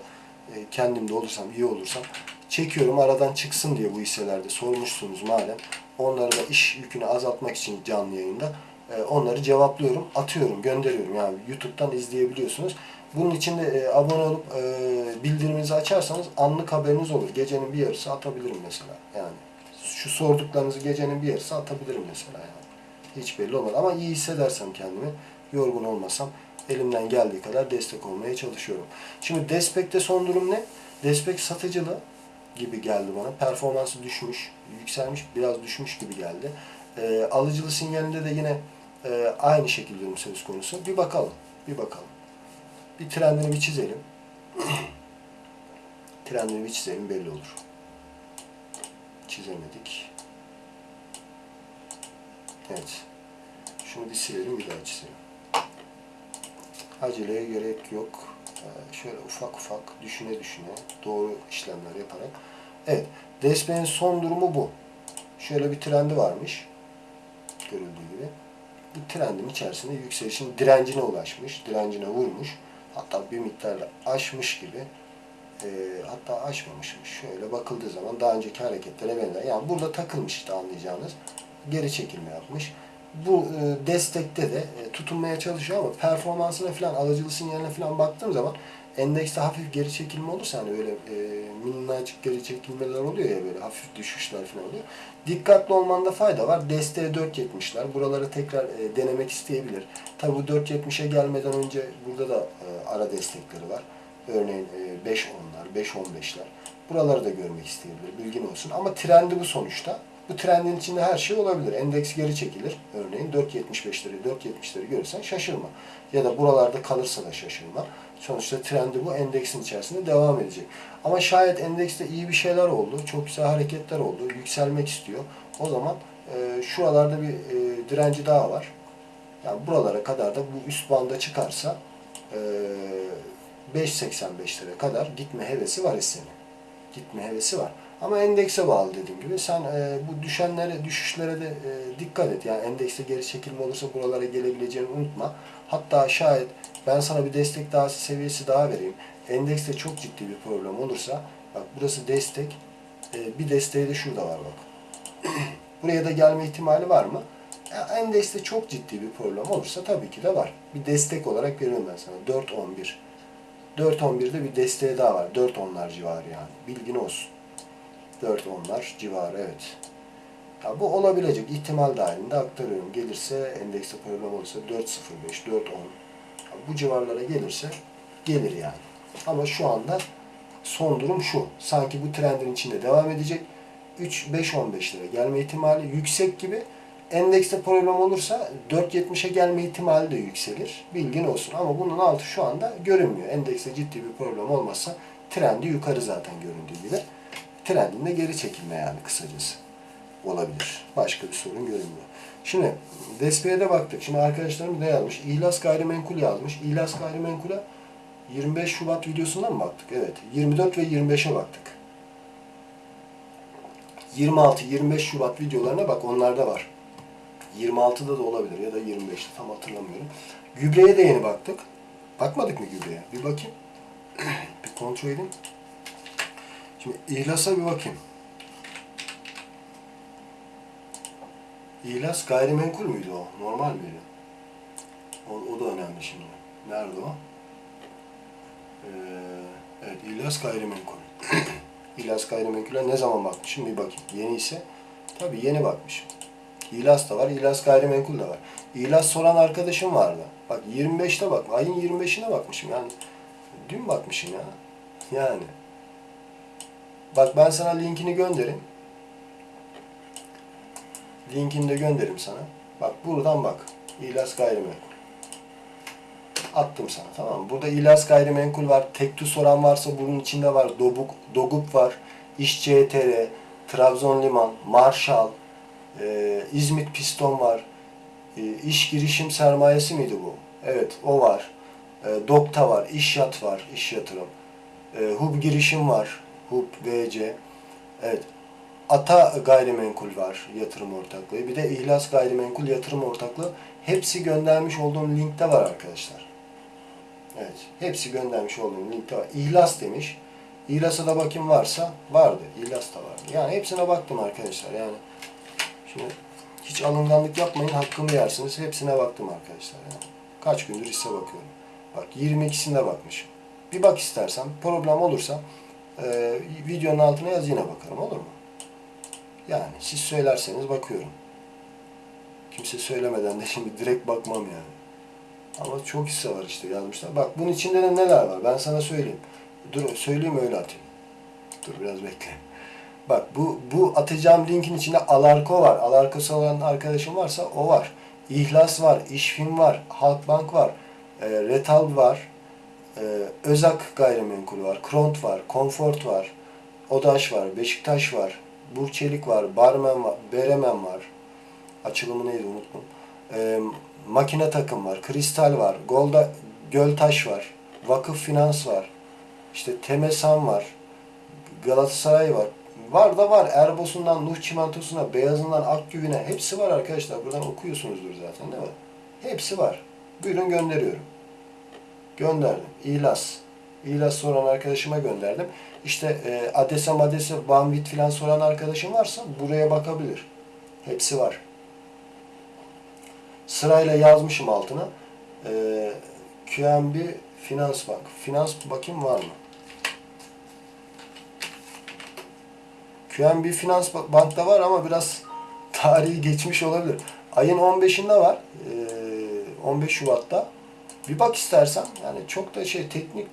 Speaker 1: e, kendimde olursam, iyi olursam çekiyorum aradan çıksın diye bu hisselerde sormuşsunuz madem. Onları da iş yükünü azaltmak için canlı yayında e, onları cevaplıyorum, atıyorum, gönderiyorum. Yani YouTube'dan izleyebiliyorsunuz. Bunun için de e, abone olup e, bildiriminizi açarsanız anlık haberiniz olur. Gecenin bir yarısı atabilirim mesela. Yani şu sorduklarınızı gecenin bir yarısı atabilirim mesela yani. Hiç belli olmaz. Ama iyi hissedersem kendimi, yorgun olmasam elimden geldiği kadar destek olmaya çalışıyorum. Şimdi Despek'te son durum ne? Despek satıcılı gibi geldi bana. Performansı düşmüş, yükselmiş, biraz düşmüş gibi geldi. E, alıcılı sinyalinde de yine e, aynı şekilde durum söz konusu. Bir bakalım, bir bakalım. Bir trendini bir çizelim. trendini bir çizelim belli olur. Çizemedik. Evet. Şunu bir silelim bir daha çizelim. Aceleye gerek yok. Ee, şöyle ufak ufak düşüne düşüne doğru işlemler yaparak. Evet. Despey'in son durumu bu. Şöyle bir trendi varmış. Görüldüğü gibi. Bu trendin içerisinde yükselişin direncine ulaşmış. Direncine vurmuş. Hatta bir miktarla aşmış gibi. E, hatta aşmamışmış. Şöyle bakıldığı zaman daha önceki hareketlere benzer. Yani burada takılmış işte anlayacağınız. Geri çekilme yapmış. Bu e, destekte de e, tutunmaya çalışıyor ama performansına falan alıcılı sinyaline falan baktığım zaman endekste hafif geri çekilme olursa hani öyle e, minnacık geri çekilmeler oluyor ya böyle hafif düşüşler falan oluyor. Dikkatli olmanda fayda var. Desteğe 4.70'ler. Buraları tekrar e, denemek isteyebilir. Tabi bu 4.70'e gelmeden önce burada da e, ara destekleri var. Örneğin e, 5.10'lar, 5.15'ler. Buraları da görmek isteyebilir. Bilgin olsun. Ama trendi bu sonuçta. Bu trendin içinde her şey olabilir. Endeks geri çekilir. Örneğin 4.75'leri, 4.70'leri görürsen şaşırma. Ya da buralarda kalırsa da şaşırma. Sonuçta trendi bu endeksin içerisinde devam edecek. Ama şayet endekste iyi bir şeyler oldu, çok güzel hareketler oldu, yükselmek istiyor. O zaman e, şuralarda bir e, direnci daha var. Yani buralara kadar da bu üst banda çıkarsa e, 5.85'lere kadar gitme hevesi var hissenin. Gitme hevesi var. Ama endekse bağlı dediğim gibi. Sen e, bu düşenlere, düşüşlere de e, dikkat et. Yani endekste geri çekilme olursa buralara gelebileceğini unutma. Hatta şayet ben sana bir destek daha seviyesi daha vereyim. Endekste çok ciddi bir problem olursa bak burası destek. E, bir desteği de şurada var bak. Buraya da gelme ihtimali var mı? Ya, endekste çok ciddi bir problem olursa tabii ki de var. Bir destek olarak veriyorum ben sana. 4.11. 4.11'de bir desteği daha var. 4.10'lar civarı yani. Bilgin olsun. 4.10'lar civarı evet. Ya bu olabilecek ihtimal dahilinde aktarıyorum. Gelirse endekste problem olursa 4.05, 4.10 ya bu civarlara gelirse gelir yani. Ama şu anda son durum şu. Sanki bu trendin içinde devam edecek. 3 5 15 lira gelme ihtimali yüksek gibi. Endekste problem olursa 4.70'e gelme ihtimali de yükselir. Bilgin olsun. Ama bunun altı şu anda görünmüyor. Endekste ciddi bir problem olmazsa trendi yukarı zaten göründüğü gibi. Trendinde geri çekilme yani kısacası olabilir. Başka bir sorun görünmüyor. Şimdi Despia'ya de baktık. Şimdi arkadaşlarım ne yazmış? İhlas gayrimenkul yazmış. İhlas gayrimenkule 25 Şubat videosundan mı baktık? Evet. 24 ve 25'e baktık. 26-25 Şubat videolarına bak onlarda var. 26'da da olabilir ya da 25'te tam hatırlamıyorum. Gübreye de yeni baktık. Bakmadık mı gübreye? Bir bakayım. bir kontrol edeyim. Şimdi ihlasa bir bakayım. İhlas gayrimenkul müydü o? Normal miydi? O, o da önemli şimdi. Nerede o? Ee, evet, İhlas gayrimenkul. İhlas gayrimenkule ne zaman bakmışım bir bakayım. Yeni ise tabii yeni bakmışım. İhlas da var, İhlas gayrimenkul de var. İhlas soran arkadaşım vardı. Bak 25'te bak, ayın 25'ine bakmışım yani. Dün bakmışım ya. Yani. Bak ben sana linkini gönderin. Linkini de gönderirim sana. Bak buradan bak. İhlas gayrimenkul. Attım sana tamam mı? Burada İhlas gayrimenkul var. Tektu soran varsa bunun içinde var. Dobuk, Dogup var. İş Trabzon Liman, Marshall, e, İzmit Piston var. E, iş girişim sermayesi miydi bu? Evet o var. E, Dokta var. İş yat var. iş yatırım. E, Hub girişim var. Hub VC. Evet. Ata gayrimenkul var yatırım ortaklığı. Bir de İhlas gayrimenkul yatırım ortaklığı. Hepsi göndermiş olduğum linkte var arkadaşlar. Evet. Hepsi göndermiş olduğum linkte var. İhlas demiş. İhlas'a da bakayım varsa vardı. İhlas da vardı. Yani hepsine baktım arkadaşlar. Yani şimdi hiç alınganlık yapmayın. Hakkımı yersiniz. Hepsine baktım arkadaşlar. Yani. Kaç gündür hisse bakıyorum. Bak 22'sinde bakmışım. Bir bak istersen. Problem olursa e, videonun altına yaz yine bakarım. Olur mu? Yani siz söylerseniz bakıyorum. Kimse söylemeden de şimdi direkt bakmam yani. Ama çok hisse var işte yazmışlar. Bak bunun içinde de neler var ben sana söyleyeyim. Dur söyleyeyim öyle atayım. Dur biraz bekle. Bak bu bu atacağım linkin içinde Alarko var. Alarkosu olan arkadaşım varsa o var. İhlas var, İşfin var, Halkbank var, e, Retal var, e, Özak gayrimenkul var, Kront var, Comfort var, Odaş var, Beşiktaş var, Burçelik var, Barmen var, Beremen var. Açılımı neydi unuttum. E, makine takım var, Kristal var, Golda Göltaş var, Vakıf Finans var, işte Temesan var, Galatasaray var. Var da var. Erbos'undan Nuh Çimentosu'na, Beyazından Akgüvü'ne hepsi var arkadaşlar. Buradan okuyorsunuzdur zaten değil mi? Hepsi var. Buyurun gönderiyorum. Gönderdim. İhlas. İhlas soran arkadaşıma gönderdim. İşte e, Adese Madese, Banvit filan soran arkadaşım varsa buraya bakabilir. Hepsi var. Sırayla yazmışım altına. E, QNB Finans Bank. Finans bakayım var mı? QNB Finans Bank'ta var ama biraz tarihi geçmiş olabilir. Ayın 15'inde var. Ee, 15 Şubat'ta. Bir bak istersen. Yani çok da şey teknik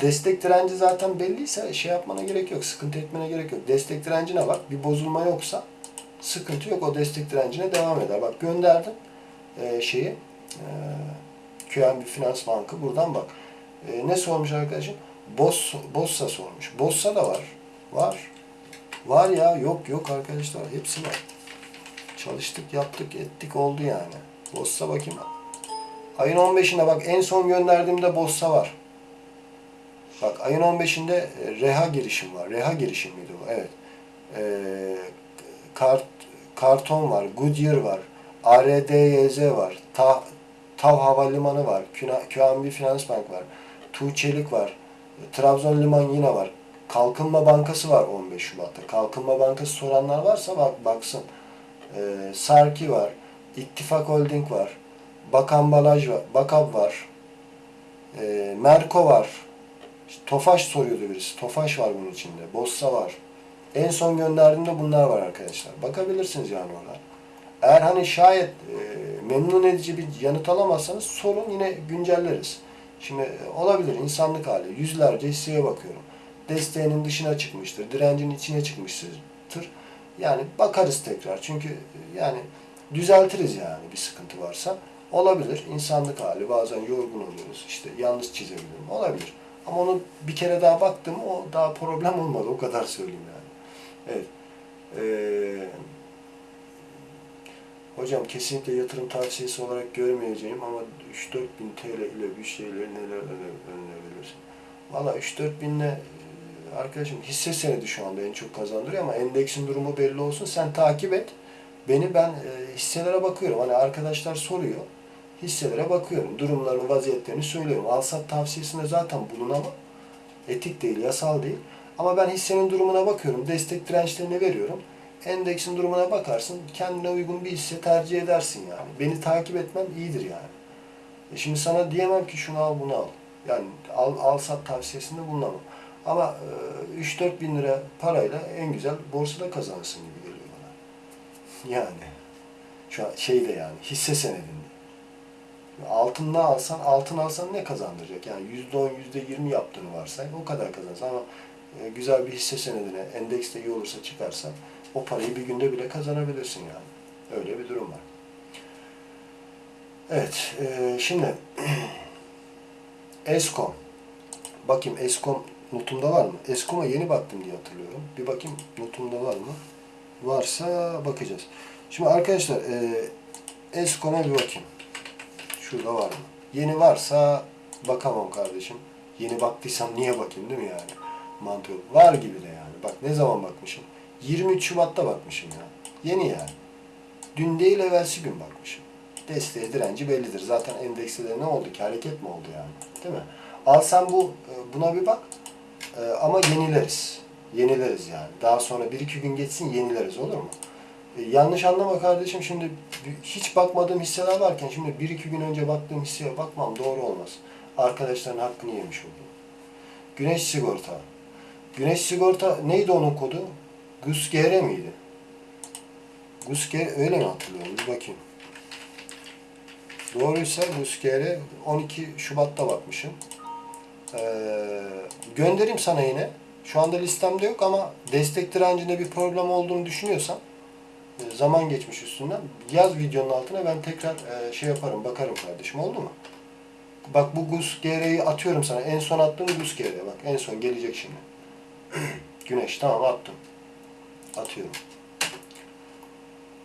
Speaker 1: destek direnci zaten belliyse şey yapmana gerek yok. Sıkıntı etmene gerek yok. Destek direncine bak. Bir bozulma yoksa sıkıntı yok. O destek direncine devam eder. Bak gönderdim ee, şeyi e, QNB Finans Bank'ı. Buradan bak. Ee, ne sormuş arkadaşım? Boss, Bossa sormuş. Bossa da var. Var. Var ya yok yok arkadaşlar hepsi var. Çalıştık yaptık ettik oldu yani. Bossa bakayım. Ayın 15'inde bak en son gönderdiğimde Bossa var. Bak ayın 15'inde e, Reha girişim var. Reha girişim miydi bu? Evet. Ee, kart, karton var. Goodyear var. ARDYZ var. Ta, Tav Havalimanı var. QNB Finans Bank var. Tuğçelik var. Trabzon Liman yine var. Kalkınma Bankası var 15 Şubat'ta. Kalkınma Bankası soranlar varsa bak baksın. Ee, Sarki var. İttifak Holding var. Bakan Balaj var. Bakab var. Ee, Merko var. İşte Tofaş soruyordu birisi. Tofaş var bunun içinde. Bossa var. En son gönderdiğimde bunlar var arkadaşlar. Bakabilirsiniz yani ona. Eğer hani şayet e, memnun edici bir yanıt alamazsanız sorun yine güncelleriz. Şimdi e, olabilir insanlık hali. Yüzlerce hisseye bakıyorum desteğinin dışına çıkmıştır, direncin içine çıkmıştır. Yani bakarız tekrar. Çünkü yani düzeltiriz yani bir sıkıntı varsa. Olabilir. İnsanlık hali. Bazen yorgun oluyoruz. İşte yanlış çizebilirim. Olabilir. Ama onu bir kere daha baktım. O daha problem olmadı. O kadar söyleyeyim yani. Evet. Ee, hocam kesinlikle yatırım tavsiyesi olarak görmeyeceğim ama 3-4 bin TL ile bir şeyleri neler önerebilirsin? Valla 3-4 binle arkadaşım hisse senedi şu anda en çok kazandırıyor ama endeksin durumu belli olsun. Sen takip et. Beni ben e, hisselere bakıyorum. Hani arkadaşlar soruyor. Hisselere bakıyorum. Durumlarını, vaziyetlerini söylüyorum. Alsat tavsiyesinde zaten bulunamam. Etik değil, yasal değil. Ama ben hissenin durumuna bakıyorum. Destek dirençlerini veriyorum. Endeksin durumuna bakarsın. Kendine uygun bir hisse tercih edersin yani. Beni takip etmem iyidir yani. E şimdi sana diyemem ki şunu al bunu al. Yani al, al sat tavsiyesinde bulunamam. Ama e, 3-4 bin lira parayla en güzel borsada kazanırsın gibi geliyor bana. Yani. Şu an şeyde yani hisse senedinde. Altın ne alsan, altın alsan ne kazandıracak? Yani %10, %20 yaptığını varsay o kadar kazanırsın ama e, güzel bir hisse senedine, endekste iyi olursa çıkarsan o parayı bir günde bile kazanabilirsin yani. Öyle bir durum var. Evet, e, şimdi Eskom. Bakayım Eskom notumda var mı? Eskom'a yeni baktım diye hatırlıyorum. Bir bakayım notumda var mı? Varsa bakacağız. Şimdi arkadaşlar e, Eskom'a bir bakayım. Şurada var mı? Yeni varsa bakamam kardeşim. Yeni baktıysam niye bakayım değil mi yani? Mantığı var gibi de yani. Bak ne zaman bakmışım? 23 Şubat'ta bakmışım ya. Yeni yani. Dün değil evvelsi gün bakmışım. Desteği direnci bellidir. Zaten endekste de ne oldu ki? Hareket mi oldu yani? Değil mi? Al sen bu e, buna bir bak. E, ama yenileriz. Yenileriz yani. Daha sonra 1-2 gün geçsin yenileriz olur mu? E, yanlış anlama kardeşim şimdi hiç bakmadığım hisseler varken şimdi 1-2 gün önce baktığım hisseye bakmam doğru olmaz. Arkadaşların hakkını yemiş oldum. Güneş sigorta. Güneş sigorta neydi onun kodu? GUSGR miydi? GUSGR öyle mi hatırlıyorum? Bir bakayım. Doğruysa GUSGR 12 Şubat'ta bakmışım. Ee, göndereyim sana yine. Şu anda listemde yok ama destek direncinde bir problem olduğunu düşünüyorsan e, zaman geçmiş üstünden yaz videonun altına ben tekrar e, şey yaparım bakarım kardeşim oldu mu? Bak bu Gus atıyorum sana. En son attığım Gus. Bak en son gelecek şimdi. Güneş tamam attım. Atıyorum.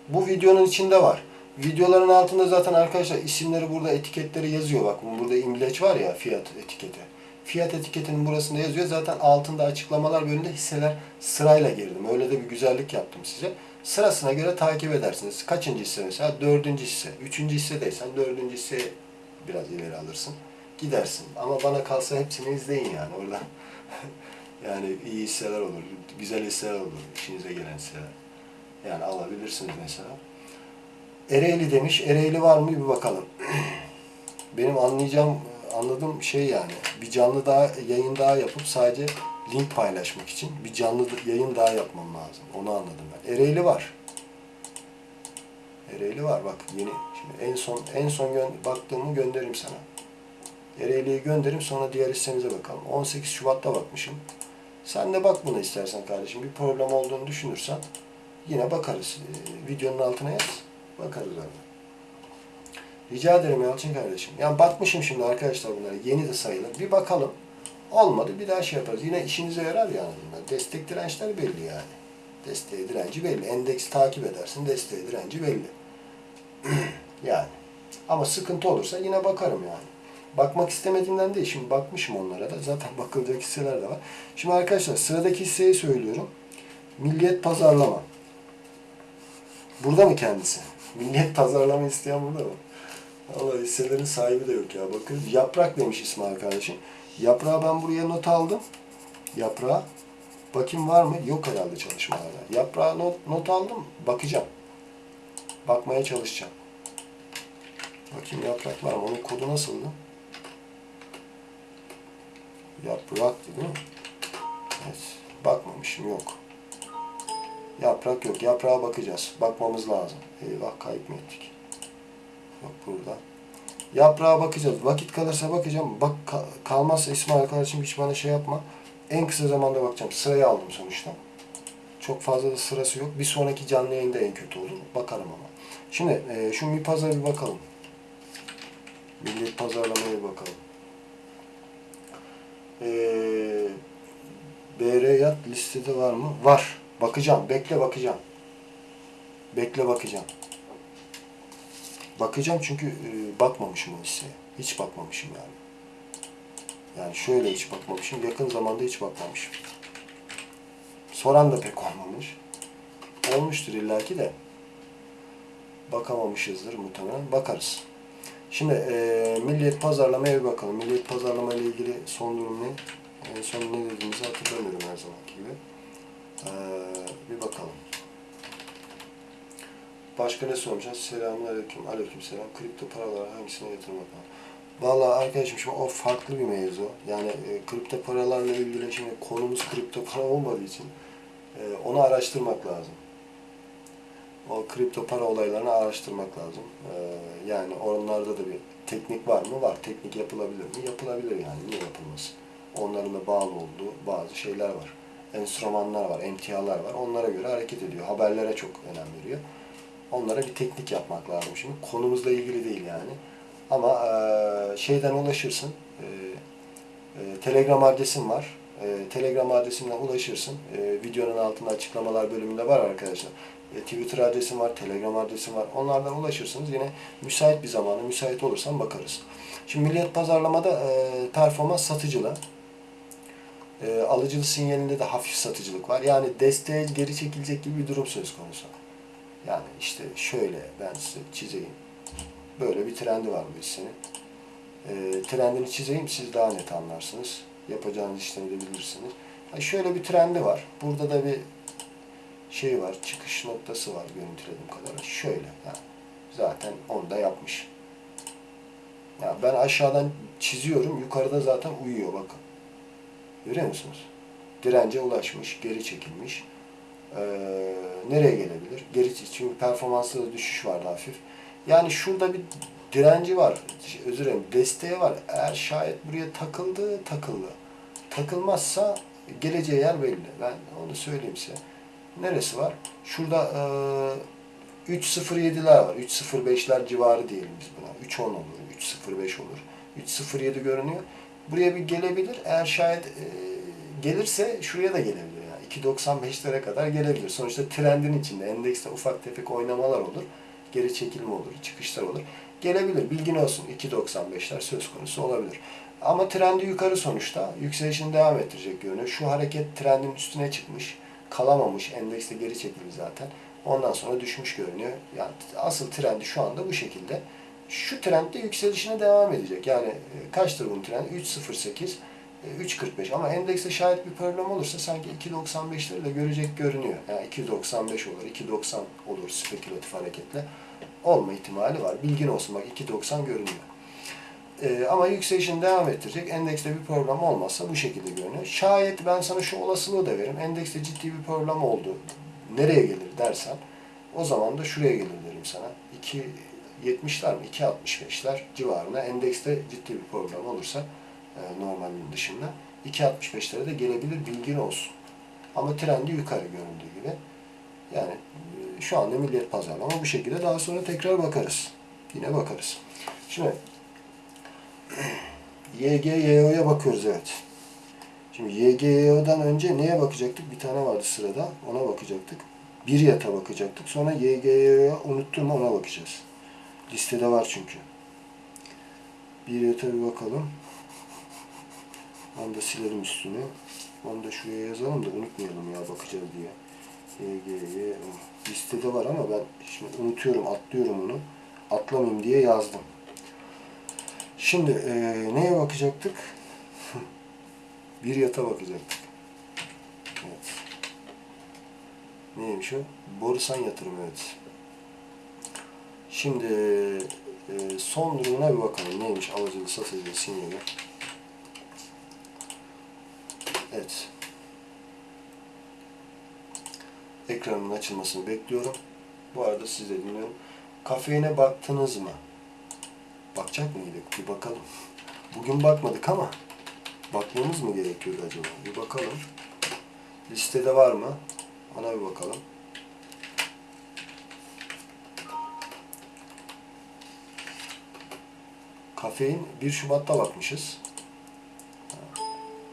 Speaker 1: Bu videonun içinde var. Videoların altında zaten arkadaşlar isimleri burada etiketleri yazıyor. Bak burada imleç var ya fiyat etiketi. Fiyat etiketinin burasında yazıyor. Zaten altında açıklamalar bölümünde hisseler sırayla girdim. Öyle de bir güzellik yaptım size. Sırasına göre takip edersiniz. Kaçıncı hisse mesela? Dördüncü hisse. Üçüncü hissedeysen dördüncü hisseyi biraz ileri alırsın. Gidersin. Ama bana kalsa hepsini izleyin yani oradan. Yani iyi hisseler olur. Güzel hisseler olur. İşinize gelen hisseler. Yani alabilirsiniz mesela. Ereğli demiş. Ereğli var mı bir bakalım. Benim anlayacağım, anladığım şey yani bir canlı daha yayın daha yapıp sadece link paylaşmak için bir canlı yayın daha yapmam lazım. Onu anladım ben. Ereğli var. Ereğli var bak yeni. Şimdi en son en son gö baktığımı göndereyim sana. Ereğli'yi gönderim sonra diğer hissemize bakalım. 18 Şubat'ta bakmışım. Sen de bak buna istersen kardeşim. Bir problem olduğunu düşünürsen yine bakarız. Ee, videonun altına yaz. Bakarız abi. Rica ederim Yalçın kardeşim. Yani bakmışım şimdi arkadaşlar bunlara. Yeni de sayılır. Bir bakalım. Olmadı bir daha şey yaparız. Yine işinize yarar yani bunlar. Destek dirençler belli yani. Desteği direnci belli. Endeks takip edersin. Desteği direnci belli. yani. Ama sıkıntı olursa yine bakarım yani. Bakmak istemediğimden değil. Şimdi bakmışım onlara da. Zaten bakılacak hisseler de var. Şimdi arkadaşlar sıradaki hisseyi söylüyorum. Milliyet pazarlama. Burada mı kendisi? Milliyet pazarlama isteyen burada mı? Vallahi hisselerin sahibi de yok ya. Bakın yaprak demiş ismi arkadaşım. Yaprağı ben buraya not aldım. Yaprağı. Bakayım var mı? Yok herhalde çalışmalarda. Yaprağı not, not aldım. Bakacağım. Bakmaya çalışacağım. Bakayım yaprak var mı? Onun kodu nasıldı? Yapraktı değil mi? Evet. Bakmamışım. Yok. Yaprak yok. Yaprağa bakacağız. Bakmamız lazım. Eyvah kayıp mı ettik? Yok burada. Yaprağa bakacağız. Vakit kalırsa bakacağım. Bak ka- kalmazsa İsmail arkadaşım hiç bana şey yapma. En kısa zamanda bakacağım. Sırayı aldım sonuçta. Çok fazla da sırası yok. Bir sonraki canlı yayında en kötü olur. Bakarım ama. Şimdi e, şu bir pazara bir bakalım. Millet pazarlamaya bir bakalım. E, BR yat listede var mı? Var. Bakacağım. Bekle bakacağım. Bekle bakacağım. Bakacağım çünkü e, bakmamışım o hisseye. Hiç bakmamışım yani. Yani şöyle hiç bakmamışım. Yakın zamanda hiç bakmamışım. Soran da pek olmamış. Olmuştur illaki de. Bakamamışızdır muhtemelen. Bakarız. Şimdi e, milliyet pazarlamaya bir bakalım. Milliyet pazarlama ile ilgili son durum ne? En son ne dediğimizi hatırlamıyorum her zamanki gibi. E, bir bakalım. Başka ne sormuşlar? Selamun aleyküm. Aleyküm selam. Kripto paralar hangisine yatırım yapalım? Valla arkadaşım şimdi o farklı bir mevzu. Yani e, kripto paralarla ilgili şimdi konumuz kripto para olmadığı için e, onu araştırmak lazım. O kripto para olaylarını araştırmak lazım. E, yani onlarda da bir teknik var mı? Var. Teknik yapılabilir mi? Yapılabilir yani. Niye yapılmasın? Onların da bağlı olduğu bazı şeyler var. Enstrümanlar var, emtialar var. Onlara göre hareket ediyor. Haberlere çok önem veriyor. Onlara bir teknik yapmak lazım şimdi. Konumuzla ilgili değil yani. Ama e, şeyden ulaşırsın. E, e, Telegram adresim var. E, Telegram adresimden ulaşırsın. E, videonun altında açıklamalar bölümünde var arkadaşlar. E, Twitter adresim var, Telegram adresim var. Onlardan ulaşırsınız. Yine müsait bir zamanda, müsait olursam bakarız. Şimdi Milliyet Pazarlama'da e, performans satıcılı. E, alıcılı sinyalinde de hafif satıcılık var. Yani desteğe geri çekilecek gibi bir durum söz konusu. Yani işte şöyle ben size çizeyim. Böyle bir trendi var bu hissenin. E, trendini çizeyim siz daha net anlarsınız. Yapacağınız işlemi de bilirsiniz. Yani şöyle bir trendi var. Burada da bir şey var, çıkış noktası var görüntülediğim kadarıyla. Şöyle yani zaten onu da yapmış. Ya ben aşağıdan çiziyorum, yukarıda zaten uyuyor bakın. Görüyor musunuz? Dirence ulaşmış, geri çekilmiş. Ee, nereye gelebilir? Geri çünkü performansında da düşüş vardı hafif. Yani şurada bir direnci var. Özür dilerim, desteği var. Eğer şayet buraya takıldı, takıldı. Takılmazsa geleceği yer belli. Ben onu söyleyeyim size. Neresi var? Şurada e, 3.07'ler var. 3.05'ler civarı diyelim biz buna. 3.10 olur, 3.05 olur. 3.07 görünüyor. Buraya bir gelebilir. Eğer şayet e, gelirse şuraya da gelebilir. Yani 2.95'lere kadar gelebilir. Sonuçta trendin içinde endekste ufak tefek oynamalar olur. Geri çekilme olur, çıkışlar olur. Gelebilir. Bilgin olsun. 2.95'ler söz konusu olabilir. Ama trendi yukarı sonuçta. Yükselişini devam ettirecek görünüyor. Şu hareket trendin üstüne çıkmış kalamamış. Endekste geri çekildi zaten. Ondan sonra düşmüş görünüyor. Yani asıl trendi şu anda bu şekilde. Şu trend de yükselişine devam edecek. Yani e, kaçtır bunun trendi? 3.08, e, 3.45 ama endekste şayet bir problem olursa sanki 2.95'leri de görecek görünüyor. Yani 2.95 olur, 2.90 olur spekülatif hareketle. Olma ihtimali var. Bilgin olsun bak 2.90 görünüyor. Ee, ama yükselişini devam ettirecek. Endekste bir problem olmazsa bu şekilde görünüyor. Şayet ben sana şu olasılığı da veririm. Endekste ciddi bir problem oldu. Nereye gelir dersen o zaman da şuraya gelir derim sana. 2.70'ler mi? 2.65'ler civarına endekste ciddi bir problem olursa e, normalin dışında 2.65'lere de gelebilir bilgin olsun. Ama trendi yukarı göründüğü gibi. Yani e, şu anda milliyet pazarlama bu şekilde. Daha sonra tekrar bakarız. Yine bakarız. Şimdi YGYO'ya bakıyoruz evet. Şimdi YGYO'dan önce neye bakacaktık? Bir tane vardı sırada. Ona bakacaktık. Bir yata bakacaktık. Sonra YGYO'ya unuttum ona bakacağız. Listede var çünkü. Bir yata bir bakalım. Onu da silelim üstünü. Onu da şuraya yazalım da unutmayalım ya bakacağız diye. YGYO. Listede var ama ben şimdi unutuyorum, atlıyorum onu. Atlamayayım diye yazdım. Şimdi e, neye bakacaktık? bir yata bakacaktık. Evet. Neymiş o? Borusan yatırım evet. Şimdi e, son durumuna bir bakalım. Neymiş alıcılı satıcılı sinyali. Evet. Ekranın açılmasını bekliyorum. Bu arada siz de dinliyorum. Kafeine baktınız mı? Bakacak mıydık? Bir bakalım. Bugün bakmadık ama bakmamız mı gerekiyordu acaba? Bir bakalım. Listede var mı? Ona bir bakalım. Kafein 1 Şubat'ta bakmışız.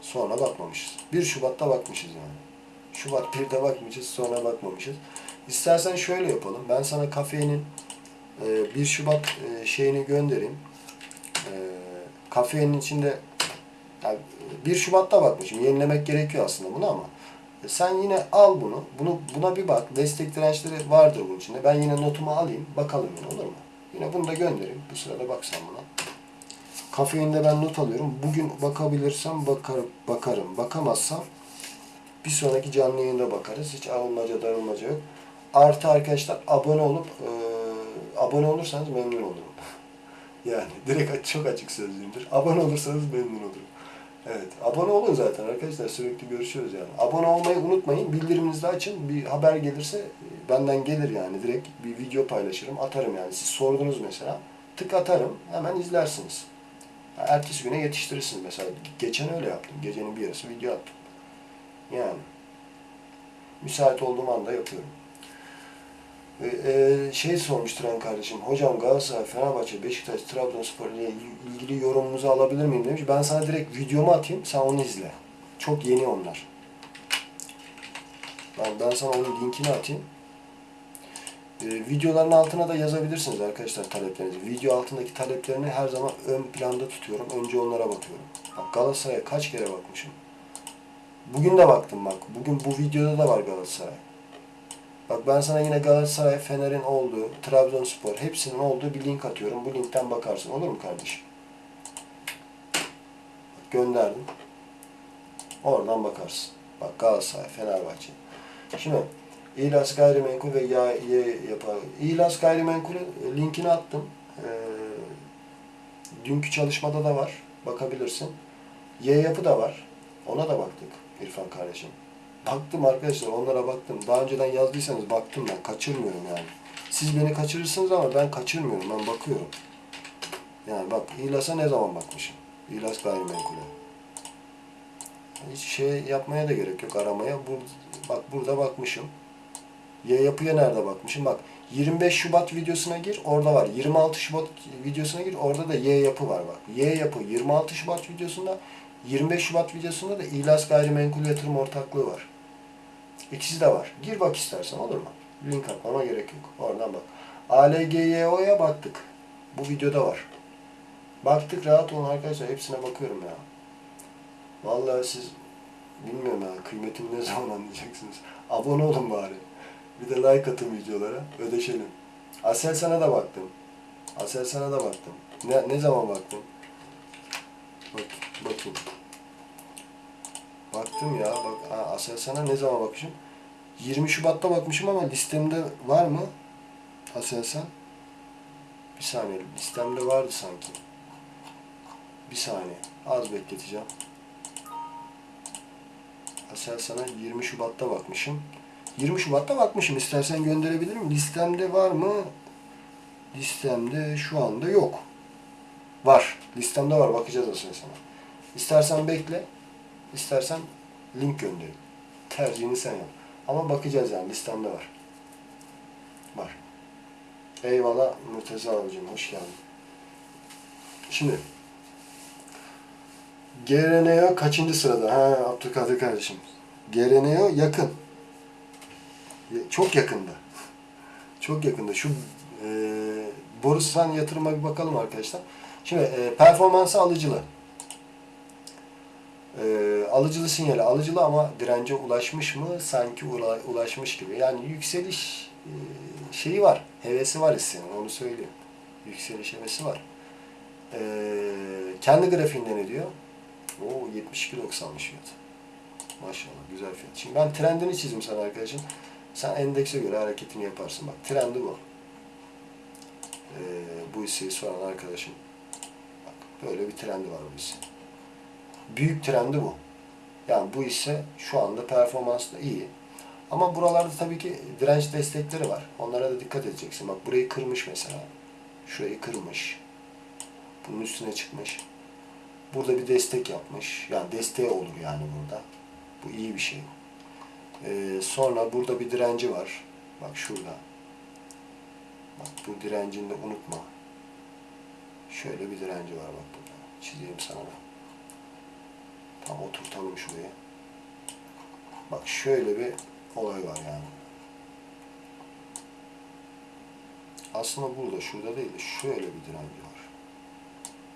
Speaker 1: Sonra bakmamışız. 1 Şubat'ta bakmışız yani. Şubat 1'de bakmışız, sonra bakmamışız. İstersen şöyle yapalım. Ben sana kafeinin 1 Şubat e, şeyini göndereyim. E, kafeinin içinde yani 1 Şubat'ta bakmışım. Yenilemek gerekiyor aslında bunu ama e, sen yine al bunu. Bunu buna bir bak. Destek dirençleri vardır bunun içinde. Ben yine notumu alayım. Bakalım yine olur mu? Yine bunu da göndereyim. Bu sırada bak sen buna. Kafeinde ben not alıyorum. Bugün bakabilirsem bakarım. bakarım. Bakamazsam bir sonraki canlı yayında bakarız. Hiç alınmaca darılmaca yok. Artı arkadaşlar abone olup e, abone olursanız memnun olurum. yani direkt çok açık sözlüyümdür. Abone olursanız memnun olurum. Evet. Abone olun zaten arkadaşlar. Sürekli görüşüyoruz yani. Abone olmayı unutmayın. Bildiriminizi de açın. Bir haber gelirse e, benden gelir yani. Direkt bir video paylaşırım. Atarım yani. Siz sordunuz mesela. Tık atarım. Hemen izlersiniz. Ertesi güne yetiştirirsiniz mesela. Geçen öyle yaptım. Gecenin bir yarısı video attım. Yani. Müsait olduğum anda yapıyorum. Ee, şey sormuş Tren kardeşim. Hocam Galatasaray, Fenerbahçe, Beşiktaş, Trabzonspor ile ilgili yorumunuzu alabilir miyim demiş. Ben sana direkt videomu atayım. Sen onu izle. Çok yeni onlar. Ben, ben sana onun linkini atayım. Ee, videoların altına da yazabilirsiniz arkadaşlar taleplerinizi. Video altındaki taleplerini her zaman ön planda tutuyorum. Önce onlara bakıyorum. Bak Galatasaray'a kaç kere bakmışım. Bugün de baktım bak. Bugün bu videoda da var Galatasaray. Bak ben sana yine Galatasaray, Fener'in olduğu, Trabzonspor hepsinin olduğu bir link atıyorum. Bu linkten bakarsın. Olur mu kardeşim? Bak gönderdim. Oradan bakarsın. Bak Galatasaray, Fenerbahçe. Şimdi İlas Gayrimenkul ve ya, ye, yapar. İlas Gayrimenkul'ün linkini attım. Ee, dünkü çalışmada da var. Bakabilirsin. Y yapı da var. Ona da baktık İrfan kardeşim. Baktım arkadaşlar onlara baktım. Daha önceden yazdıysanız baktım ben. Kaçırmıyorum yani. Siz beni kaçırırsınız ama ben kaçırmıyorum. Ben bakıyorum. Yani bak İlas'a ne zaman bakmışım? İlas Gayrimenkul'e. Hiç şey yapmaya da gerek yok aramaya. Bur bak burada bakmışım. Y yapıya nerede bakmışım? Bak 25 Şubat videosuna gir orada var. 26 Şubat videosuna gir orada da Y yapı var bak. Y yapı 26 Şubat videosunda 25 Şubat videosunda da İlas Gayrimenkul Yatırım Ortaklığı var. İkisi de var. Gir bak istersen olur mu? Link atmama gerek yok. Oradan bak. ALGYO'ya baktık. Bu videoda var. Baktık rahat olun arkadaşlar. Hepsine bakıyorum ya. Vallahi siz bilmiyorum ya kıymetini ne zaman anlayacaksınız. Abone olun bari. Bir de like atın videolara. Ödeşelim. Asel sana da baktım. Asel sana da baktım. Ne, ne zaman baktın? Bak, bakayım. Baktım ya. Bak, Asel sana ne zaman bakmışım? 20 Şubat'ta bakmışım ama listemde var mı? Asel sen? Bir saniye. Listemde vardı sanki. Bir saniye. Az bekleteceğim. Asel sana 20 Şubat'ta bakmışım. 20 Şubat'ta bakmışım. İstersen gönderebilirim. Listemde var mı? Listemde şu anda yok. Var. Listemde var. Bakacağız Asel sana. İstersen bekle. İstersen link gönderin. Tercihini sen yap. Ama bakacağız yani. Listemde var. Var. Eyvallah Murteza abicim. Hoş geldin. Şimdi GRNO kaçıncı sırada? Ha Abdülkadir kardeşim. GRNO yakın. Çok yakında. Çok yakında. Şu e, Borusan yatırıma bir bakalım arkadaşlar. Şimdi e, performansı alıcılı. E, alıcılı sinyali alıcılı ama dirence ulaşmış mı? Sanki ula, ulaşmış gibi. Yani yükseliş e, şeyi var. Hevesi var hissenin. Onu söyleyeyim. Yükseliş hevesi var. E, kendi grafiğinde ne diyor? Oo 72.90'mış fiyat. Maşallah güzel fiyat. Şimdi ben trendini çizdim sana arkadaşım. Sen endekse göre hareketini yaparsın. Bak trendi bu. Ee, bu hisseyi soran arkadaşım. Bak böyle bir trendi var bu hisse. Büyük trendi bu. Yani bu hisse şu anda performans da iyi. Ama buralarda tabii ki direnç destekleri var. Onlara da dikkat edeceksin. Bak burayı kırmış mesela. Şurayı kırmış. Bunun üstüne çıkmış. Burada bir destek yapmış. Yani desteği olur yani burada. Bu iyi bir şey. Ee, sonra burada bir direnci var. Bak şurada. Bak bu direncini de unutma. Şöyle bir direnci var bak burada. Çizeyim sana da. Tam oturtalım şuraya. Bak şöyle bir olay var yani. Aslında burada, şurada değil de şöyle bir direnci var.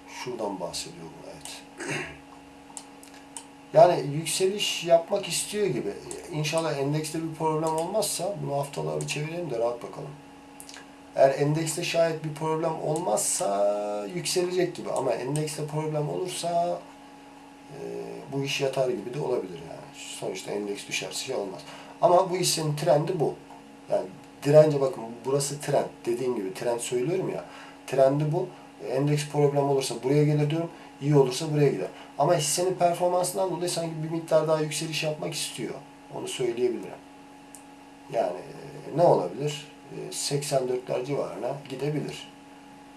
Speaker 1: Şuradan bahsediyor bu, evet. Yani yükseliş yapmak istiyor gibi. İnşallah endekste bir problem olmazsa bunu haftalığa bir çevirelim de rahat bakalım. Eğer endekste şayet bir problem olmazsa yükselecek gibi ama endekste problem olursa bu iş yatar gibi de olabilir yani. Sonuçta endeks düşerse şey olmaz. Ama bu hissenin trendi bu. Yani dirence bakın burası trend. Dediğim gibi trend söylüyorum ya. Trendi bu. Endeks problem olursa buraya gelir diyorum. İyi olursa buraya gider. Ama hissenin performansından dolayı sanki bir miktar daha yükseliş yapmak istiyor. Onu söyleyebilirim. Yani e, ne olabilir? E, 84'ler civarına gidebilir.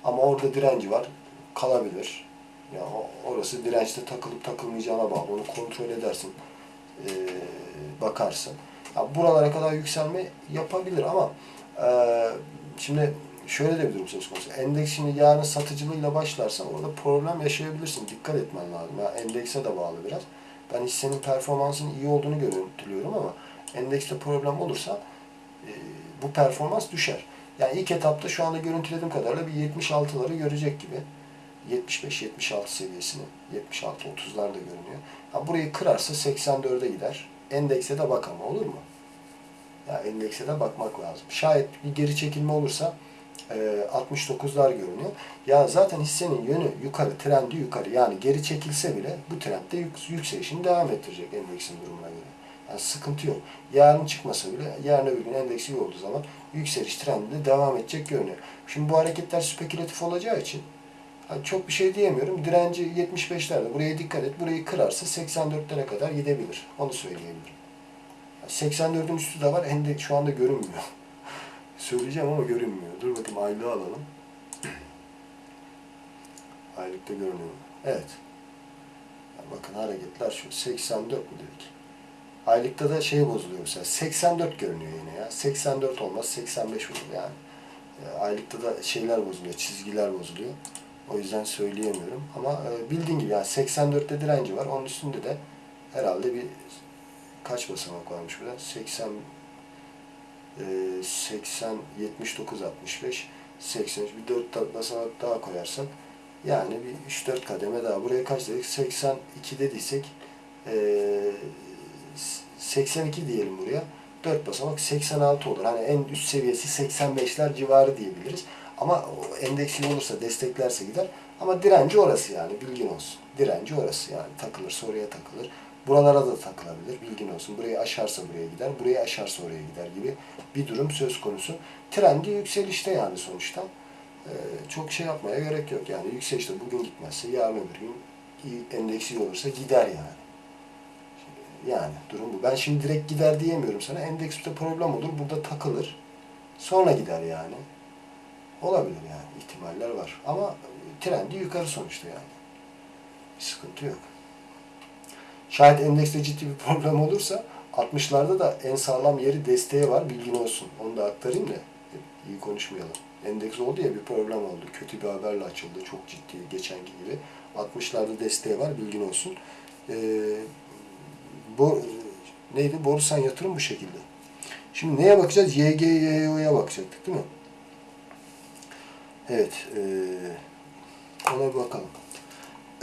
Speaker 1: Ama orada direnci var. Kalabilir. Yani orası dirençte takılıp takılmayacağına bağlı. Onu kontrol edersin. E, bakarsın. Ya buralara kadar yükselme yapabilir ama e, şimdi şöyle de bir durum söz konusu. Endeks şimdi yarın satıcılığıyla başlarsan orada problem yaşayabilirsin. Dikkat etmen lazım. Yani endekse de bağlı biraz. Ben hissenin performansının iyi olduğunu görüntülüyorum ama endekste problem olursa e, bu performans düşer. Yani ilk etapta şu anda görüntülediğim kadarıyla bir 76'ları görecek gibi. 75-76 seviyesini. 76-30'lar da görünüyor. Ha, burayı kırarsa 84'e gider. Endekse de bak ama olur mu? Ya endekse de bakmak lazım. Şayet bir geri çekilme olursa e, 69'lar görünüyor. Ya zaten hissenin yönü yukarı, trendi yukarı. Yani geri çekilse bile bu trendde yük, yükselişini devam ettirecek endeksin durumuna göre. Yani sıkıntı yok. Yarın çıkmasa bile yarın öbür gün endeks iyi olduğu zaman yükseliş trendinde devam edecek görünüyor. Şimdi bu hareketler spekülatif olacağı için çok bir şey diyemiyorum. Direnci 75'lerde. Buraya dikkat et. Burayı kırarsa 84'lere kadar gidebilir. Onu söyleyebilirim. 84'ün üstü de var. Endeks şu anda görünmüyor. Söyleyeceğim ama görünmüyor. Dur bakayım aylığı alalım. Aylıkta görünüyor. Evet. Bakın hareketler şu. 84 mu dedik? Aylıkta da şey bozuluyor mesela. 84 görünüyor yine ya. 84 olmaz. 85 olur yani. E, Aylıkta da şeyler bozuluyor. Çizgiler bozuluyor. O yüzden söyleyemiyorum. Ama e, bildiğin gibi yani 84'te direnci var. Onun üstünde de herhalde bir kaç basamak varmış burada? 80 e, 80 79 65 83 bir 4 basamak daha koyarsak yani bir 3-4 kademe daha. Buraya kaç dedik? 82 dediysek e, 82 diyelim buraya. 4 basamak 86 olur. Hani en üst seviyesi 85'ler civarı diyebiliriz. Ama o endeksli olursa desteklerse gider. Ama direnci orası yani bilgin olsun. Direnci orası yani takılırsa oraya takılır. Buralara da takılabilir bilgin olsun. Burayı aşarsa buraya gider, burayı aşarsa oraya gider gibi bir durum söz konusu. Trendi yükselişte yani sonuçta. Ee, çok şey yapmaya gerek yok yani yükselişte bugün gitmezse yarın öbür gün endeksi olursa gider yani. Yani durum bu. Ben şimdi direkt gider diyemiyorum sana. Endekste problem olur. Burada takılır. Sonra gider yani. Olabilir yani. ihtimaller var. Ama trendi yukarı sonuçta yani. Bir sıkıntı yok. Şayet endekste ciddi bir problem olursa 60'larda da en sağlam yeri desteği var. Bilgin olsun. Onu da aktarayım da iyi konuşmayalım. Endeks oldu ya bir problem oldu. Kötü bir haberle açıldı. Çok ciddi geçenki gibi. 60'larda desteği var. Bilgin olsun. Ee, bu neydi? Borusan yatırım bu şekilde. Şimdi neye bakacağız? YGYO'ya bakacaktık değil mi? Evet. E, ona bakalım.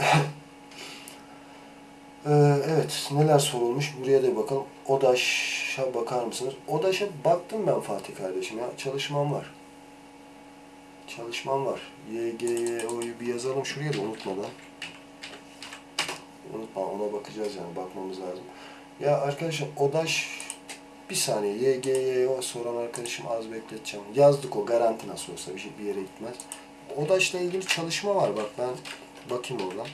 Speaker 1: e, evet. Neler sorulmuş? Buraya da bakalım. ODAŞ'a bakar mısınız? ODAŞ'a baktım ben Fatih kardeşim ya. Çalışmam var. Çalışmam var. YGYO'yu bir yazalım şuraya da unutmadan. Unutma ona bakacağız yani bakmamız lazım. Ya arkadaşım ODAŞ bir saniye YGYO soran arkadaşım az bekleteceğim. Yazdık o garanti nasıl olsa bir, şey, bir yere gitmez. ODAŞ'la ilgili çalışma var bak ben bakayım oradan.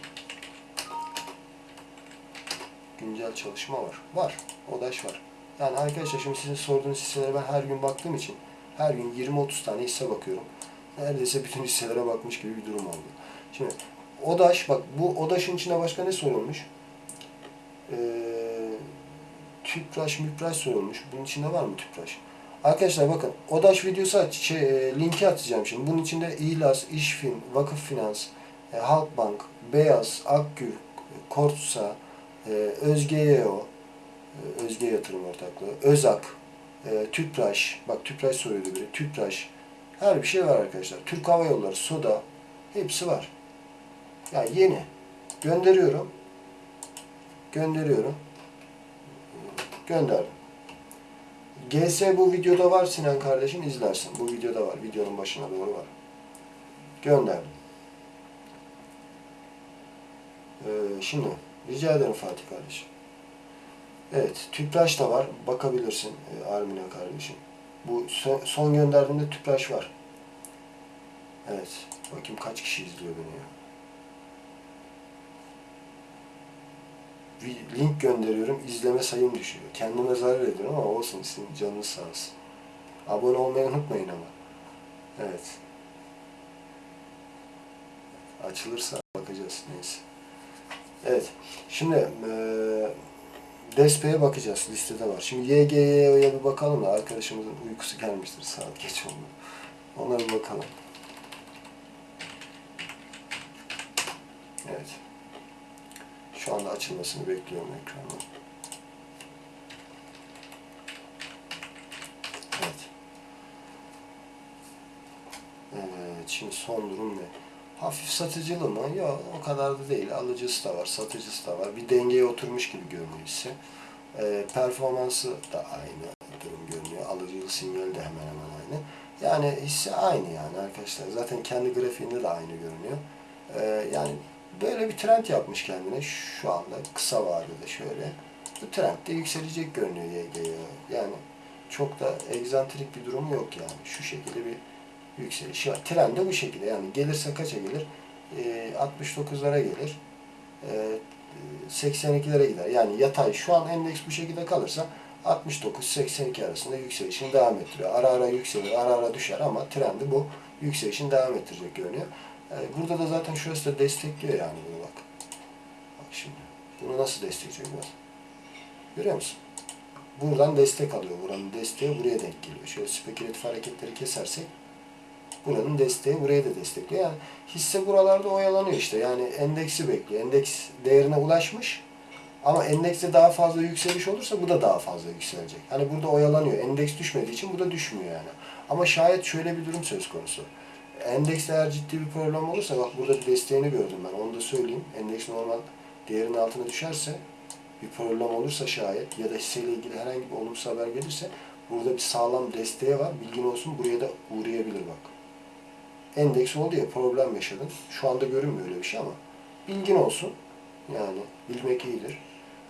Speaker 1: Güncel çalışma var. Var. ODAŞ var. Yani arkadaşlar şimdi sizin sorduğunuz hisselere ben her gün baktığım için her gün 20-30 tane hisse bakıyorum. Neredeyse bütün hisselere bakmış gibi bir durum oldu. Şimdi ODAŞ, bak bu ODAŞ'ın içinde başka ne sorulmuş? Ee, tüpraş, müpraş sorulmuş. Bunun içinde var mı tüpraş? Arkadaşlar bakın ODAŞ videosu aç, şey, e, linki atacağım şimdi. Bunun içinde İhlas, İşfin, Vakıf Finans, e, Halkbank, Beyaz, Akgül, Kortsa, e, Özgeyeo, e, Özge Yatırım Ortaklığı, Özak, e, Tüpraş, bak Tüpraş soruyordu biri, Tüpraş. Her bir şey var arkadaşlar. Türk Hava Yolları, Soda, hepsi var. Ya yeni. Gönderiyorum. Gönderiyorum. Gönderdim. GS bu videoda var Sinan kardeşim izlersin. Bu videoda var. Videonun başına doğru var. Gönderdim. Ee, şimdi rica ederim Fatih kardeşim. Evet, tüpraş da var. Bakabilirsin e, Armina kardeşim. Bu son, son gönderdiğimde tüpraş var. Evet. Bakayım kaç kişi izliyor beni ya. Bir link gönderiyorum, izleme sayım düşüyor. Kendime zarar ediyorum ama olsun, sizin canınız sağ olsun. Abone olmayı unutmayın ama. Evet. Açılırsa bakacağız, neyse. Evet, şimdi e, Despe'ye bakacağız, listede var. Şimdi YGY'ye bir bakalım da arkadaşımızın uykusu gelmiştir, saat geç oldu. Ona bir bakalım. Evet. Şu anda açılmasını bekliyorum ekranın. Evet. Şimdi son durum ne? Hafif satıcılı mı? Yok o kadar da değil. Alıcısı da var, satıcısı da var. Bir dengeye oturmuş gibi görünüyor hisse. Ee, performansı da aynı durum görünüyor. Alıcılı sinyali de hemen hemen aynı. Yani hisse aynı yani arkadaşlar. Zaten kendi grafiğinde de aynı görünüyor. Ee, yani böyle bir trend yapmış kendine şu anda kısa vadede şöyle. Bu trend de yükselecek görünüyor YG'ye. Yani çok da egzantrik bir durum yok yani. Şu şekilde bir yükseliş var. Trend de bu şekilde yani gelirse kaça gelir? Ee, 69'lara gelir. Ee, 82'lere gider. Yani yatay şu an endeks bu şekilde kalırsa 69-82 arasında yükselişini devam ettiriyor. Ara ara yükselir, ara ara düşer ama trendi bu yükselişini devam ettirecek görünüyor. Ee, burada da zaten şurası da destekliyor yani bunu bak. Bak şimdi. Bunu nasıl destekleyecek bak. Görüyor musun? Buradan destek alıyor. Buranın desteği buraya denk geliyor. Şöyle spekülatif hareketleri kesersek buranın desteği buraya da destekliyor. Yani hisse buralarda oyalanıyor işte. Yani endeksi bekliyor. Endeks değerine ulaşmış. Ama endekste daha fazla yükseliş olursa bu da daha fazla yükselecek. Hani burada oyalanıyor. Endeks düşmediği için bu da düşmüyor yani. Ama şayet şöyle bir durum söz konusu. Endekste eğer ciddi bir problem olursa bak burada bir desteğini gördüm ben. Onu da söyleyeyim. Endeks normal değerinin altına düşerse bir problem olursa şayet ya da hisseyle ilgili herhangi bir olumsuz haber gelirse burada bir sağlam desteği var. Bilgin olsun buraya da uğrayabilir bak. Endeks oldu ya problem yaşadın. Şu anda görünmüyor öyle bir şey ama bilgin olsun. Yani bilmek iyidir.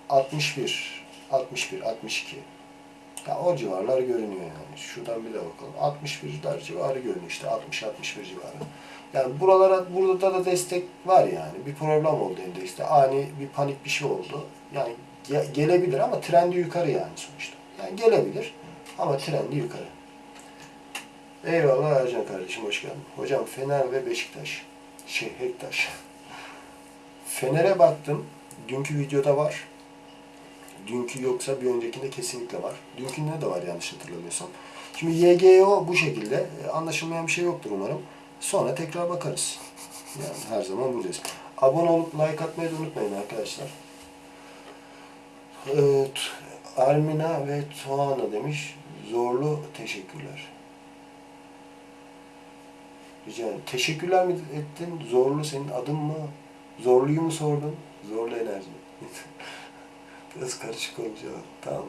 Speaker 1: 61, 61, 62. Ya o civarlar görünüyor yani. Şuradan bir de bakalım. 61'ler civarı görünüyor işte. 60, 61 civarı. Yani buralara, burada da destek var yani. Bir problem oldu endekste. Ani bir panik bir şey oldu. Yani ge- gelebilir ama trendi yukarı yani sonuçta. Yani gelebilir ama trendi yukarı. Eyvallah Ercan kardeşim hoş geldin. Hocam Fener ve Beşiktaş. Şey Hektaş. Fener'e baktım. Dünkü videoda var. Dünkü yoksa bir öncekinde kesinlikle var. Dünkünde de var yanlış hatırlamıyorsam. Şimdi YGO bu şekilde. E, Anlaşılmayan bir şey yoktur umarım. Sonra tekrar bakarız. Yani her zaman buradayız. Abone olup like atmayı da unutmayın arkadaşlar. Evet, Armina ve Tuana demiş. Zorlu teşekkürler. Rica ederim. Teşekkürler mi ettin? Zorlu senin adın mı? Zorluyu mu sordun? Zorlu enerji. Biraz karışık olmuş ama. Tamam.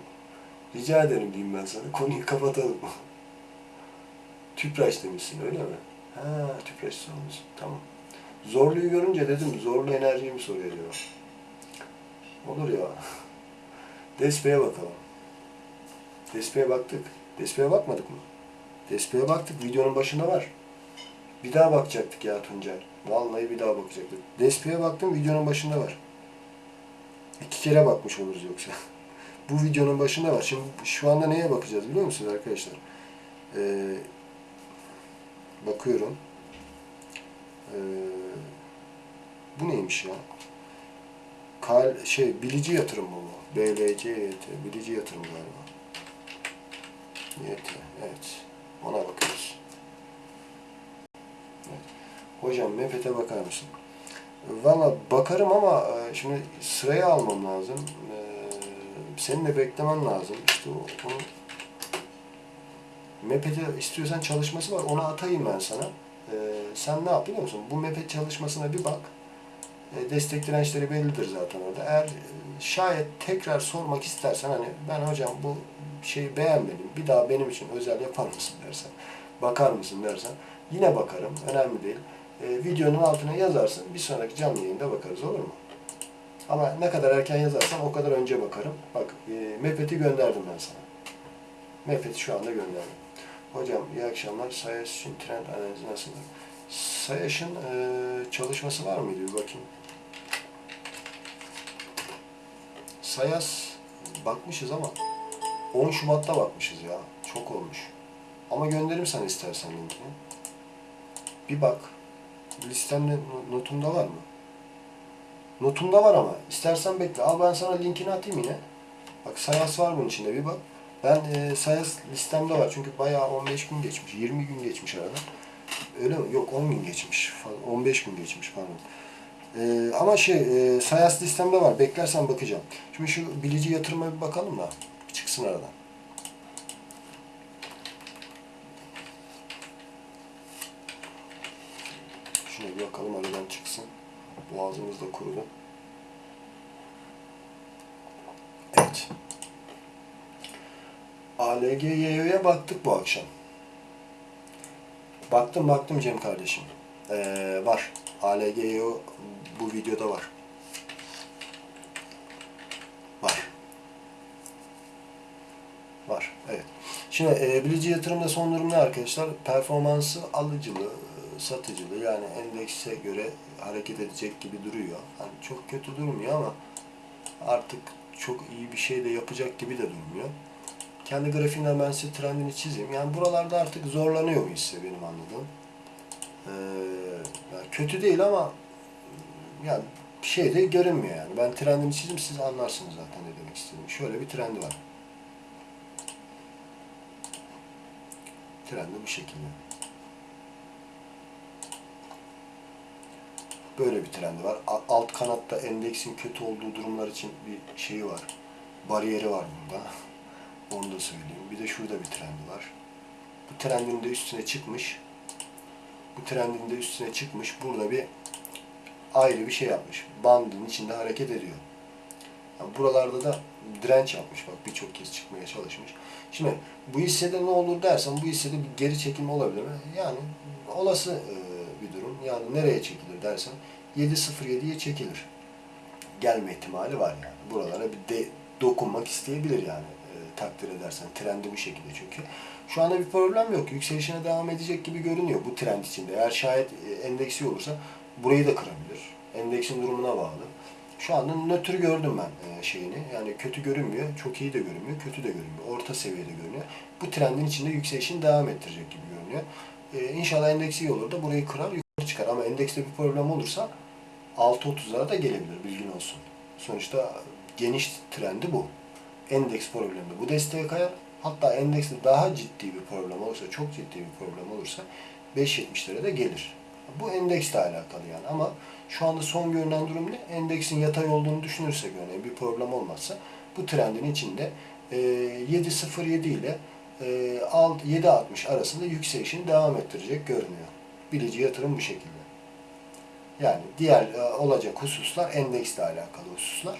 Speaker 1: Rica ederim diyeyim ben sana. Konuyu kapatalım. Tüpraş demişsin öyle mi? Ha tüpraş sormuşsun. Tamam. Zorluyu görünce dedim zorlu enerjiyi mi soruyor acaba? Olur ya. Despe'ye bakalım. Despe'ye baktık. Despe'ye bakmadık mı? Despe'ye baktık. Videonun başında var. Bir daha bakacaktık ya Tuncer. Vallahi bir daha bakacaktık. Despe'ye baktım videonun başında var. İki kere bakmış oluruz yoksa. Bu videonun başında var. Şimdi şu anda neye bakacağız biliyor musunuz arkadaşlar? Ee, bakıyorum. Ee, bu neymiş ya? Kal şey bilici yatırım mı bu? BLC YT, bilici yatırım galiba. YT, evet. Ona bakıyoruz. Evet. Hocam Mepet'e bakar mısın? Valla bakarım ama e, şimdi sıraya almam lazım. E, Senin de beklemen lazım. İşte onu Mepet'e istiyorsan çalışması var. Onu atayım ben sana. E, Sen ne yap biliyor musun? Bu Mepet çalışmasına bir bak. Destek dirençleri bellidir zaten orada. Eğer şayet tekrar sormak istersen hani ben hocam bu şeyi beğenmedim. Bir daha benim için özel yapar mısın dersen. Bakar mısın dersen. Yine bakarım. Önemli değil e, videonun altına yazarsın. Bir sonraki canlı yayında bakarız olur mu? Ama ne kadar erken yazarsan o kadar önce bakarım. Bak e, Mepet'i gönderdim ben sana. Mepet'i şu anda gönderdim. Hocam iyi akşamlar. Sayaş trend analizi nasıl? Sayaş'ın e, çalışması var mıydı? Bir bakayım. Sayas bakmışız ama 10 Şubat'ta bakmışız ya. Çok olmuş. Ama gönderirim sana istersen linkini. Bir bak. Listemde notumda var mı? Notumda var ama. İstersen bekle. Al ben sana linkini atayım yine. Bak Sayas var bunun içinde bir bak. Ben e, Sayas listemde var. Çünkü bayağı 15 gün geçmiş. 20 gün geçmiş arada. Öyle mi? Yok 10 gün geçmiş. falan. 15 gün geçmiş pardon. E, ama şey e, Sayas listemde var. Beklersen bakacağım. Şimdi şu bilici yatırıma bir bakalım da. Çıksın aradan. Şuna bir bakalım aradan çıksın. Boğazımız da kurudu. Evet. ALGY'ye baktık bu akşam. Baktım baktım Cem kardeşim. Ee, var. ALGYO bu videoda var. Var. Var. Evet. Şimdi e, bilici yatırımda son durum ne arkadaşlar? Performansı alıcılı, satıcılı yani endekse göre hareket edecek gibi duruyor. Hani çok kötü durmuyor ama artık çok iyi bir şey de yapacak gibi de durmuyor. Kendi grafiğinden ben size trendini çizeyim. Yani buralarda artık zorlanıyor hisse benim anladığım. Ee, yani kötü değil ama yani bir şey de görünmüyor yani. Ben trendini çizeyim siz anlarsınız zaten ne demek istediğimi. Şöyle bir trendi var. Trendi bu şekilde. Böyle bir trendi var. Alt kanatta endeksin kötü olduğu durumlar için bir şeyi var. Bariyeri var burada. Onu da söyleyeyim. Bir de şurada bir trendi var. Bu trendin de üstüne çıkmış. Bu trendin de üstüne çıkmış. Burada bir ayrı bir şey yapmış. Bandın içinde hareket ediyor. Yani buralarda da direnç yapmış bak birçok kez çıkmaya çalışmış. Şimdi bu hissede ne olur dersen bu hissede bir geri çekilme olabilir mi? Yani olası bir durum. Yani nereye çekilir dersen 7.07'ye çekilir. Gelme ihtimali var yani. Buralara bir de dokunmak isteyebilir yani e, takdir edersen. Trendi bu şekilde çünkü. Şu anda bir problem yok. Yükselişine devam edecek gibi görünüyor bu trend içinde. Eğer şayet e, endeksi olursa burayı da kırabilir. Endeksin durumuna bağlı. Şu anda nötr gördüm ben e, şeyini. Yani kötü görünmüyor, çok iyi de görünmüyor, kötü de görünmüyor. Orta seviyede görünüyor. Bu trendin içinde yükselişini devam ettirecek gibi görünüyor. E, inşallah endeksi iyi olur da burayı kırar, çıkar. Ama endekste bir problem olursa 6.30'lara da gelebilir, bilgin olsun. Sonuçta geniş trendi bu. Endeks problemi bu desteğe kayar. Hatta endekste daha ciddi bir problem olursa, çok ciddi bir problem olursa 5.70'lere de gelir. Bu endeksle alakalı yani ama şu anda son görünen durum ne? Endeksin yatay olduğunu düşünürsek örneğin bir problem olmazsa bu trendin içinde e, 7.07 ile e, alt- 7.60 arasında yükselişini devam ettirecek görünüyor. Bilici yatırım bu şekilde. Yani diğer e, olacak hususlar endeksle alakalı hususlar.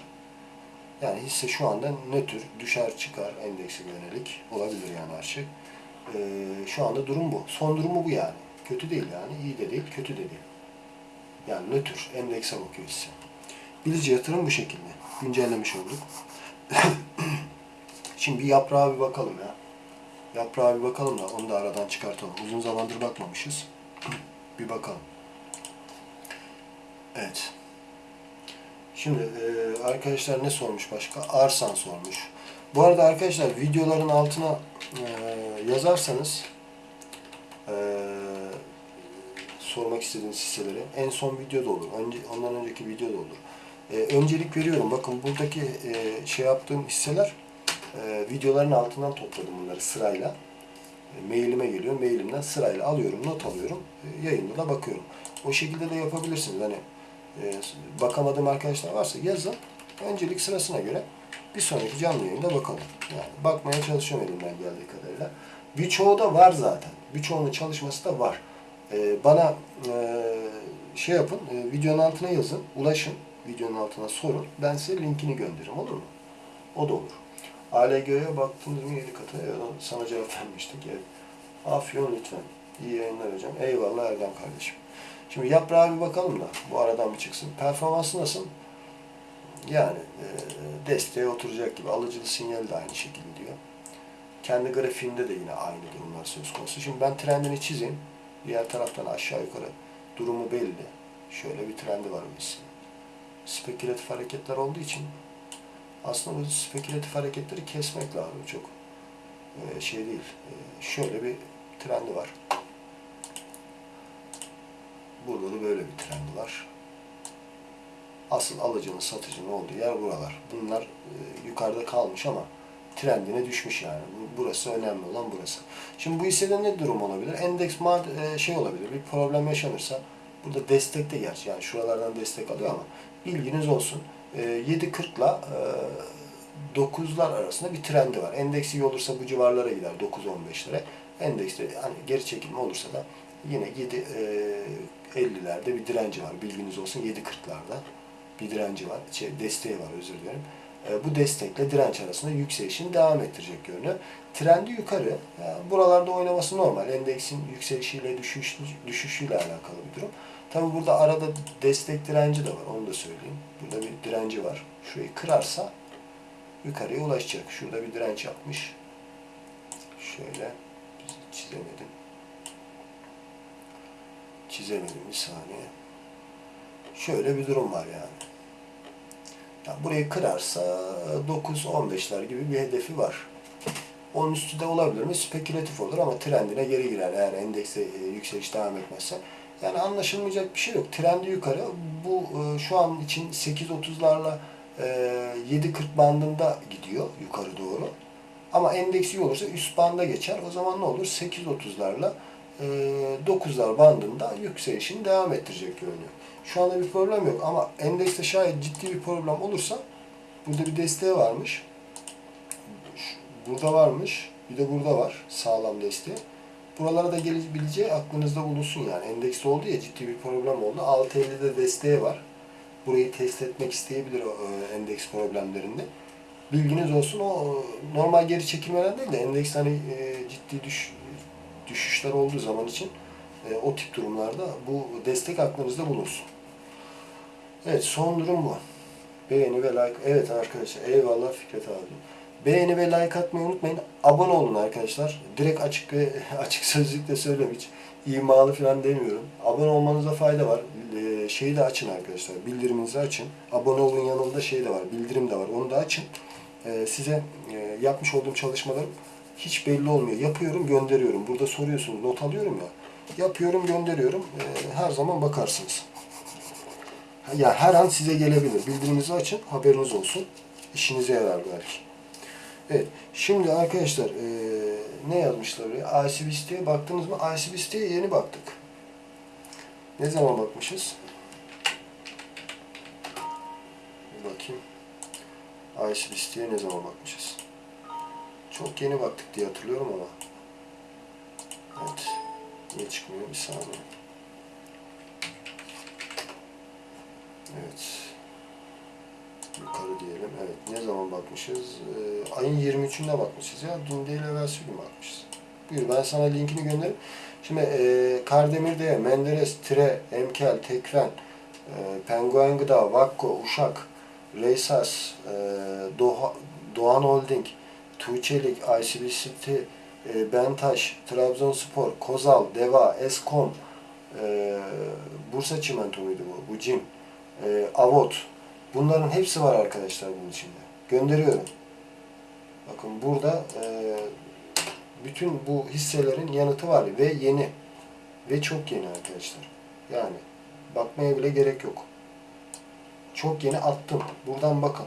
Speaker 1: Yani hisse şu anda nötr, düşer çıkar endekse yönelik olabilir yani her şey. E, şu anda durum bu. Son durumu bu yani. Kötü değil yani. iyi de değil, kötü de değil. Yani nötr, endekse bakıyor hisse. Bilici yatırım bu şekilde. Güncellemiş olduk. Şimdi bir yaprağa bir bakalım ya. Yaprağa bir bakalım da onu da aradan çıkartalım. Uzun zamandır bakmamışız. Bir bakalım. Evet. Şimdi e, arkadaşlar ne sormuş başka? Arsan sormuş. Bu arada arkadaşlar videoların altına e, yazarsanız e, sormak istediğiniz hisseleri en son videoda olur. Önce, ondan önceki videoda olur. E, öncelik veriyorum. Bakın buradaki e, şey yaptığım hisseler e, videoların altından topladım bunları sırayla. E, mailime geliyor. Mailimden sırayla alıyorum, not alıyorum. E, yayında da bakıyorum. O şekilde de yapabilirsiniz. Hani e, bakamadığım arkadaşlar varsa yazın. Öncelik sırasına göre bir sonraki canlı yayında bakalım. Yani bakmaya çalışıyorum elimden geldiği kadarıyla. Birçoğu da var zaten. Birçoğunun çalışması da var. Bana şey yapın, videonun altına yazın, ulaşın. Videonun altına sorun. Ben size linkini gönderirim olur mu? O da olur. ALG'ye baktınız mı 7 katı? Sana cevap vermiştik. Evet. Afyon lütfen. İyi yayınlar hocam. Eyvallah Erdem kardeşim. Şimdi yaprağa bir bakalım da bu aradan bir çıksın. Performansı nasıl? Yani e, desteğe oturacak gibi. Alıcılı sinyal de aynı şekilde diyor. Kendi grafiğinde de yine aynı durumlar söz konusu. Şimdi ben trendini çizeyim. Diğer taraftan aşağı yukarı durumu belli. Şöyle bir trendi var bu. Spekülatif hareketler olduğu için aslında bu spekülatif hareketleri kesmek lazım çok. e, şey değil. E, şöyle bir trendi var. Burada da böyle bir trendi var. Asıl alıcının satıcının olduğu yer buralar. Bunlar e, yukarıda kalmış ama trendine düşmüş yani. Bu- Burası önemli olan burası. Şimdi bu hissede ne durum olabilir? Endeks mad- e, şey olabilir. Bir problem yaşanırsa burada destek de gerçi yani şuralardan destek alıyor ama bilginiz olsun. E, 7.40'la e, 9'lar arasında bir trendi var. Endeks iyi olursa bu civarlara gider 9-15'lere. Endekste hani geri çekilme olursa da Yine 7 e, 50'lerde bir direnci var. Bilginiz olsun 7.40'larda bir direnci var. Şey, desteği var özür dilerim. E, bu destekle direnç arasında yükselişini devam ettirecek görünüyor. Trendi yukarı. Yani buralarda oynaması normal. Endeksin yükselişiyle düşüş, düşüşüyle alakalı bir durum. Tabi burada arada destek direnci de var. Onu da söyleyeyim. Burada bir direnci var. Şurayı kırarsa yukarıya ulaşacak. Şurada bir direnç yapmış. Şöyle çizemedim. Çizemedim bir saniye. Şöyle bir durum var yani. yani burayı kırarsa 9-15'ler gibi bir hedefi var. Onun üstü de olabilir mi? Spekülatif olur ama trendine geri girer eğer endekse e, yükseliş devam etmezse. Yani anlaşılmayacak bir şey yok. Trendi yukarı. Bu e, şu an için 8.30'larla e, 7.40 bandında gidiyor yukarı doğru. Ama endeks iyi olursa üst banda geçer. O zaman ne olur? 8.30'larla e, 9'lar bandında yükselişini devam ettirecek görünüyor. Şu anda bir problem yok ama endekste şayet ciddi bir problem olursa burada bir desteği varmış. Burada varmış. Bir de burada var. Sağlam desteği. Buralara da gelebileceği aklınızda bulunsun yani. Endekste oldu ya ciddi bir problem oldu. 6.50'de desteği var. Burayı test etmek isteyebilir o e, endeks problemlerinde. Bilginiz olsun o normal geri çekilmeden değil de endeks hani e, ciddi düş, düşüşler olduğu zaman için e, o tip durumlarda bu destek aklınızda bulunsun. Evet son durum bu. Beğeni ve like. Evet arkadaşlar eyvallah Fikret abi. Beğeni ve like atmayı unutmayın. Abone olun arkadaşlar. Direkt açık açık sözlükle söylüyorum hiç imalı falan demiyorum. Abone olmanıza fayda var. Ee, şeyi de açın arkadaşlar. Bildiriminizi açın. Abone olun yanında şey de var. Bildirim de var. Onu da açın. Ee, size e, yapmış olduğum çalışmalarım hiç belli olmuyor. Yapıyorum, gönderiyorum. Burada soruyorsunuz, not alıyorum ya. Yapıyorum, gönderiyorum. Ee, her zaman bakarsınız. Ya her an size gelebilir. Bildirimizi açın, haberiniz olsun. İşinize yarar belki. Evet, şimdi arkadaşlar ee, ne yazmışlar oraya? ICB baktınız mı? ICB yeni baktık. Ne zaman bakmışız? Bir bakayım. ICB ne zaman bakmışız? Çok yeni baktık diye hatırlıyorum ama. Evet. Niye çıkmıyor? Bir saniye. Evet. Diyelim. Evet. Ne zaman bakmışız? Ee, ayın 23'ünde bakmışız ya. Dün değil evvelsi gün bakmışız. Buyur ben sana linkini gönderirim. Şimdi e, Kardemir'de Menderes, Tire, Emkel, Tekren, e, Penguen Gıda, Vakko, Uşak, Reysas, e, Doğa, Doğan Holding, Tuğçelik, ICB City, e, Bentaş, Trabzonspor, Kozal, Deva, Eskom, e, Bursa Çimento muydu bu? Bu Cim, e, Avot. Bunların hepsi var arkadaşlar bunun içinde. Gönderiyorum. Bakın burada e, bütün bu hisselerin yanıtı var ve yeni. Ve çok yeni arkadaşlar. Yani bakmaya bile gerek yok. Çok yeni attım. Buradan bakın.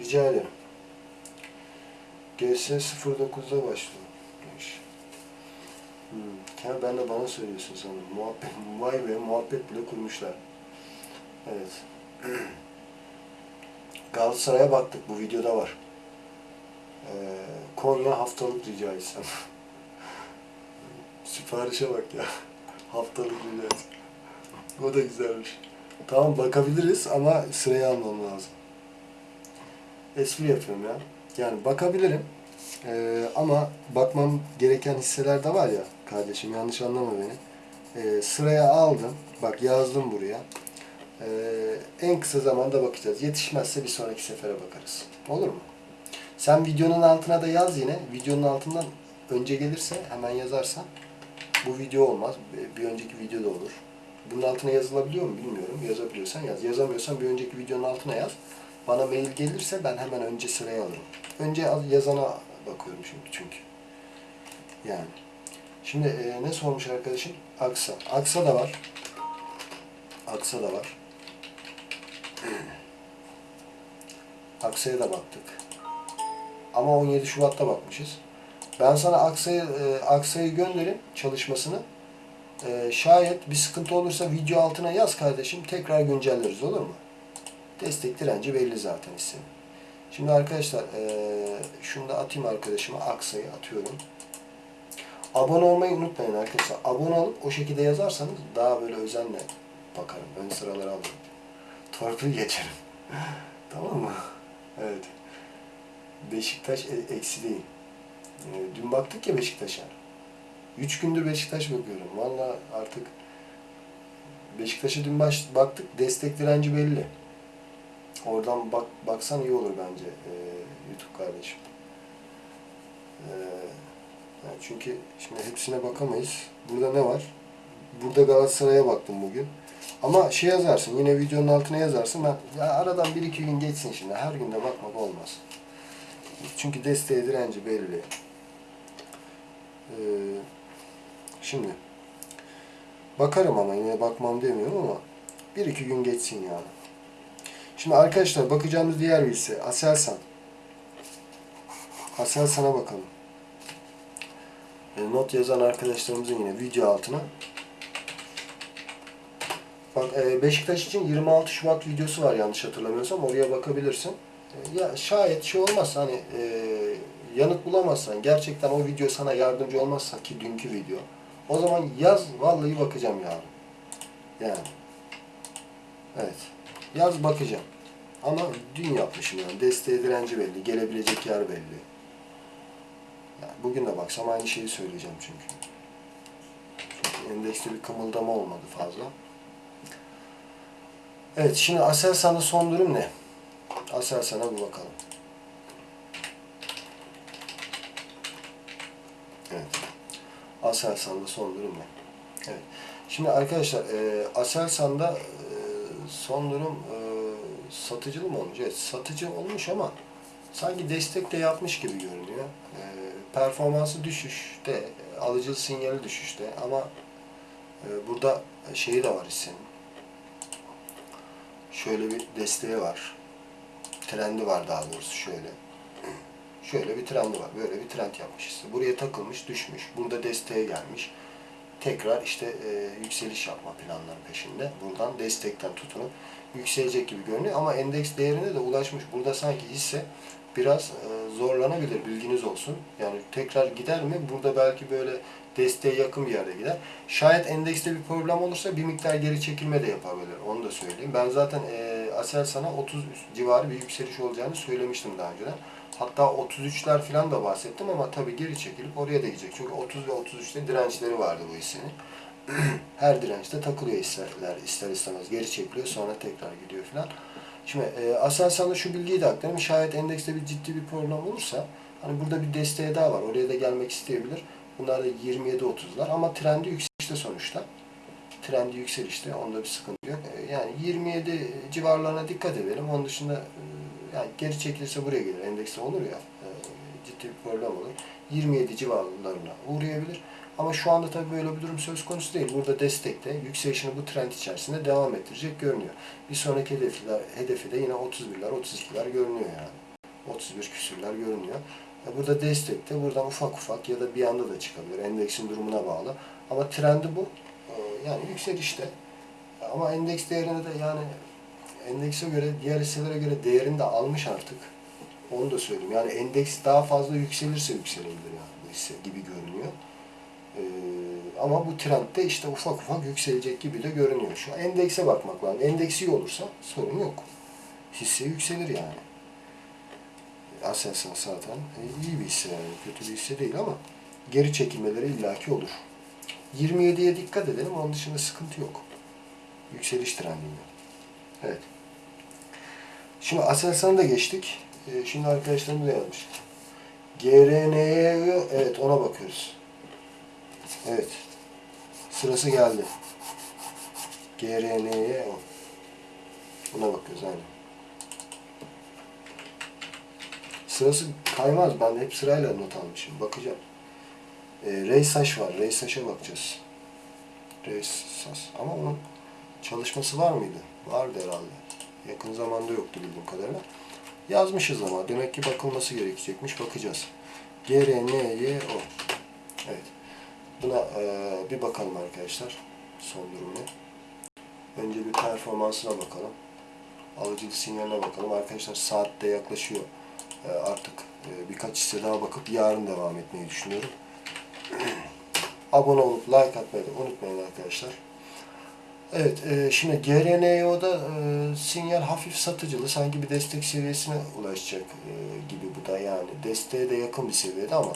Speaker 1: Rica ederim. GS 09'da başlıyor. Hmm. Ya ben de bana söylüyorsun sanırım. Muhabbet, vay be muhabbet bile kurmuşlar. Evet. Galatasaray'a baktık. Bu videoda var. Ee, Konya haftalık rica etsem. Siparişe bak ya. haftalık rica etsem. O da güzelmiş. Tamam bakabiliriz ama sırayı almam lazım. Espri yapıyorum ya. Yani bakabilirim. Ee, ama bakmam gereken hisseler de var ya kardeşim yanlış anlama beni. Ee, sıraya aldım. Bak yazdım buraya. Ee, en kısa zamanda bakacağız. Yetişmezse bir sonraki sefere bakarız. Olur mu? Sen videonun altına da yaz yine. Videonun altından önce gelirse hemen yazarsan bu video olmaz. Bir önceki video da olur. Bunun altına yazılabiliyor mu bilmiyorum. Yazabiliyorsan yaz. Yazamıyorsan bir önceki videonun altına yaz. Bana mail gelirse ben hemen önce sıraya alırım. Önce yazana bakıyorum şimdi çünkü. Yani. Şimdi e, ne sormuş arkadaşım? Aksa. Aksa da var. Aksa da var. Aksa'ya da baktık. Ama 17 Şubat'ta bakmışız. Ben sana Aksa'yı e, gönderin çalışmasını. E, şayet bir sıkıntı olursa video altına yaz kardeşim. Tekrar güncelleriz olur mu? Destek direnci belli zaten hissenin. Şimdi arkadaşlar e, şunu da atayım arkadaşıma. Aksa'yı atıyorum. Abone olmayı unutmayın arkadaşlar. Abone olup o şekilde yazarsanız daha böyle özenle bakarım. Ön sıraları alırım. Torpil geçerim. tamam mı? Evet. Beşiktaş e- eksi değil. Ee, Dün baktık ya Beşiktaş'a. Üç gündür Beşiktaş bakıyorum. Valla artık Beşiktaş'a dün baş, baktık. Destek direnci belli. Oradan bak baksan iyi olur bence ee, YouTube kardeşim. Yani çünkü şimdi hepsine bakamayız. Burada ne var? Burada Galatasaray'a baktım bugün. Ama şey yazarsın, yine videonun altına yazarsın. Ben, ya aradan bir iki gün geçsin şimdi. Her günde bakmak olmaz. Çünkü desteğe direnci belli. Ee, şimdi bakarım ama yine bakmam demiyorum ama bir iki gün geçsin yani. Şimdi arkadaşlar bakacağımız diğer bir hisse Aselsan. Aselsan'a bakalım. E, not yazan arkadaşlarımızın yine video altına. Bak e, Beşiktaş için 26 Şubat videosu var yanlış hatırlamıyorsam oraya bakabilirsin. E, ya şayet şey olmazsa hani e, yanıt bulamazsan gerçekten o video sana yardımcı olmazsa ki dünkü video o zaman yaz vallahi bakacağım yarın. Yani. Evet. Yaz bakacağım. Ama dün yapmışım yani. Desteğe direnci belli. Gelebilecek yer belli. Yani bugün de baksam aynı şeyi söyleyeceğim çünkü. Çünkü endekste bir kımıldama olmadı fazla. Evet şimdi Aselsan'da son durum ne? Aselsan'a bir bakalım. Evet. Aselsan'da son durum ne? Evet. Şimdi arkadaşlar e, Aselsan'da e, son durum e, satıcılı mı olmuş? Evet satıcı olmuş ama sanki destek de yapmış gibi görünüyor. E, performansı düşüşte, alıcılı sinyali düşüşte ama e, burada şeyi de var hissenin. Şöyle bir desteği var. Trendi var daha doğrusu şöyle. Şöyle bir trendi var. Böyle bir trend yapmış hisse. Buraya takılmış, düşmüş. Burada desteğe gelmiş. Tekrar işte e, yükseliş yapma planları peşinde. Buradan destekten tutunup yükselecek gibi görünüyor ama endeks değerine de ulaşmış. Burada sanki hisse biraz e, zorlanabilir bilginiz olsun. Yani tekrar gider mi? Burada belki böyle desteğe yakın bir yerde gider. Şayet endekste bir problem olursa bir miktar geri çekilme de yapabilir. Onu da söyleyeyim. Ben zaten e, Aselsan'a 30 civarı bir yükseliş olacağını söylemiştim daha önceden. Hatta 33'ler falan da bahsettim ama tabii geri çekilip oraya da gidecek. Çünkü 30 ve 33'te dirençleri vardı bu hissenin. Her dirençte takılıyor hisseler ister istemez. Geri çekiliyor sonra tekrar gidiyor falan. Şimdi e, Aselsan'da şu bilgiyi de aktarayım. Şayet endekste bir ciddi bir problem olursa hani burada bir desteği daha var. Oraya da gelmek isteyebilir. Bunlar da 27-30'lar ama trendi yükselişte sonuçta. Trendi yükselişte. Onda bir sıkıntı yok. E, yani 27 civarlarına dikkat edelim. Onun dışında e, yani geri çekilirse buraya gelir. Endekste olur ya. e, ciddi bir problem olur. 27 civarlarına uğrayabilir. Ama şu anda tabii böyle bir durum söz konusu değil. Burada destekte yükselişini bu trend içerisinde devam ettirecek görünüyor. Bir sonraki hedefler, hedefi de yine 31'ler, 32'ler görünüyor yani. 31 küsürler görünüyor. E, Burada destekte buradan ufak ufak ya da bir anda da çıkabilir. Endeksin durumuna bağlı. Ama trendi bu. E, Yani yükselişte. Ama endeks değerini de yani endekse göre, diğer hisselere göre değerini de almış artık. Onu da söyleyeyim. Yani endeks daha fazla yükselirse yükselebilir yani bu hisse gibi görünüyor. Ee, ama bu trendde işte ufak ufak yükselecek gibi de görünüyor. Şu endekse bakmak lazım. Endeks iyi olursa sorun yok. Hisse yükselir yani. Aselsan zaten e, iyi bir hisse yani. Kötü bir hisse değil ama geri çekilmeleri illaki olur. 27'ye dikkat edelim. Onun dışında sıkıntı yok. Yükseliş trendinde. Evet. Şimdi Aselsan'a da geçtik. Ee, şimdi arkadaşlarımız da yazmış. GRN'ye evet ona bakıyoruz. Evet. Sırası geldi. GRN'ye o. Buna bakıyoruz aynen. Sırası kaymaz. Ben hep sırayla not almışım. Bakacağım. Ee, Reysaş var. Reysaş'a bakacağız. Reysas. Ama onun çalışması var mıydı? Vardı herhalde. Yakın zamanda yoktu bildiğim kadarıyla. Yazmışız ama. Demek ki bakılması gerekecekmiş. Bakacağız. GRNYO. Evet. Buna eee, bir bakalım arkadaşlar. Son durum ne? Önce bir performansına bakalım. Alıcılık sinyaline bakalım. Arkadaşlar saat de yaklaşıyor. Eee, artık eee, birkaç hisse daha bakıp yarın devam etmeyi düşünüyorum. Abone olup like atmayı da unutmayın arkadaşlar. Evet, e, şimdi GRNO'da e, sinyal hafif satıcılı, sanki bir destek seviyesine ulaşacak e, gibi bu da yani. Desteğe de yakın bir seviyede ama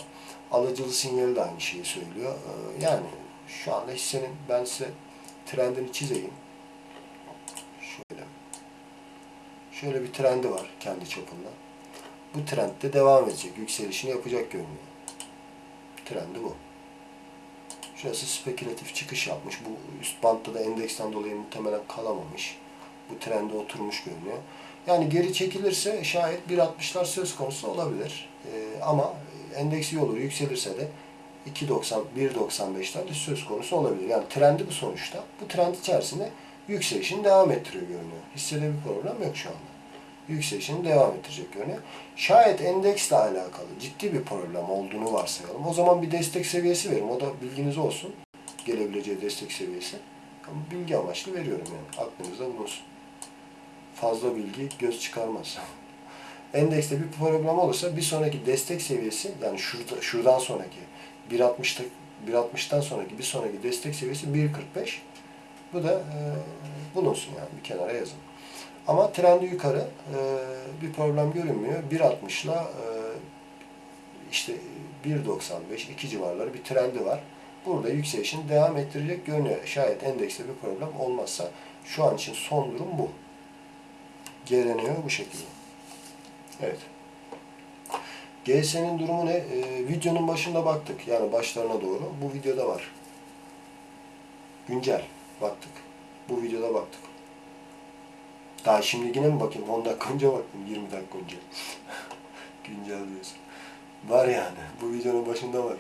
Speaker 1: alıcılı sinyali de aynı şeyi söylüyor. E, yani şu anda hissenin ben size trendini çizeyim. Şöyle. Şöyle bir trendi var kendi çapında. Bu trend de devam edecek. Yükselişini yapacak görünüyor. Trendi bu. Şurası spekülatif çıkış yapmış. Bu üst bantta da endeksten dolayı muhtemelen kalamamış. Bu trende oturmuş görünüyor. Yani geri çekilirse şayet 1.60'lar söz konusu olabilir. Ee, ama endeks iyi olur. Yükselirse de 2.90, 1.95'ler de söz konusu olabilir. Yani trendi bu sonuçta. Bu trend içerisinde yükselişini devam ettiriyor görünüyor. Hissede bir problem yok şu anda. Yükselişini devam ettirecek görünüyor. Şayet endeksle alakalı ciddi bir problem olduğunu varsayalım. O zaman bir destek seviyesi verim. O da bilginiz olsun. Gelebileceği destek seviyesi. Ama bilgi amaçlı veriyorum yani. Aklınızda bulunsun. Fazla bilgi göz çıkarmaz. Endekste bir problem olursa bir sonraki destek seviyesi yani şurada, şuradan sonraki 1.60'ta 1.60'tan sonraki bir sonraki destek seviyesi 1.45. Bu da e, bulunsun yani bir kenara yazın. Ama trendi yukarı e, bir problem görünmüyor. 1.60 ile işte 1.95 2 civarları bir trendi var. Burada yükselişini devam ettirecek görünüyor. Şayet endekste bir problem olmazsa şu an için son durum bu. Geleniyor bu şekilde. Evet. GS'nin durumu ne? Ee, videonun başında baktık. Yani başlarına doğru. Bu videoda var. Güncel. Baktık. Bu videoda baktık. Daha şimdi yine mi bakayım? 10 dakika önce baktım. 20 dakika önce. Güncel diyorsun. Var yani. Bu videonun başında var.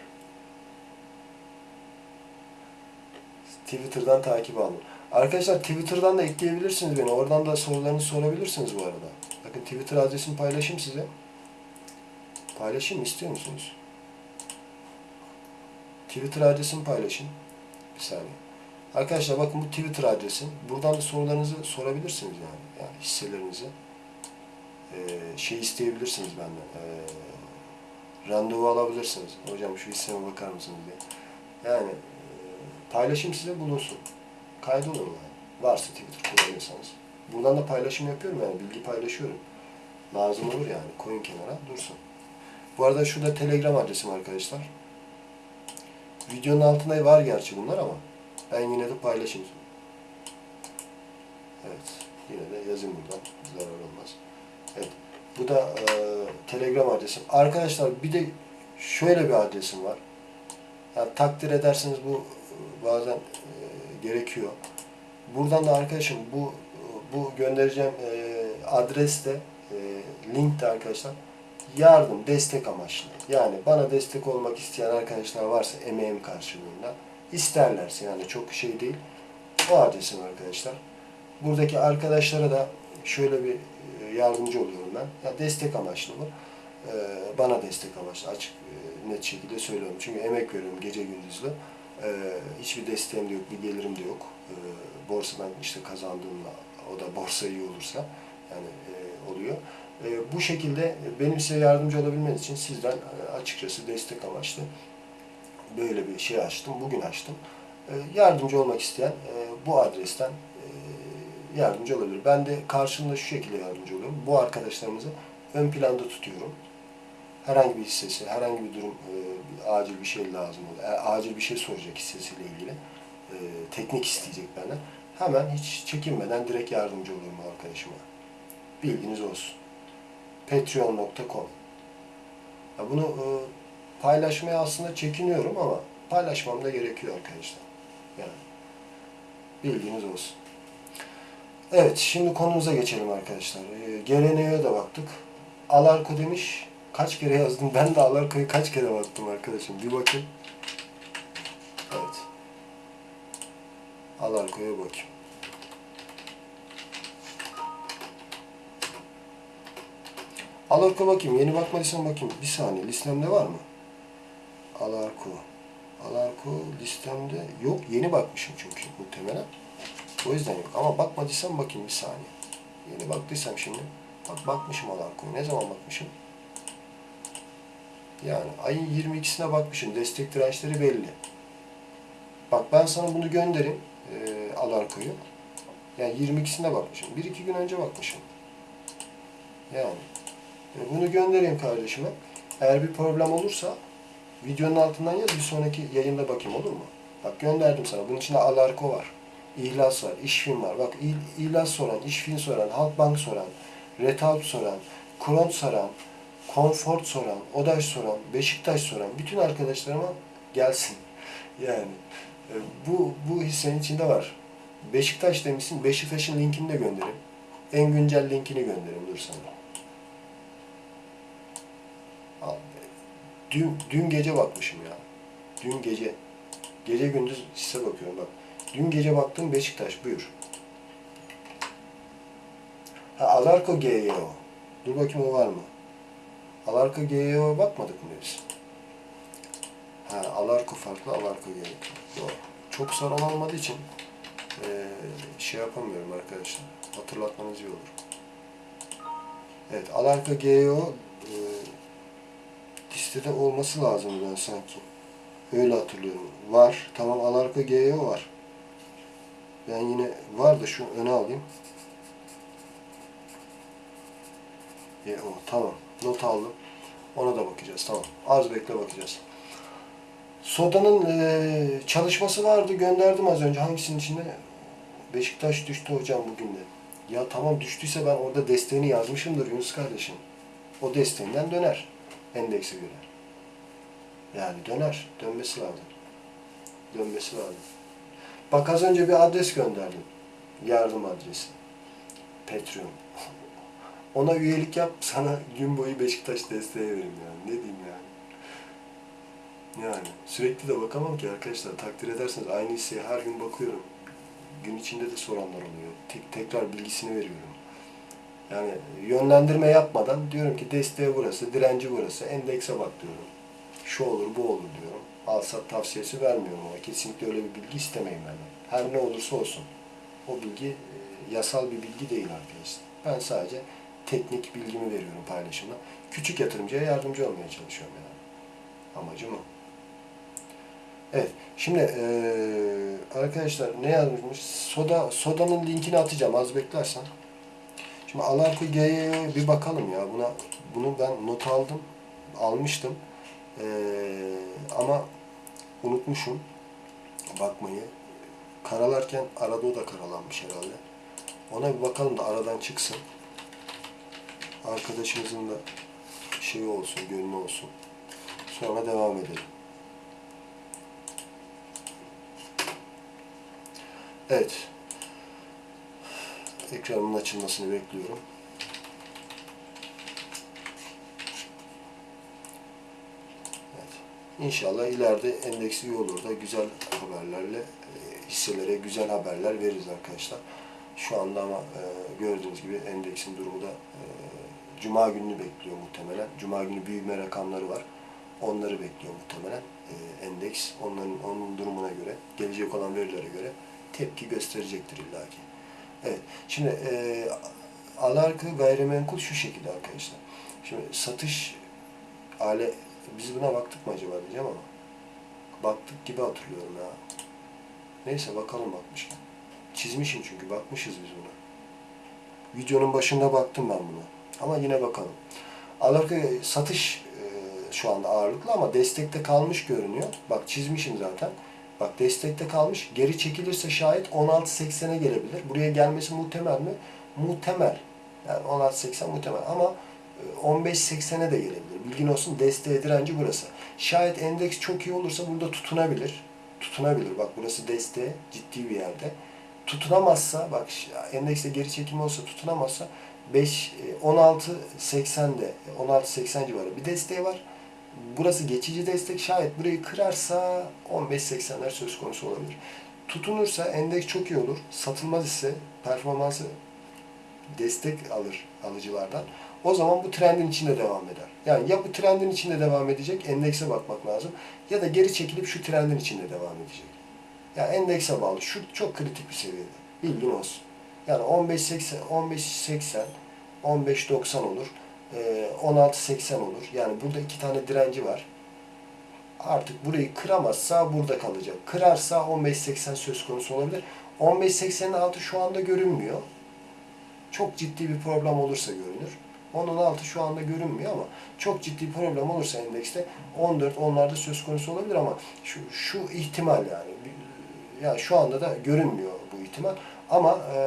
Speaker 1: Twitter'dan takip alın. Arkadaşlar Twitter'dan da ekleyebilirsiniz beni. Oradan da sorularınızı sorabilirsiniz bu arada. Bakın Twitter adresimi paylaşayım size. Paylaşayım istiyor musunuz? Twitter adresimi paylaşayım. Bir saniye. Arkadaşlar bakın bu Twitter adresim. Buradan da sorularınızı sorabilirsiniz yani. Yani hisselerinizi. Ee, şey isteyebilirsiniz benden. Ee, randevu alabilirsiniz. Hocam şu hisseme bakar mısınız diye. Yani e, paylaşım size bulunsun. Kaydolun yani. Varsa Twitter kullanıyorsanız. Buradan da paylaşım yapıyorum yani. Bilgi paylaşıyorum. Lazım olur yani. Koyun kenara dursun. Bu arada şurada Telegram adresim arkadaşlar. Videonun altında var gerçi bunlar ama ben yine de paylaşayım. Evet. Yine de yazayım buradan. Zarar olmaz. Evet. Bu da e, Telegram adresim. Arkadaşlar bir de şöyle bir adresim var. Yani takdir ederseniz bu e, bazen e, gerekiyor. Buradan da arkadaşım bu bu göndereceğim e, adreste e, link de arkadaşlar yardım, destek amaçlı. Yani bana destek olmak isteyen arkadaşlar varsa emeğim karşılığında isterlerse yani çok şey değil. O adresim arkadaşlar. Buradaki arkadaşlara da şöyle bir e, yardımcı oluyorum ben. Ya destek amaçlı bu. E, bana destek amaçlı açık e, net şekilde söylüyorum. Çünkü emek veriyorum gece gündüzlü. Hiçbir desteğim de yok, bir gelirim de yok. Borsadan işte kazandığımla o da borsa iyi olursa yani oluyor. Bu şekilde benim size yardımcı olabilmeniz için sizden açıkçası destek amaçlı böyle bir şey açtım. Bugün açtım. Yardımcı olmak isteyen bu adresten yardımcı olabilir. Ben de karşılığında şu şekilde yardımcı oluyorum. Bu arkadaşlarımızı ön planda tutuyorum. Herhangi bir hissesi, herhangi bir durum, e, acil bir şey lazım olur. E, acil bir şey soracak hissesiyle ilgili. E, teknik isteyecek benden. Hemen hiç çekinmeden direkt yardımcı olurum arkadaşıma. Bilginiz olsun. Patreon.com Bunu e, paylaşmaya aslında çekiniyorum ama paylaşmam da gerekiyor arkadaşlar. Yani bilginiz olsun. Evet, şimdi konumuza geçelim arkadaşlar. Ee, GRN'ye de baktık. Alarko demiş. Kaç kere yazdım? Ben de Alarko'yu kaç kere baktım arkadaşım. Bir bakayım. Evet. Alarko'ya bakayım. Alarko bakayım. Yeni bakmadıysan bakayım. Bir saniye. Listemde var mı? Alarko. Alarko listemde yok. Yeni bakmışım çünkü muhtemelen. O yüzden yok. Ama bakmadıysam bakayım bir saniye. Yeni baktıysam şimdi. Bak bakmışım Alarko'ya. Ne zaman bakmışım? Yani ayın 22'sine bakmışım. Destek dirençleri belli. Bak ben sana bunu göndereyim. E, Alarko'yu. Yani 22'sine bakmışım. 1-2 gün önce bakmışım. Yani. E, bunu göndereyim kardeşime. Eğer bir problem olursa videonun altından yaz bir sonraki yayında bakayım olur mu? Bak gönderdim sana. Bunun içinde Alarko var. İhlas var, İşfin var. Bak İl- İhlas soran, İşfin soran, Halkbank soran, Retalp soran, Kron soran, Comfort soran, Odaş soran, Beşiktaş soran bütün arkadaşlarıma gelsin. Yani bu bu hissenin içinde var. Beşiktaş demişsin. Beşiktaş'ın linkini de gönderin. En güncel linkini gönderin dur sana. Dün, dün gece bakmışım ya. Dün gece. Gece gündüz hisse bakıyorum bak. Dün gece baktım Beşiktaş buyur. Ha Alarko GYO. Dur bakayım o var mı? Alarko GYO'ya bakmadık mı biz? Ha Alarko farklı Alarko GYO. Çok saran olmadığı için eee, şey yapamıyorum arkadaşlar. Hatırlatmanız iyi olur. Evet Alarko GYO eee listede olması lazım ben sanki. Öyle hatırlıyorum. Var. Tamam Alarko GYO var. Ben yine var da şu öne alayım. E, o, tamam. Not aldım. Ona da bakacağız. Tamam. Az bekle bakacağız. Soda'nın e, çalışması vardı. Gönderdim az önce. Hangisinin içinde? Beşiktaş düştü hocam bugün de. Ya tamam düştüyse ben orada desteğini yazmışımdır Yunus kardeşim. O desteğinden döner. Endekse göre. Yani döner. Dönmesi lazım. Dönmesi lazım. Bak az önce bir adres gönderdim. Yardım adresi. Patreon. Ona üyelik yap, sana gün boyu Beşiktaş desteği veririm yani. Ne diyeyim yani. Sürekli de bakamam ki arkadaşlar. Takdir ederseniz aynı hisseye her gün bakıyorum. Gün içinde de soranlar oluyor. Tek, tekrar bilgisini veriyorum. Yani yönlendirme yapmadan diyorum ki desteği burası, direnci burası, endekse bak diyorum. Şu olur, bu olur diyorum. Al sat tavsiyesi vermiyorum ama kesinlikle öyle bir bilgi istemeyin benden. Her ne olursa olsun. O bilgi e, yasal bir bilgi değil arkadaşlar. Ben sadece teknik bilgimi veriyorum paylaşımda. Küçük yatırımcıya yardımcı olmaya çalışıyorum yani. Amacım o. Evet. Şimdi eee, arkadaşlar ne yazmışmış? Soda sodanın linkini atacağım az beklersen. Şimdi Alarko G'ye bir bakalım ya. Buna bunu ben not aldım. Almıştım. Eee, ama unutmuşum bakmayı. Karalarken arada o da karalanmış herhalde. Ona bir bakalım da aradan çıksın. Arkadaşımızın da şeyi olsun, gönlü olsun. Sonra devam edelim. Evet. Ekranımın açılmasını bekliyorum. Evet. İnşallah ileride endeksi iyi olur da güzel haberlerle e, hisselere güzel haberler veririz arkadaşlar. Şu anda ama e, gördüğünüz gibi endeksin durumu da e, Cuma gününü bekliyor muhtemelen. Cuma günü büyüme rakamları var. Onları bekliyor muhtemelen endeks. Onların onun durumuna göre, gelecek olan verilere göre tepki gösterecektir illaki. Evet. Şimdi e, alarkı gayrimenkul şu şekilde arkadaşlar. Şimdi satış ale biz buna baktık mı acaba diyeceğim ama baktık gibi hatırlıyorum ya. Neyse bakalım bakmışken. Çizmişim çünkü bakmışız biz buna. Videonun başında baktım ben buna. Ama yine bakalım. Alarkı satış e, şu anda ağırlıklı ama destekte kalmış görünüyor. Bak çizmişim zaten. Bak destekte kalmış. Geri çekilirse şayet 16.80'e gelebilir. Buraya gelmesi muhtemel mi? Muhtemel. Yani 16.80 muhtemel ama e, 15.80'e de gelebilir. Bilgin olsun desteğe direnci burası. Şayet endeks çok iyi olursa burada tutunabilir. Tutunabilir. Bak burası desteğe ciddi bir yerde. Tutunamazsa bak endekste geri çekilme olsa tutunamazsa 5 16.80'de 16.80 civarı bir desteği var. Burası geçici destek. Şayet burayı kırarsa 15.80'ler söz konusu olabilir. Tutunursa endeks çok iyi olur. Satılmaz ise performansı destek alır alıcılardan. O zaman bu trendin içinde devam eder. Yani ya bu trendin içinde devam edecek, endekse bakmak lazım. Ya da geri çekilip şu trendin içinde devam edecek. Yani endekse bağlı. Şu çok kritik bir seviyede. Bilgin olsun. Yani 15.80, 15.80, 15.90 olur. Ee, 16.80 olur. Yani burada iki tane direnci var. Artık burayı kıramazsa burada kalacak. Kırarsa 15.80 söz konusu olabilir. 15.80'in altı şu anda görünmüyor. Çok ciddi bir problem olursa görünür. Onun altı şu anda görünmüyor ama çok ciddi problem olursa endekste 14 onlarda söz konusu olabilir ama şu, şu ihtimal yani. Yani şu anda da görünmüyor bu ihtimal. Ama e,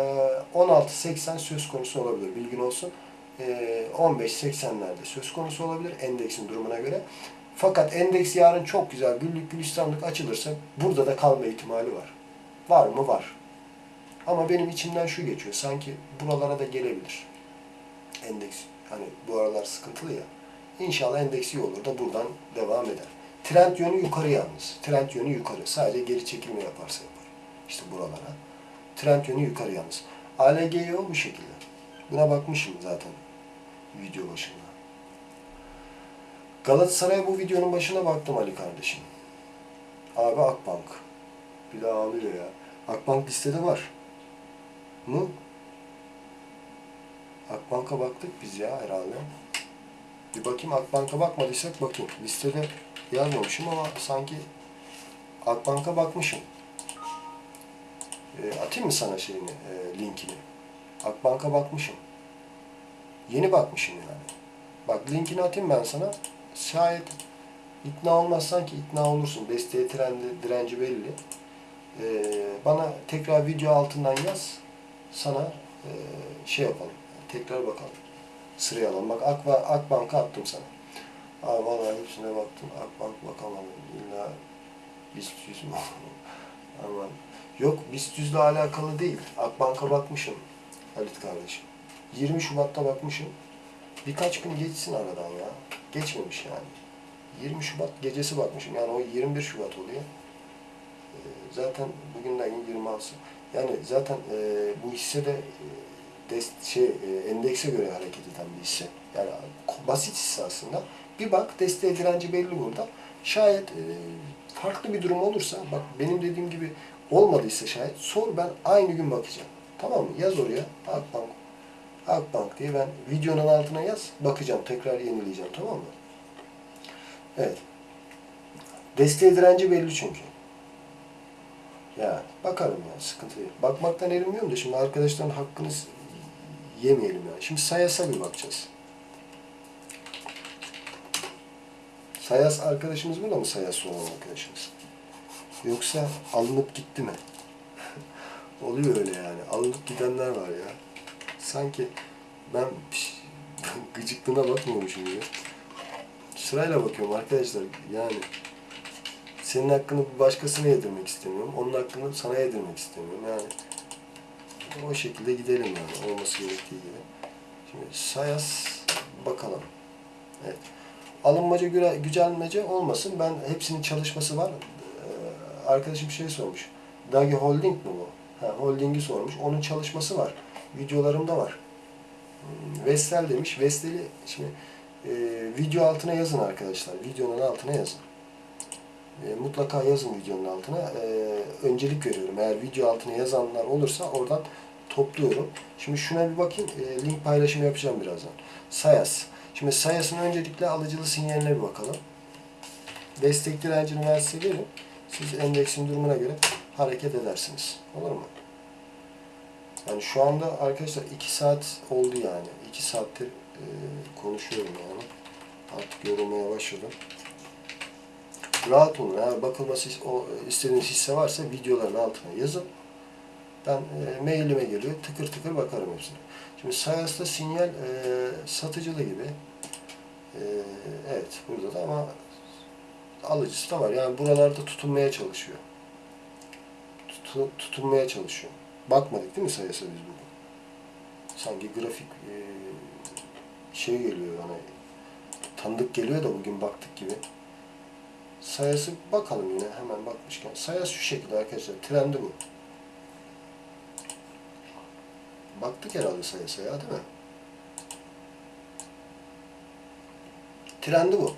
Speaker 1: 16.80 söz konusu olabilir. Bilgin olsun. E, 15.80'lerde söz konusu olabilir endeksin durumuna göre. Fakat endeks yarın çok güzel güllük gülistanlık açılırsa burada da kalma ihtimali var. Var mı? Var. Ama benim içimden şu geçiyor. Sanki buralara da gelebilir. Endeks. Hani bu aralar sıkıntılı ya. İnşallah endeks iyi olur da buradan devam eder. Trend yönü yukarı yalnız. Trend yönü yukarı. Sadece geri çekilme yaparsa yapar. İşte buralara. Trend yönü yukarı yalnız. ALGO bu şekilde. Buna bakmışım zaten video başında. Galatasaray bu videonun başına baktım Ali kardeşim. Abi Akbank. Bir daha ağlıyor ya. Akbank listede var. Mı? Akbank'a baktık biz ya herhalde. Bir bakayım Akbank'a bakmadıysak bakayım. Listede yazmamışım ama sanki Akbank'a bakmışım. E, atayım mı sana şeyini, e, linkini? Akbank'a bakmışım. Yeni bakmışım yani. Bak linkini atayım ben sana. Şayet ikna olmazsan ki ikna olursun. Desteği trendi, direnci belli. E, bana tekrar video altından yaz. Sana e, şey yapalım. Tekrar bakalım. Sıraya alalım. Bak Akba, Akbank'a attım sana. Aa, vallahi hepsine baktım. Akbank bakamadım. İlla BIST 100 mü? Aman. Yok BIST 100'le alakalı değil. Akbank'a bakmışım. Halit kardeşim. 20 Şubat'ta bakmışım. Birkaç gün geçsin aradan ya. Geçmemiş yani. 20 Şubat gecesi bakmışım. Yani o 21 Şubat oluyor. Ee, zaten bugün de ayın 26'sı. Yani zaten e, bu hisse de e, dest, şey, e, endekse göre hareket eden bir hisse. Yani basit hisse aslında. Bir bak desteği direnci belli burada. Şayet e, farklı bir durum olursa, bak benim dediğim gibi olmadıysa şayet sor ben aynı gün bakacağım. Tamam mı? Yaz oraya Akbank. Akbank diye ben videonun altına yaz. Bakacağım. Tekrar yenileyeceğim. Tamam mı? Evet. Desteği direnci belli çünkü. Ya bakarım ya sıkıntı değil. Bakmaktan erinmiyorum da şimdi arkadaşların hakkını yemeyelim yani. Şimdi Sayas'a bir bakacağız. Sayas arkadaşımız burada mı Sayas olan arkadaşımız? Yoksa alınıp gitti mi? Oluyor öyle yani. Alınıp gidenler var ya. Sanki ben gıcıklığına bakmıyormuşum gibi. Sırayla bakıyorum arkadaşlar. Yani senin hakkını bir başkasına yedirmek istemiyorum. Onun hakkını sana yedirmek istemiyorum. Yani o şekilde gidelim yani. Olması gerektiği gibi. Şimdi Sayas bakalım. Evet. Alınmaca, gücenmece olmasın. Ben hepsinin çalışması var. Ee, arkadaşım şey sormuş. Dagi Holding mi bu? Ha, holding'i sormuş. Onun çalışması var. Videolarımda var. Vestel demiş. Vestel'i şimdi e, video altına yazın arkadaşlar. Videonun altına yazın. E, mutlaka yazın videonun altına. E, öncelik veriyorum. Eğer video altına yazanlar olursa oradan topluyorum. Şimdi şuna bir bakayım. E, link paylaşımı yapacağım birazdan. Sayas. Şimdi Sayas'ın öncelikle alıcılı sinyaline bir bakalım. Destek direncini verin. Siz endeksin durumuna göre hareket edersiniz. Olur mu? Yani şu anda arkadaşlar 2 saat oldu yani. 2 saattir e, konuşuyorum yani. Artık yorulmaya başladım. Rahat olun. Eğer bakılması o istediğiniz hisse varsa videoların altına yazın. Ben e, mailime geliyor. Tıkır tıkır bakarım hepsine. Şimdi Sayas'ta sinyal e, satıcılı gibi. E, evet burada da ama alıcısı da var. Yani buralarda tutunmaya çalışıyor. Tutu, tutunmaya çalışıyor. Bakmadık değil mi Sayas'a biz bugün? Sanki grafik e, şey geliyor yani tanıdık geliyor da bugün baktık gibi. Sayası bakalım yine hemen bakmışken. Sayas şu şekilde arkadaşlar. Trendi bu. Baktık herhalde sayısa ya değil mi? Trendi bu.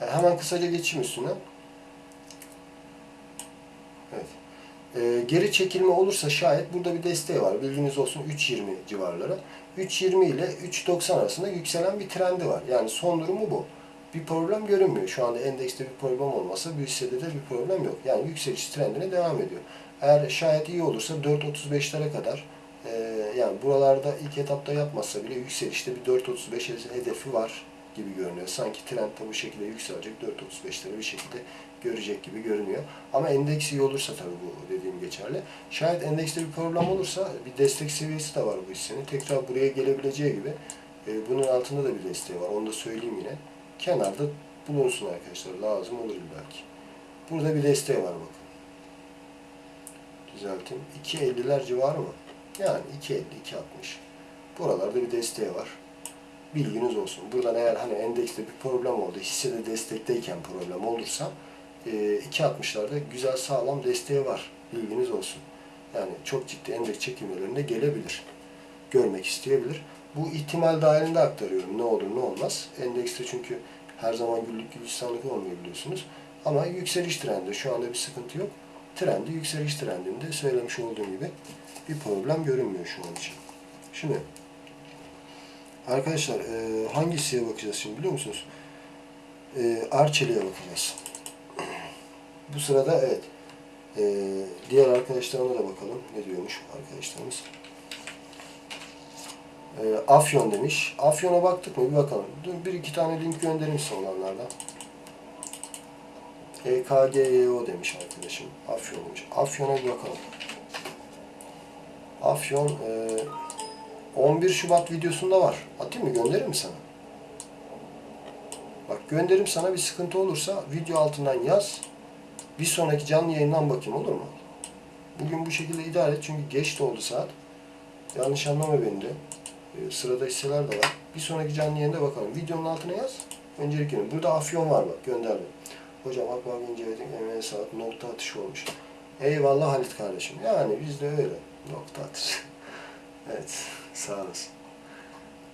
Speaker 1: Yani hemen kısaca geçeyim üstüne. Evet. Ee, geri çekilme olursa şayet burada bir desteği var. Bilginiz olsun 3.20 civarları. 3.20 ile 3.90 arasında yükselen bir trendi var. Yani son durumu bu. bir problem görünmüyor. Şu anda endekste bir problem olmasa bu hissede de bir problem yok. Yani yükseliş trendine devam ediyor. Eğer şayet iyi olursa 4.35'lere kadar e, yani buralarda ilk etapta yapmazsa bile yükselişte bir 4.35 hedefi var gibi görünüyor. Sanki trend de bu şekilde yükselecek 4.35'leri bir şekilde görecek gibi görünüyor. Ama endeks iyi olursa tabii bu dediğim geçerli. Şayet endekste bir problem olursa bir destek seviyesi de var bu hissenin. Tekrar buraya gelebileceği gibi e, bunun altında da bir desteği var. Onu da söyleyeyim yine. Kenarda bulunsun arkadaşlar. Lazım olur belki. Burada bir desteği var bakın. Düzelteyim. 2.50'ler civarı mı? Yani 2.50, 2.60. Buralarda bir desteği var. Bilginiz olsun. Buradan eğer hani endekste bir problem oldu, hissede destekteyken problem olursa e, 2.60'larda güzel sağlam desteği var. Bilginiz olsun. Yani çok ciddi endeks çekilmelerinde gelebilir. Görmek isteyebilir. Bu ihtimal dahilinde aktarıyorum. Ne olur ne olmaz. Endekste çünkü her zaman güllük gülistanlık olmuyor biliyorsunuz. Ama yükseliş trendi. Şu anda bir sıkıntı yok. Trendi yükseliş trendinde söylemiş olduğum gibi bir problem görünmüyor şu an için. Şimdi arkadaşlar e, hangisiye bakacağız şimdi biliyor musunuz? E, Arçelik'e bakacağız. Bu sırada evet e, diğer arkadaşlarına da bakalım. Ne diyormuş arkadaşlarımız? E, Afyon demiş. Afyon'a baktık mı? Bir bakalım. Dur, bir iki tane link göndereyim size olanlardan. EKGYO demiş arkadaşım. Afyon demiş. Afyon'a bir bakalım. Afyon e, 11 Şubat videosunda var. Atayım mı? Gönderir mi sana? Bak gönderim sana bir sıkıntı olursa video altından yaz. Bir sonraki canlı yayından bakayım olur mu? Bugün bu şekilde idare et çünkü geç de oldu saat. Yanlış anlama beni de. Ee, sırada hisseler de var. Bir sonraki canlı yayında bakalım. Videonun altına yaz. Öncelikle. Burada afyon var bak gönderdim. Hocam Akbaba inceledik. Emeğe saat nokta atışı olmuş. Eyvallah Halit kardeşim. Yani bizde öyle. Nokta atışı. evet. Sağ olasın.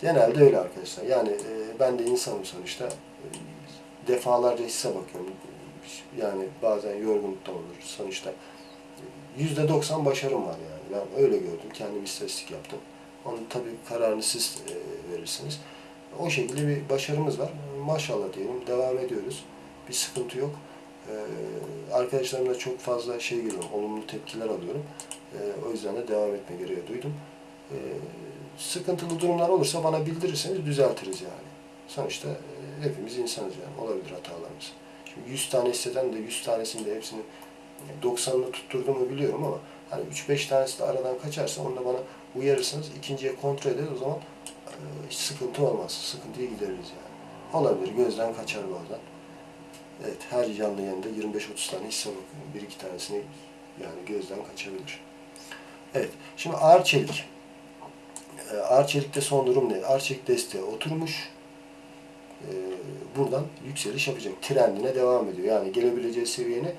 Speaker 1: Genelde öyle arkadaşlar. Yani e, ben de insanım sonuçta. E, defalarca hisse bakıyorum. Yani bazen yorgunluk da olur. Sonuçta yüzde doksan başarım var yani. Ben öyle gördüm. Kendim istatistik yaptım. Onun tabii kararını siz e, verirsiniz. O şekilde bir başarımız var. Maşallah diyelim. Devam ediyoruz. Bir sıkıntı yok. E, arkadaşlarımla çok fazla şey geliyorum. Olumlu tepkiler alıyorum. E, o yüzden de devam etme gereği duydum. Sıkıntılı durumlar olursa bana bildirirseniz düzeltiriz yani. Sonuçta hepimiz insanız yani. Olabilir hatalarımız. Şimdi 100 tane hisseden de 100 tanesini de hepsini 90'ını tutturduğumu biliyorum ama hani 3-5 tanesi de aradan kaçarsa onu da bana uyarırsanız ikinciye kontrol ederiz o zaman e, hiç sıkıntı olmaz. Sıkıntıyı gideririz yani. Olabilir gözden kaçar bazen. Evet her canlı yayında 25-30 tane hisse bakıyorum. Bir iki tanesini yani gözden kaçabilir. Evet şimdi ağır çelik. E, ağır çelikte son durum ne? Ağır çelik desteğe oturmuş. E, buradan yükseliş yapacak. Trendine devam ediyor. Yani gelebileceği seviyene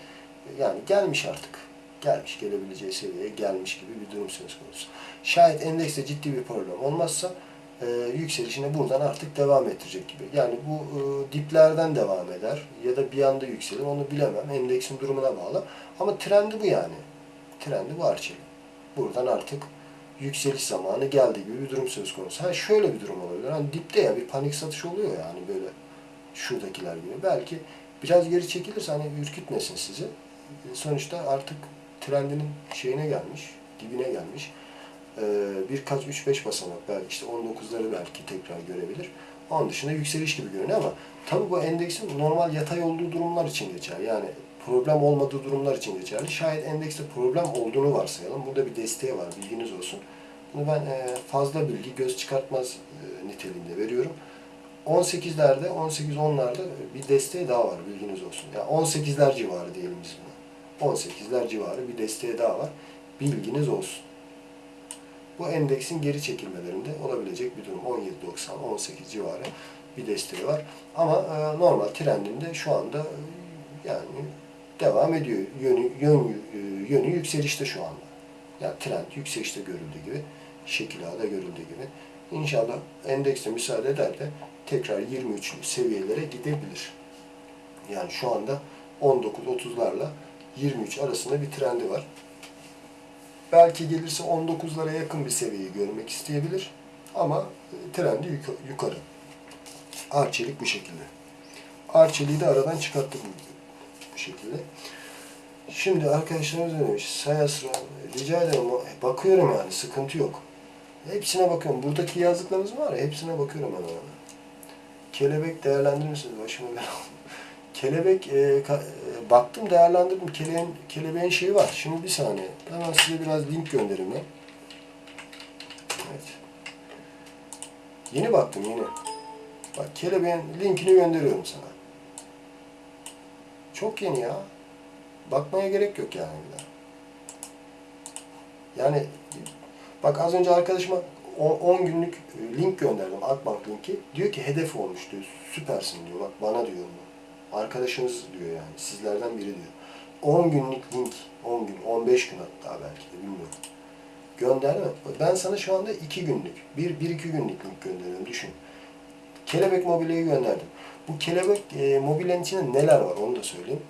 Speaker 1: yani gelmiş artık. Gelmiş, gelebileceği seviyeye gelmiş gibi bir durum söz konusu. Şayet endekste ciddi bir problem olmazsa e, yükselişine buradan artık devam ettirecek gibi. Yani bu e, diplerden devam eder ya da bir anda yükselir onu bilemem. Endeksin durumuna bağlı. Ama trendi bu yani. Trendi bu Arçelik. Buradan artık yükseliş zamanı geldi gibi bir durum söz konusu. Ha şöyle bir durum olabilir. Hani dipte ya bir panik satış oluyor yani böyle şuradakiler gibi. Belki biraz geri çekilirse hani ürkütmesin sizi. Sonuçta artık trendinin şeyine gelmiş, dibine gelmiş. Ee, birkaç 3-5 basamak belki işte 19'ları belki tekrar görebilir. Onun dışında yükseliş gibi görünüyor ama tabii bu endeksin normal yatay olduğu durumlar için geçer. Yani problem olmadığı durumlar için geçerli. Şayet endekste problem olduğunu varsayalım. Burada bir desteği var, bilginiz olsun. Bunu ben e, fazla bilgi, göz çıkartmaz e, niteliğinde veriyorum. 18'lerde, 18-10'larda bir desteği daha var, bilginiz olsun. Yani 18'ler civarı diyelim biz buna. 18'ler civarı bir desteği daha var. Bilginiz olsun. Bu endeksin geri çekilmelerinde olabilecek bir durum. 17.90, 18 civarı bir desteği var. Ama e, normal trendinde şu anda e, yani devam ediyor. Yönü, yön, e, yönü yükselişte şu anda. Yani trend yükselişte görüldüğü gibi, şekil A'da görüldüğü gibi. İnşallah endekste müsaade eder de tekrar 23 seviyelere gidebilir. Yani şu anda 19-30'larla 23 arasında bir trendi var. Belki gelirse 19'lara yakın bir seviyeyi görmek isteyebilir. Ama e, trendi yukarı. Arçelik bu şekilde. Arçelik'i de aradan çıkarttık bu, şekilde. Şimdi arkadaşlarımız demiş? Saya sıra rica ederim bakıyorum yani sıkıntı yok. Hepsine bakıyorum. Buradaki yazdıklarınız var ya hepsine bakıyorum hemen hemen. Kelebek değerlendirir misiniz? Başıma bela. Kelebek e, ka- e, baktım değerlendirdim. Kelebeğin, kelebeğin şeyi var. Şimdi bir saniye. Hemen size biraz link göndereyim ben. Evet. Yeni baktım yeni. Bak kelebeğin linkini gönderiyorum sana. Çok yeni ya. Bakmaya gerek yok yani bir daha. Yani bak az önce arkadaşıma 10 günlük e, link gönderdim. Akbank linki. Diyor ki hedef olmuş diyor. Süpersin diyor. Bak bana diyor bunu. Arkadaşınız diyor yani. Sizlerden biri diyor. 10 günlük link. 10 gün, 15 gün hatta belki de bilmiyorum. Gönderme. Ben sana şu anda 2 günlük, 1 1 2 günlük link gönderiyorum düşün. Kelebek mobilyayı gönderdim. Bu kelebek e, mobilyanın içinde neler var onu da söyleyeyim.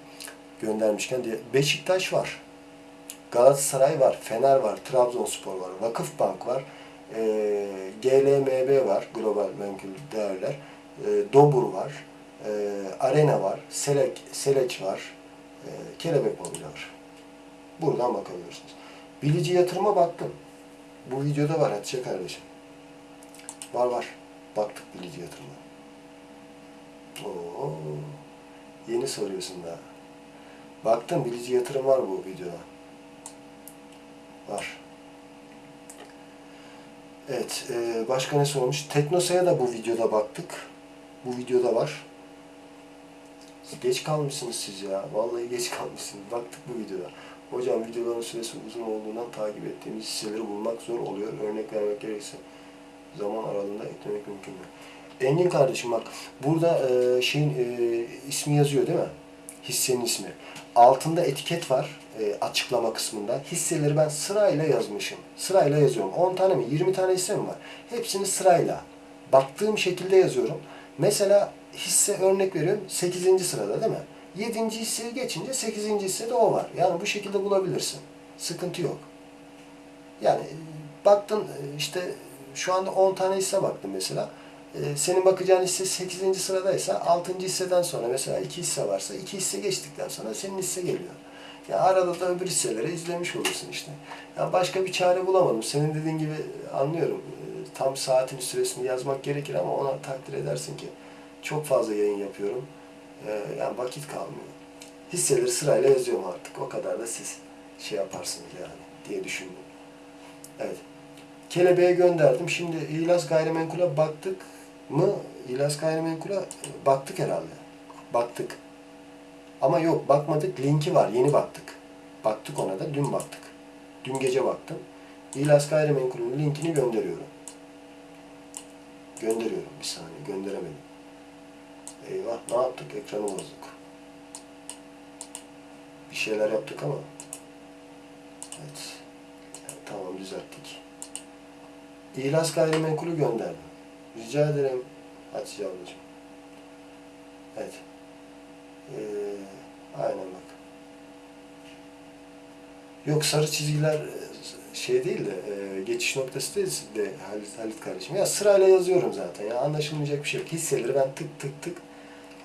Speaker 1: Göndermişken diye. Beşiktaş var. Galatasaray var, Fener var, Trabzonspor var, Vakıfbank var, e, GLMB var, Global Menkul Değerler, e, Dobur var, e, Arena var, Selek, Seleç var, e, Kelebek Mobilya var. Buradan bakabilirsiniz. Bilici yatırıma baktım. Bu videoda var Hatice kardeşim. Var var. Baktık bilici yatırıma. Oo, yeni soruyorsun daha. Baktım bilici yatırım var bu videoda. Var. Evet, e, başka ne sormuş? Teknosa'ya da bu videoda baktık. Bu videoda var. Geç kalmışsınız siz ya. Vallahi geç kalmışsınız. Baktık bu videoda. Hocam videoların süresi uzun olduğundan takip ettiğimiz hisseleri bulmak zor oluyor. Örnek vermek gerekirse zaman aralığında eklemek mümkün mü? Engin kardeşim bak burada e, şeyin e, ismi yazıyor değil mi? Hissenin ismi. Altında etiket var e, açıklama kısmında. Hisseleri ben sırayla yazmışım. Sırayla yazıyorum. 10 tane mi 20 tane hisse mi var? Hepsini sırayla baktığım şekilde yazıyorum. Mesela hisse örnek veriyorum 8. sırada değil mi? 7. hisseyi geçince 8. hissede o var. Yani bu şekilde bulabilirsin. Sıkıntı yok. Yani baktın e, işte şu anda 10 tane hisse baktım mesela. E, Senin bakacağın hisse 8. sıradaysa 6. hisseden sonra mesela 2 hisse varsa 2 hisse geçtikten sonra senin hisse geliyor. Ya arada da öbür hisseleri izlemiş olursun işte. Ya başka bir çare bulamadım. Senin dediğin gibi anlıyorum. E, Tam saatin süresini yazmak gerekir ama ona takdir edersin ki çok fazla yayın yapıyorum. E, Yani vakit kalmıyor. Hisseleri sırayla yazıyorum artık. O kadar da siz şey yaparsınız yani diye düşündüm. Evet. Kelebeğe gönderdim. Şimdi İlas Gayrimenkul'a baktık mı? İlas Gayrimenkul'a baktık herhalde. Baktık. Ama yok bakmadık. Linki var. Yeni baktık. Baktık ona da. Dün baktık. Dün gece baktım. İlas Gayrimenkul'ün linkini gönderiyorum. Gönderiyorum. Bir saniye. Gönderemedim. Eyvah. Ne yaptık? Ekranı bozduk. Bir şeyler yaptık ama. Evet. Tamam düzelttik. İhlas gayrimenkulü gönderdim. Rica ederim Hatice ablacığım. Evet. Ee, aynen bak. Yok sarı çizgiler e, şey değil de e, geçiş noktası değil de Halit, Halit kardeşim. Ya sırayla yazıyorum zaten ya anlaşılmayacak bir şey yok. Hisseleri ben tık tık tık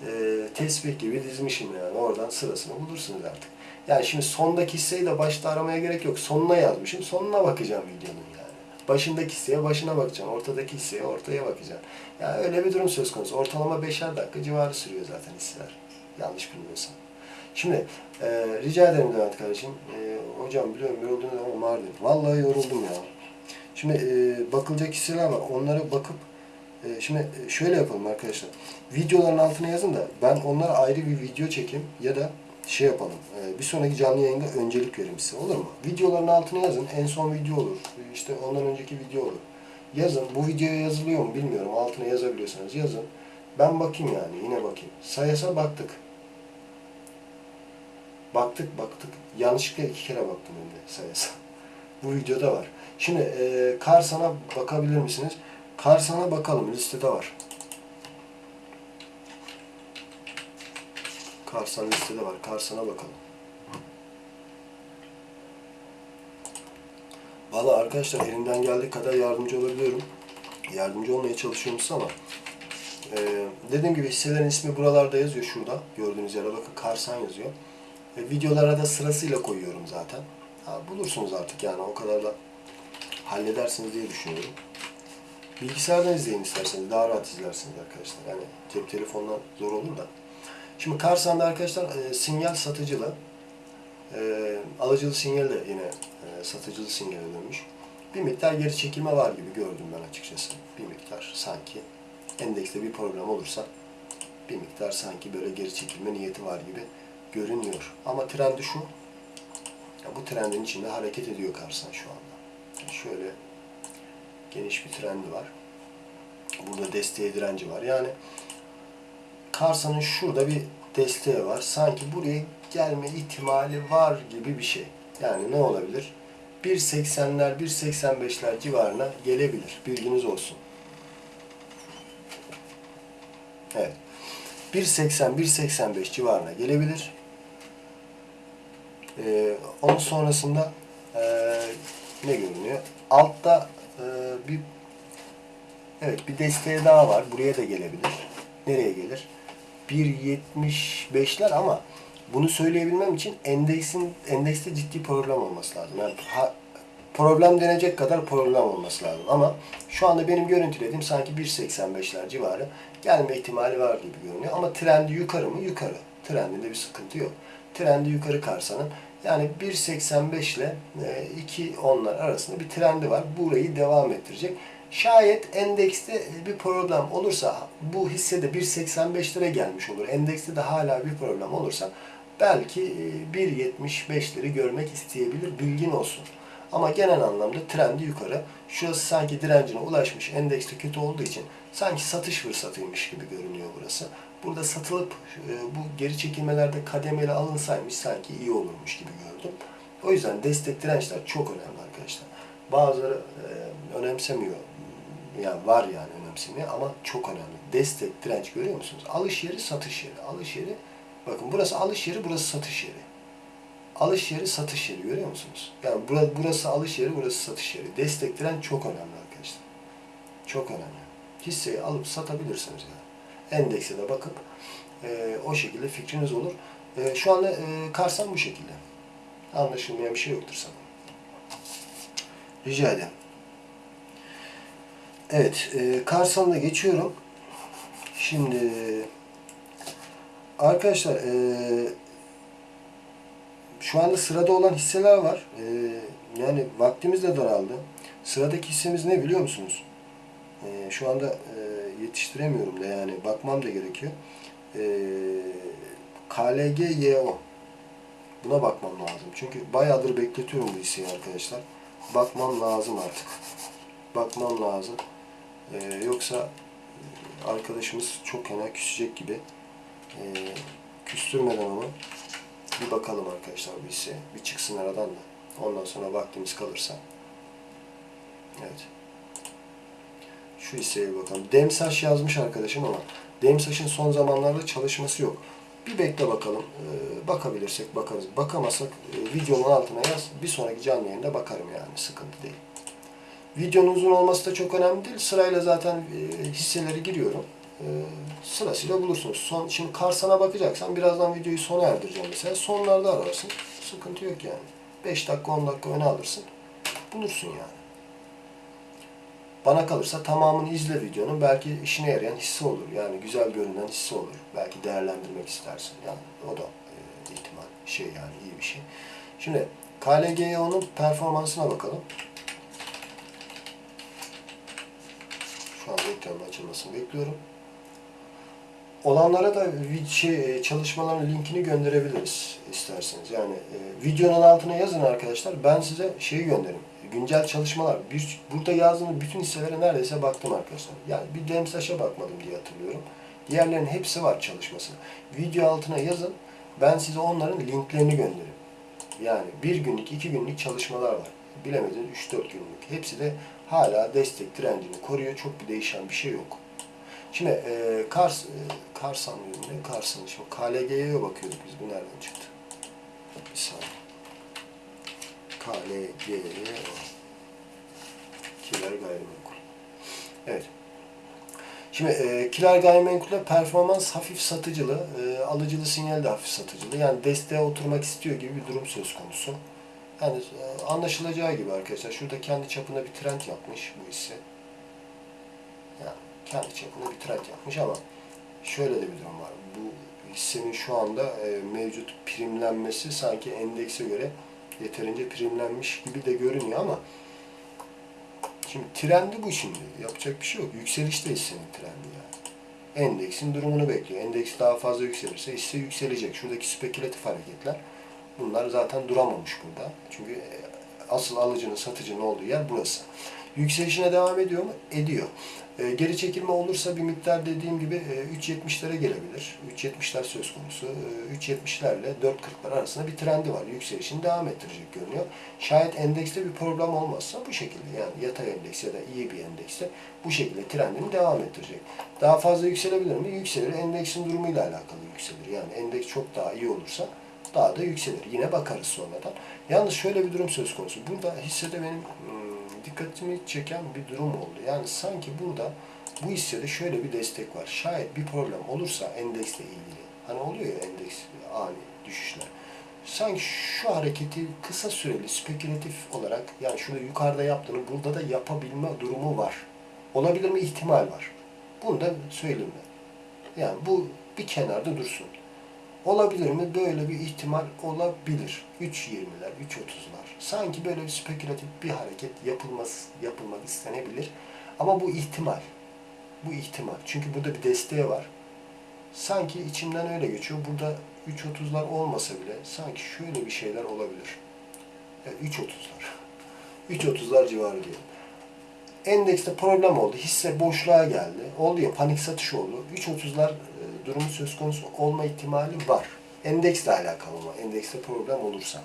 Speaker 1: e, tesbih gibi dizmişim yani. Oradan sırasını bulursunuz artık. Yani şimdi sondaki hisseyi de başta aramaya gerek yok. Sonuna yazmışım. Sonuna bakacağım videonun. Başındaki hisseye başına bakacağım. Ortadaki hisseye ortaya bakacağım. Yani öyle bir durum söz konusu. Ortalama beşer dakika civarı sürüyor zaten hisseler. Yanlış bilmiyorsam. Şimdi e, rica ederim Levent kardeşim. E, hocam biliyorum yoruldunuz ama Mardin. Vallahi yoruldum ya. Şimdi e, bakılacak hisseler var. Onlara bakıp e, şimdi e, şöyle yapalım arkadaşlar. Videoların altına yazın da ben onlara ayrı bir video çekeyim ya da şey yapalım. e, Bir sonraki canlı yayında öncelik verim size. Olur mu? Videoların altına yazın. En son video olur. İşte ondan önceki video olur. Yazın. Bu videoya yazılıyor mu bilmiyorum. Altına yazabiliyorsanız yazın. Ben bakayım yani. Yine bakayım. Sayasa baktık. Baktık baktık. Yanlışlıkla iki kere baktım hem de sayasa. Bu videoda var. Şimdi e, Karsan'a bakabilir misiniz? Karsan'a bakalım. Listede var. Karsan listede var. Karsan'a bakalım. Valla arkadaşlar elimden geldiği kadar yardımcı olabiliyorum. Yardımcı olmaya çalışıyorum size ama Ee, dediğim gibi hisselerin ismi buralarda yazıyor şurada. Gördüğünüz yere bakın Karsan yazıyor. E, videolara da sırasıyla koyuyorum zaten. Ha, bulursunuz artık yani o kadar da halledersiniz diye düşünüyorum. Bilgisayardan izleyin isterseniz daha rahat izlersiniz arkadaşlar. Yani cep telefondan zor olur da. Şimdi Karsan'da arkadaşlar e, sinyal satıcılı. E, alıcılı sinyal de yine e, satıcılı sinyale dönmüş. Bir miktar geri çekilme var gibi gördüm ben açıkçası. Bir miktar sanki endekste bir problem olursa bir miktar sanki böyle geri çekilme niyeti var gibi görünüyor. Ama trendi şu. Ya bu trendin içinde hareket ediyor Karsan şu anda. Şöyle geniş bir trendi var. Burada desteğe direnci var. Yani Karsan'ın şurada bir desteği var. Sanki buraya gelme ihtimali var gibi bir şey. Yani ne olabilir? 1.80'ler, 1.85'ler civarına gelebilir. Bilginiz olsun. Evet. 1.80, 1.85 civarına gelebilir. Ee, onun sonrasında ee, ne görünüyor? Altta ee, bir evet bir desteği daha var. Buraya da gelebilir. Nereye gelir? 1.75'ler ama bunu söyleyebilmem için endeksin endekste ciddi problem olması lazım. Yani ha- problem denecek kadar problem olması lazım. Ama şu anda benim görüntülediğim sanki 1.85'ler civarı gelme ihtimali var gibi görünüyor. Ama trendi yukarı mı? Yukarı. Trendinde bir sıkıntı yok. Trendi yukarı Karsan'ın. Yani 1.85 ile e, 2.10'lar arasında bir trendi var. Burayı devam ettirecek. Şayet endekste bir problem olursa bu hisse de 1.85'lere gelmiş olur. Endekste de hala bir problem olursa belki e, 1.75'leri görmek isteyebilir. Bilgin olsun. Ama genel anlamda trendi yukarı. Şurası sanki direncine ulaşmış. Endekste kötü olduğu için sanki satış fırsatıymış gibi görünüyor burası. Burada satılıp e, bu geri çekilmelerde kademeli alınsaymış sanki iyi olurmuş gibi gördüm. O yüzden destek dirençler çok önemli arkadaşlar. Bazıları e, önemsemiyor. Yani var yani önemsemiyor ama çok önemli. Destek, direnç görüyor musunuz? Alış yeri, satış yeri. Alış yeri, bakın burası alış yeri, burası satış yeri. Alış yeri, satış yeri görüyor musunuz? Yani bura- burası alış yeri, burası satış yeri. Destek, direnç çok önemli arkadaşlar. Çok önemli. Hisseyi alıp satabilirsiniz yani. Endekse de bakıp e, o şekilde fikriniz olur. E, şu anda e, Karsan bu şekilde. Anlaşılmayan bir şey yoktur sanırım. Rica ederim. Evet, e, Karsan'da geçiyorum. Şimdi arkadaşlar e, şu anda sırada olan hisseler var. E, yani vaktimiz de daraldı. Sıradaki hissemiz ne biliyor musunuz? E, şu anda e, yetiştiremiyorum da yani bakmam da gerekiyor. E, KLG-YO. Buna bakmam lazım. Çünkü bayağıdır bekletiyorum bu hisseyi arkadaşlar. Bakmam lazım artık. Bakmam lazım. Ee, yoksa arkadaşımız çok fena küsecek gibi. Ee, küstürmeden onu bir bakalım arkadaşlar bu hisseye. Bir çıksın aradan da. Ondan sonra vaktimiz kalırsa. Evet. Şu hisseye bakalım. Demsaş yazmış arkadaşım ama Demsaş'ın son zamanlarda çalışması yok. Bir bekle bakalım. Ee, bakabilirsek bakarız. Bakamazsak e, videonun altına yaz. Bir sonraki canlı yayında bakarım yani. Sıkıntı değil. Videonun uzun olması da çok önemli değil. Sırayla zaten e, hisseleri giriyorum. E, sırasıyla bulursunuz. Son, şimdi Karsan'a bakacaksan birazdan videoyu sona erdireceğim mesela. Sonlarda ararsın. Sıkıntı yok yani. 5 dakika 10 dakika öne alırsın. Bulursun yani. Bana kalırsa tamamını izle videonun. Belki işine yarayan hisse olur. Yani güzel görünen hisse olur. Belki değerlendirmek istersin. Yani o da e, ihtimal. Şey yani iyi bir şey. Şimdi KLG'nin performansına bakalım. Şu an ekranın açılmasını bekliyorum. Olanlara da şey, çalışmaların linkini gönderebiliriz isterseniz. Yani e, videonun altına yazın arkadaşlar. Ben size şeyi gönderirim. Güncel çalışmalar. Bir, burada yazdığım bütün hisselere neredeyse baktım arkadaşlar. Yani bir Demsaş'a bakmadım diye hatırlıyorum. Diğerlerinin hepsi var çalışması. Video altına yazın. Ben size onların linklerini gönderirim. Yani bir günlük, iki günlük çalışmalar var. Bilemediniz 3-4 günlük. Hepsi de hala destek direncini koruyor. Çok bir değişen bir şey yok. Şimdi e, Kars, e, Karsan ürünü, Karsan şimdi KLG'ye bakıyorduk biz. Bu nereden çıktı? Bir saniye. KLG'ye Kiler gayrimenkul. Evet. Şimdi e, kiler gayrimenkulde performans hafif satıcılı, e, alıcılı sinyal de hafif satıcılı. Yani desteğe oturmak istiyor gibi bir durum söz konusu. Yani e, anlaşılacağı gibi arkadaşlar. Şurada kendi çapında bir trend yapmış bu hisse. Yani kendi çapında bir trend yapmış ama şöyle de bir durum var. Bu hissenin şu anda e, mevcut primlenmesi sanki endekse göre yeterince primlenmiş gibi de görünüyor ama şimdi trendi bu şimdi. Yapacak bir şey yok. Yükselişte hissenin trendi yani. Endeksin durumunu bekliyor. Endeks daha fazla yükselirse hisse yükselecek. Şuradaki spekülatif hareketler bunlar zaten duramamış burada. Çünkü e, asıl alıcının satıcının olduğu yer burası. Yükselişine devam ediyor mu? Ediyor. E, geri çekilme olursa bir miktar dediğim gibi e, 3.70'lere gelebilir. 3.70'ler söz konusu. E, 3.70'lerle 4.40'lar arasında bir trendi var. Yükselişini devam ettirecek görünüyor. Şayet endekste bir problem olmazsa bu şekilde yani yatay endeks ya da iyi bir endekste bu şekilde trendini devam ettirecek. Daha fazla yükselebilir mi? Yükselir. Endeksin durumuyla alakalı yükselir. Yani endeks çok daha iyi olursa daha da yükselir. Yine bakarız sonradan. Yalnız şöyle bir durum söz konusu. Burada hissede benim hmm, dikkatimi çeken bir durum oldu. Yani sanki burada bu hissede şöyle bir destek var. Şayet bir problem olursa endeksle ilgili. Hani oluyor ya endeks ani düşüşler. Sanki şu hareketi kısa süreli spekülatif olarak yani şurada yukarıda yaptığını burada da yapabilme durumu var. Olabilir mi? ihtimal var. Bunu da söyleyeyim ben. Yani bu bir kenarda dursun. Olabilir mi? Böyle bir ihtimal olabilir. 3.20'ler, 3.30'lar. Sanki böyle bir spekülatif bir hareket yapılması, yapılmak istenebilir. Ama bu ihtimal. Bu ihtimal. Çünkü burada bir desteği var. Sanki içimden öyle geçiyor. Burada 3.30'lar olmasa bile sanki şöyle bir şeyler olabilir. Yani 3.30'lar. 3.30'lar civarı diyelim. Endekste problem oldu. Hisse boşluğa geldi. Oldu ya panik satış oldu. 3.30'lar e, durumu söz konusu olma ihtimali var. Endeksle alakalı ama endekste problem olursa.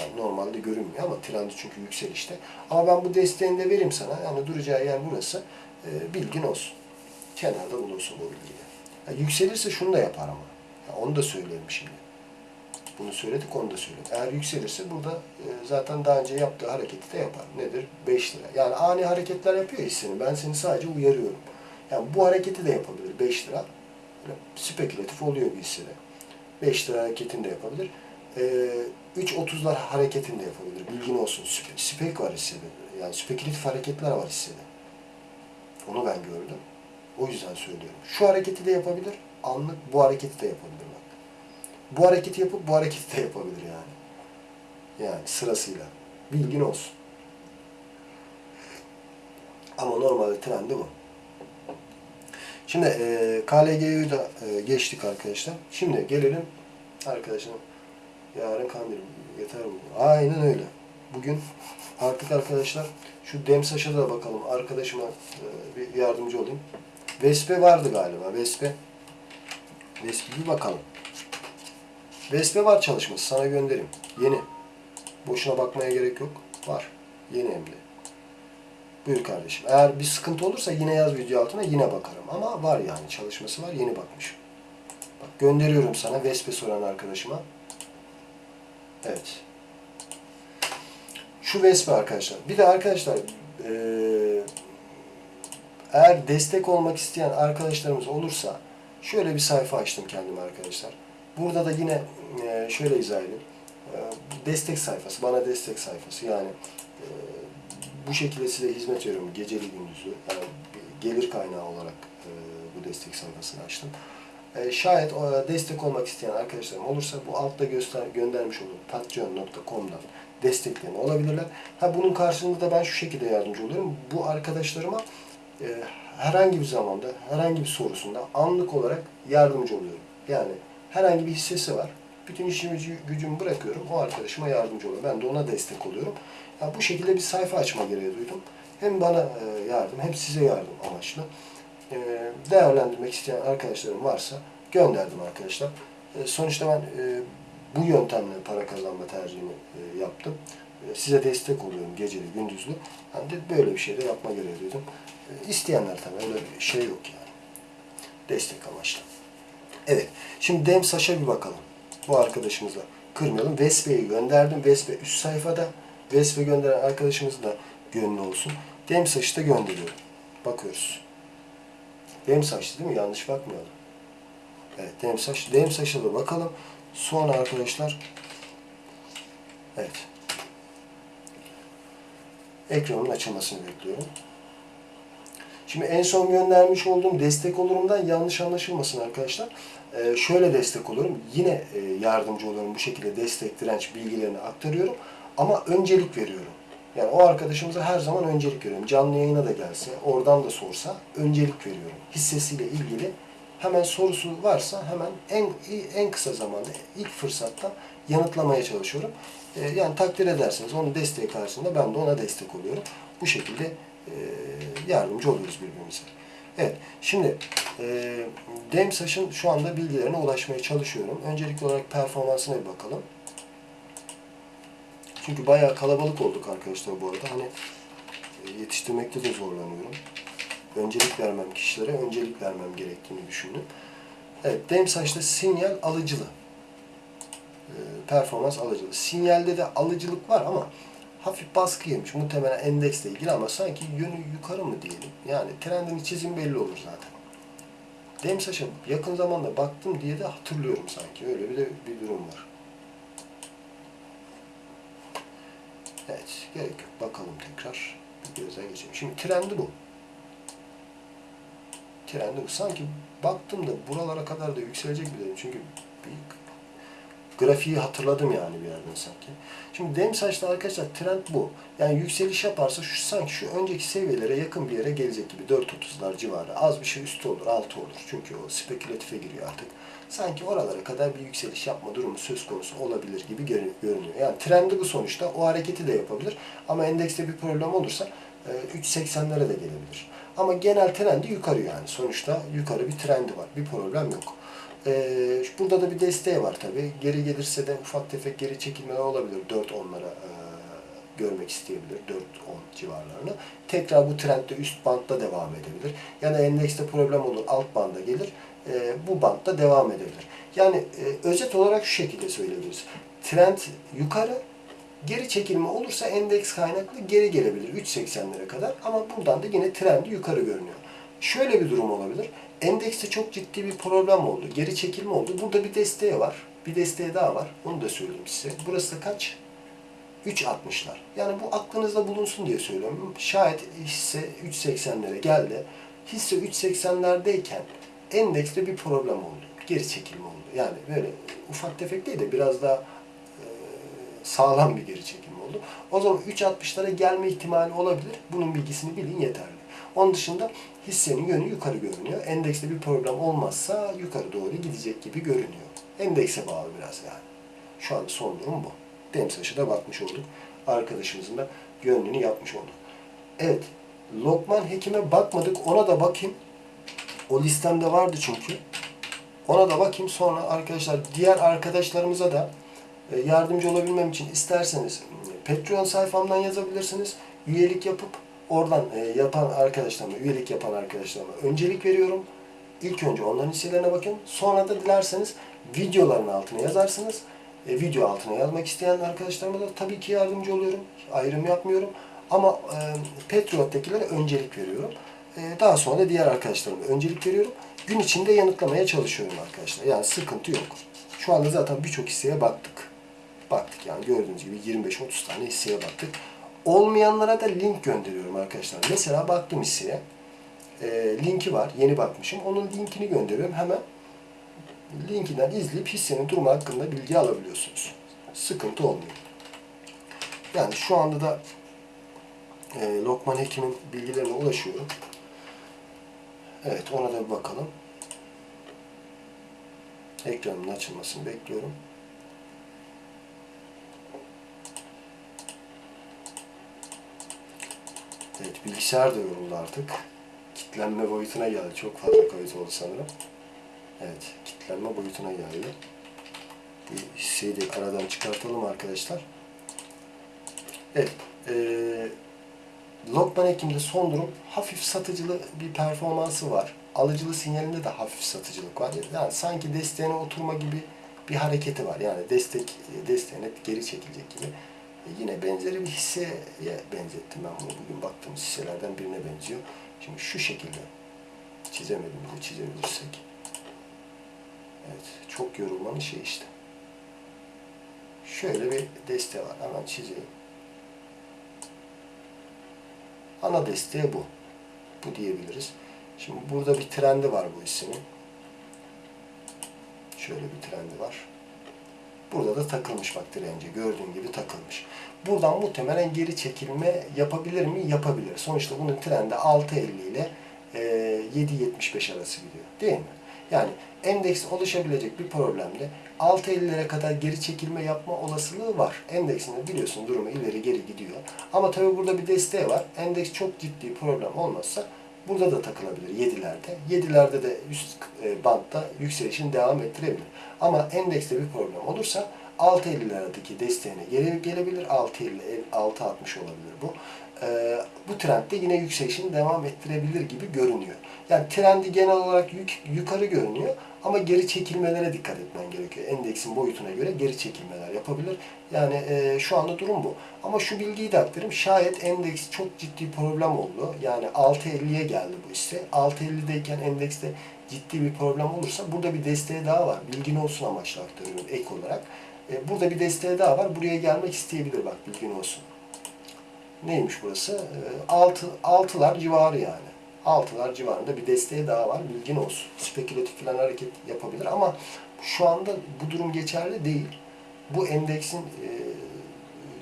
Speaker 1: Yani normalde görünmüyor ama trendi çünkü yükselişte. Ama ben bu desteğini de vereyim sana. Yani duracağı yer burası. E, bilgin olsun. Kenarda bulunsun bu bilgiyi. Yani yükselirse şunu da yapar ama. Yani onu da söyleyelim şimdi. Bunu söyledik, onu da söyledik. Eğer yükselirse burada e, zaten daha önce yaptığı hareketi de yapar. Nedir? 5 lira. Yani ani hareketler yapıyor hisseni. Ben seni sadece uyarıyorum. Yani bu hareketi de yapabilir 5 lira. Spekülatif oluyor bir hissede. 5 lira hareketini de yapabilir. E, 3.30'lar hareketini de yapabilir. Bilgin olsun. Spe- Spek var hissede. Yani spekülatif hareketler var hissede. Onu ben gördüm. O yüzden söylüyorum. Şu hareketi de yapabilir. Anlık bu hareketi de yapabilir. Bak. Bu hareketi yapıp bu hareketi de yapabilir yani. Yani sırasıyla. Bilgin olsun. Ama normalde trendi bu. Şimdi e, KLG'yi da e, geçtik arkadaşlar. Şimdi gelelim arkadaşlar. Yarın kandil yeter mi? Aynen öyle. Bugün artık arkadaşlar şu Demsaş'a da bakalım. Arkadaşıma e, bir yardımcı olayım. Vespe vardı galiba. Vespe. Vespe bir bakalım. Vespe var çalışması. Sana gönderim. Yeni. Boşuna bakmaya gerek yok. Var. Yeni de. Buyur kardeşim. Eğer bir sıkıntı olursa yine yaz video altına yine bakarım. Ama var yani çalışması var. Yeni bakmışım. Bak gönderiyorum sana Vespe soran arkadaşıma. Evet. Şu Vespe arkadaşlar. Bir de arkadaşlar eee, eğer destek olmak isteyen arkadaşlarımız olursa şöyle bir sayfa açtım kendime arkadaşlar. Burada da yine e, şöyle izah edeyim. E, Destek sayfası, bana destek sayfası. Yani e, bu şekilde size hizmet veriyorum geceli gündüzlü. Yani gelir kaynağı olarak e, bu destek sayfasını açtım. E, Şayet e, destek olmak isteyen arkadaşlarım olursa bu altta göster göndermiş olduğum patreon.com'dan desteklerini olabilirler. Ha bunun karşılığında da ben şu şekilde yardımcı oluyorum. Bu arkadaşlarıma e, herhangi bir zamanda, herhangi bir sorusunda anlık olarak yardımcı oluyorum. Yani herhangi bir hissesi var. Bütün işimi gücü- gücümü bırakıyorum. O arkadaşıma yardımcı oluyorum. Ben de ona destek oluyorum. Ya bu şekilde bir sayfa açma gereği duydum. Hem bana e, yardım hem size yardım amaçlı. E, değerlendirmek isteyen arkadaşlarım varsa gönderdim arkadaşlar. E, sonuçta ben bu yöntemle para kazanma tercihini yaptım. Size destek oluyorum geceli gündüzlü. De böyle bir şey de yapma gereği duydum. İsteyenler tabii öyle bir şey yok yani. Destek amaçlı. Evet. Şimdi Dem Saş'a bir bakalım. Bu arkadaşımıza kırmayalım. Vespe'yi gönderdim. Vespe üst sayfada. Vespe gönderen arkadaşımız da gönlü olsun. Dem Saş'ı da gönderiyorum. Bakıyoruz. Demsaç'tı değil mi? Yanlış bakmayalım. Evet Demsaç. Demsaç'a da bakalım. Sonra arkadaşlar Evet. Ekranın açılmasını bekliyorum. Şimdi en son göndermiş olduğum destek olurumdan yanlış anlaşılmasın arkadaşlar. Ee, şöyle destek olurum. Yine e, yardımcı olurum. Bu şekilde destek, direnç bilgilerini aktarıyorum. Ama öncelik veriyorum. Yani o arkadaşımıza her zaman öncelik veriyorum. Canlı yayına da gelse, oradan da sorsa öncelik veriyorum. Hissesiyle ilgili hemen sorusu varsa hemen en en kısa zamanda ilk fırsatta yanıtlamaya çalışıyorum. Ee, yani takdir ederseniz onun desteği karşısında ben de ona destek oluyorum. Bu şekilde e, yardımcı oluyoruz birbirimize. Evet, şimdi e, DEMSAŞ'ın şu anda bilgilerine ulaşmaya çalışıyorum. Öncelikli olarak performansına bir bakalım. Çünkü bayağı kalabalık olduk arkadaşlar bu arada. Hani e, yetiştirmekte de zorlanıyorum. Öncelik vermem kişilere, öncelik vermem gerektiğini düşündüm. Evet, DEMSAŞ'ta sinyal alıcılı. E, performans alıcılı. Sinyalde de alıcılık var ama hafif baskı yemiş. Muhtemelen endeksle ilgili ama sanki yönü yukarı mı diyelim. Yani trendin çizim belli olur zaten. Demsaş'a yakın zamanda baktım diye de hatırlıyorum sanki. Öyle bir de bir durum var. Evet, gerek yok. Bakalım tekrar. Bir gözden geçelim. Şimdi trendi bu. Trendi bu. Sanki baktım da buralara kadar da yükselecek bir dedim. Çünkü bir grafiği hatırladım yani bir yerden sanki. Şimdi dem saçta arkadaşlar trend bu. Yani yükseliş yaparsa şu sanki şu önceki seviyelere yakın bir yere gelecek gibi 4.30'lar civarı. Az bir şey üstü olur, altı olur. Çünkü o spekülatife giriyor artık. Sanki oralara kadar bir yükseliş yapma durumu söz konusu olabilir gibi görünüyor. Yani trendi bu sonuçta. O hareketi de yapabilir. Ama endekste bir problem olursa 3.80'lere de gelebilir. Ama genel trendi yukarı yani. Sonuçta yukarı bir trendi var. Bir problem yok. Ee, burada da bir desteği var tabi. Geri gelirse de ufak tefek geri çekilmeler olabilir. 4-10'lara e, görmek isteyebilir. 4-10 civarlarını. Tekrar bu trendde üst bantta devam edebilir. Yani endekste problem olur. Alt banda gelir. E, bu bantta devam edebilir. Yani e, özet olarak şu şekilde söyleyebiliriz. Trend yukarı, geri çekilme olursa endeks kaynaklı geri gelebilir 3.80'lere kadar ama buradan da yine trendi yukarı görünüyor. Şöyle bir durum olabilir. Endekste çok ciddi bir problem oldu. Geri çekilme oldu. Burada bir desteği var. Bir desteği daha var. Onu da söyleyeyim size. Burası da kaç? 3.60'lar. Yani bu aklınızda bulunsun diye söylüyorum. Şayet hisse 3.80'lere geldi. Hisse 3.80'lerdeyken endekste bir problem oldu. Geri çekilme oldu. Yani böyle ufak tefek değil de biraz daha e, sağlam bir geri çekilme oldu. O zaman 3.60'lara gelme ihtimali olabilir. Bunun bilgisini bilin yeterli. Onun dışında hissenin yönü yukarı görünüyor. Endekste bir problem olmazsa yukarı doğru gidecek gibi görünüyor. Endekse bağlı biraz yani. Şu anda son durum bu. Demsaş'a da bakmış olduk. Arkadaşımızın da yönünü yapmış olduk. Evet. Lokman Hekim'e bakmadık. Ona da bakayım. O listemde vardı çünkü. Ona da bakayım. Sonra arkadaşlar diğer arkadaşlarımıza da e, yardımcı olabilmem için isterseniz Patreon sayfamdan yazabilirsiniz. Üyelik yapıp oradan e, yapan arkadaşlarıma, üyelik yapan arkadaşlarıma öncelik veriyorum. İlk önce onların hisselerine bakın. Sonra da dilerseniz videoların altına yazarsınız. E, video altına yazmak isteyen arkadaşlarıma da tabii ki yardımcı oluyorum. Ayrım yapmıyorum. Ama e, Patriot'takilere öncelik veriyorum. E, daha sonra da diğer arkadaşlarıma öncelik veriyorum. Gün içinde yanıtlamaya çalışıyorum arkadaşlar. Yani sıkıntı yok. Şu anda zaten birçok hisseye baktık. Baktık yani gördüğünüz gibi 25-30 tane hisseye baktık. Olmayanlara da link gönderiyorum arkadaşlar. Mesela baktım hisseye. E, linki var. Yeni bakmışım. Onun linkini gönderiyorum. Hemen linkinden izleyip hissenin durumu hakkında bilgi alabiliyorsunuz. Sıkıntı olmuyor. Yani şu anda da e, Lokman Hekim'in bilgilerine ulaşıyorum. Evet ona da bir bakalım. Ekranın açılmasını bekliyorum. Evet bilgisayar da yoruldu artık. Kitlenme boyutuna geldi. Çok fazla kayıt oldu sanırım. Evet kitlenme boyutuna geldi. Bir hisseyi de aradan çıkartalım arkadaşlar. Evet. Ee, Lokman Ekim'de son durum hafif satıcılı bir performansı var. Alıcılı sinyalinde de hafif satıcılık var. Yani sanki desteğine oturma gibi bir hareketi var. Yani destek desteğine geri çekilecek gibi. E yine benzeri bir hisseye benzettim ben bunu. Bugün baktığımız hisselerden birine benziyor. Şimdi şu şekilde Çizemedim de çizebilirsek. Evet, çok yorulmanın şey işte. Şöyle bir deste var. Hemen çizeyim. Ana desteği bu. Bu diyebiliriz. Şimdi burada bir trendi var bu hissinin. Şöyle bir trendi var. Burada da takılmış bak dirence. Gördüğün gibi takılmış. Buradan muhtemelen geri çekilme yapabilir mi? Yapabilir. Sonuçta bunun trendi 6.50 ile e, 7.75 arası gidiyor. Değil mi? Yani endeks oluşabilecek bir problemde 6.50'lere kadar geri çekilme yapma olasılığı var. Endeksinde biliyorsun durumu ileri geri gidiyor. Ama tabii burada bir desteği var. Endeks çok ciddi problem olmazsa burada da takılabilir 7'lerde. 7'lerde de üst e, bantta yükselişini devam ettirebilir. Ama endekste bir problem olursa 6.50'lerdeki desteğine geri gelebilir. 6.50 6.60 olabilir bu. Ee, bu trendde yine yükselişini devam ettirebilir gibi görünüyor. Yani trendi genel olarak yük, yukarı görünüyor ama geri çekilmelere dikkat etmen gerekiyor. Endeksin boyutuna göre geri çekilmeler yapabilir. Yani e, şu anda durum bu. Ama şu bilgiyi de aktarayım. Şayet endeks çok ciddi problem oldu. Yani 6.50'ye geldi bu ise. 6.50'deyken endekste ciddi bir problem olursa burada bir desteği daha var. Bilgin olsun amaçlı aktarıyorum ek olarak. E, burada bir desteği daha var. Buraya gelmek isteyebilir bak bilgin olsun. Neymiş burası? E, altı, altılar civarı yani. Altılar civarında bir desteği daha var. Bilgin olsun. Spekülatif falan hareket yapabilir ama şu anda bu durum geçerli değil. Bu endeksin e,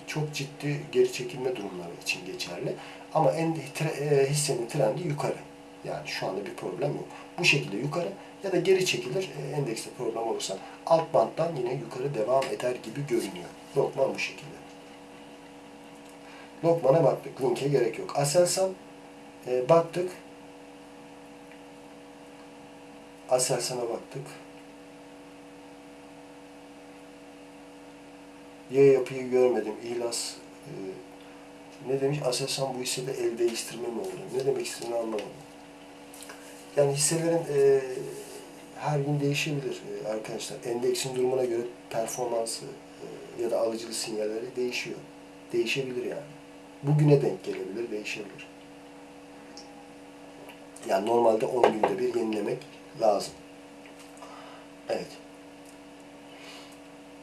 Speaker 1: çok ciddi geri çekilme durumları için geçerli. Ama en, tre, e, hissenin trendi yukarı. Yani şu anda bir problem yok. Bu şekilde yukarı ya da geri çekilir. E, endekste problem olursa alt banttan yine yukarı devam eder gibi görünüyor. Lokman bu şekilde. Lokman'a baktık. Linke gerek yok. Aselsan e, baktık. Aselsan'a baktık. Y yapıyı görmedim. İhlas e, ne demiş? Aselsan bu hissede el değiştirme mi oldu? Ne demek istediğini anlamadım. Yani hisselerin e, her gün değişebilir e, arkadaşlar. Endeksin durumuna göre performansı e, ya da alıcılı sinyalleri değişiyor. Değişebilir yani. Bugüne denk gelebilir, değişebilir. Yani normalde 10 günde bir yenilemek lazım. Evet.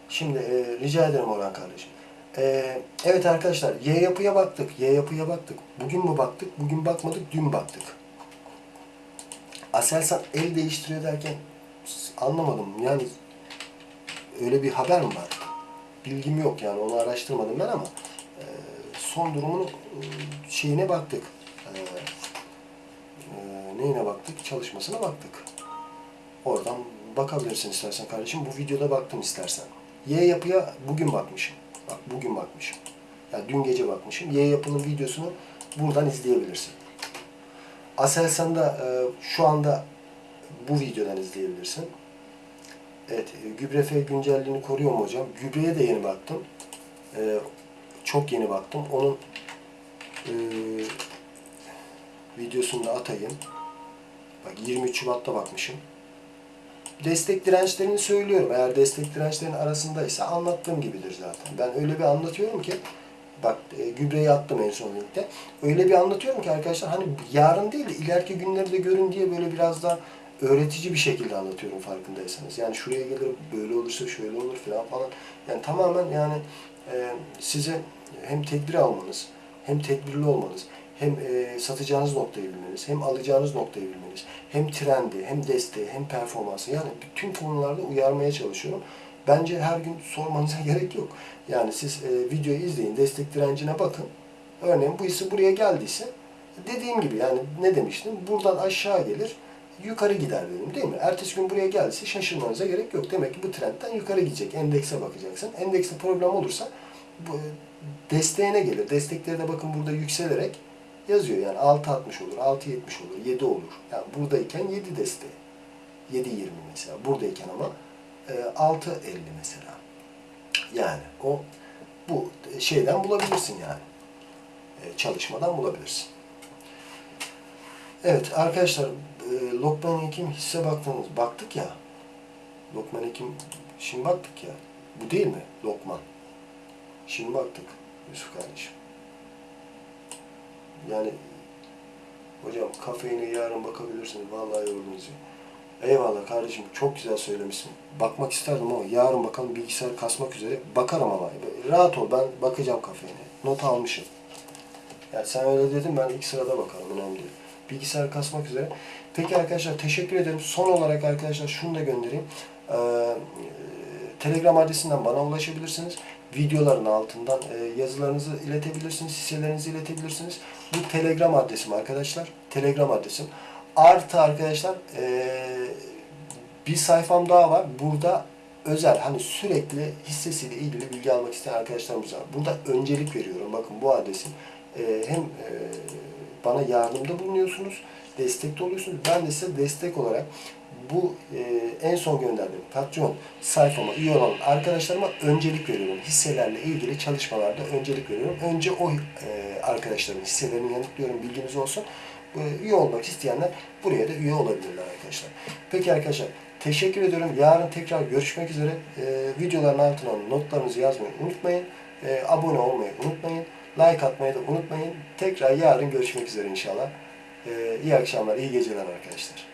Speaker 1: Şimdi e, rica ederim Orhan kardeşim. E, evet arkadaşlar Y yapıya baktık. Y yapıya baktık. Bugün mü baktık? Bugün bakmadık. Dün baktık. Aselsan el değiştiriyor derken anlamadım. Yani öyle bir haber mi var? Bilgim yok yani onu araştırmadım ben ama e, son durumunun e, şeyine baktık. E, e, neyine baktık? Çalışmasına baktık. Oradan bakabilirsin istersen kardeşim. Bu videoda baktım istersen. Y yapıya bugün bakmışım. Bak bugün bakmışım. Yani dün gece bakmışım. Y yapının videosunu buradan izleyebilirsin. Aselsan'da e, şu anda bu videodan izleyebilirsin. Evet, e, gübre F güncelliğini koruyor mu hocam? Gübreye de yeni baktım. E, çok yeni baktım. Onun e, videosunu da atayım. Bak 23 Şubat'ta bakmışım. Destek dirençlerini söylüyorum. Eğer destek dirençlerin arasındaysa anlattığım gibidir zaten. Ben öyle bir anlatıyorum ki bak e, gübreyi attım en son linkte. Öyle bir anlatıyorum ki arkadaşlar hani yarın değil de ileriki günleri de görün diye böyle biraz daha öğretici bir şekilde anlatıyorum farkındaysanız. Yani şuraya gelir böyle olursa şöyle olur falan falan. Yani tamamen yani e, size hem tedbir almanız hem tedbirli olmanız hem e, satacağınız noktayı bilmeniz, hem alacağınız noktayı bilmeniz, hem trendi, hem desteği, hem performansı yani bütün konularda uyarmaya çalışıyorum. Bence her gün sormanıza gerek yok. Yani siz e, videoyu izleyin, destek direncine bakın. Örneğin bu hisse buraya geldiyse dediğim gibi yani ne demiştim? Buradan aşağı gelir, yukarı gider dedim değil mi? Ertesi gün buraya geldiyse şaşırmanıza gerek yok. Demek ki bu trendten yukarı gidecek. Endekse bakacaksın. Endekste problem olursa bu desteğine gelir. Destekleri de bakın burada yükselerek yazıyor. Yani 6.60 olur, 6.70 olur, 7 olur. Yani buradayken 7 desteği. 7.20 mesela. Buradayken ama e, 6.50 mesela. Yani o bu şeyden bulabilirsin yani. E, çalışmadan bulabilirsin. Evet arkadaşlar e, Lokman Hekim hisse baktınız. Baktık ya. Lokman Hekim şimdi baktık ya. Bu değil mi? Lokman. Şimdi baktık Yusuf kardeşim. Yani Hocam kafeine yarın bakabilirsiniz. Vallahi yoruldunuz ya. Eyvallah kardeşim çok güzel söylemişsin. Bakmak isterdim ama yarın bakalım bilgisayar kasmak üzere. Bakarım ama. Rahat ol ben bakacağım kafeine. Not almışım. Yani sen öyle dedin ben ilk sırada bakarım önemli değil. Bilgisayar kasmak üzere. Peki arkadaşlar teşekkür ederim. Son olarak arkadaşlar şunu da göndereyim. Ee, Telegram adresinden bana ulaşabilirsiniz. Videoların altından e, yazılarınızı iletebilirsiniz, hisselerinizi iletebilirsiniz. Bu Telegram adresim arkadaşlar. Telegram adresim. Artı arkadaşlar e, bir sayfam daha var. Burada özel hani sürekli hissesiyle ilgili bilgi almak isteyen arkadaşlarımız var. Burada öncelik veriyorum. Bakın bu adresim. E, hem e, bana yardımda bulunuyorsunuz, destekte oluyorsunuz. Ben de size destek olarak bu e, en son gönderdiğim Patreon sayfama üye olan arkadaşlarıma öncelik veriyorum. Hisselerle ilgili çalışmalarda öncelik veriyorum. Önce o e, arkadaşların hisselerini yanıtlıyorum. Bilginiz olsun. E, üye olmak isteyenler buraya da üye olabilirler arkadaşlar. Peki arkadaşlar teşekkür ediyorum. Yarın tekrar görüşmek üzere. E, videoların altına notlarınızı yazmayı unutmayın. E, abone olmayı unutmayın. Like atmayı da unutmayın. Tekrar yarın görüşmek üzere inşallah. E, iyi akşamlar, iyi geceler arkadaşlar.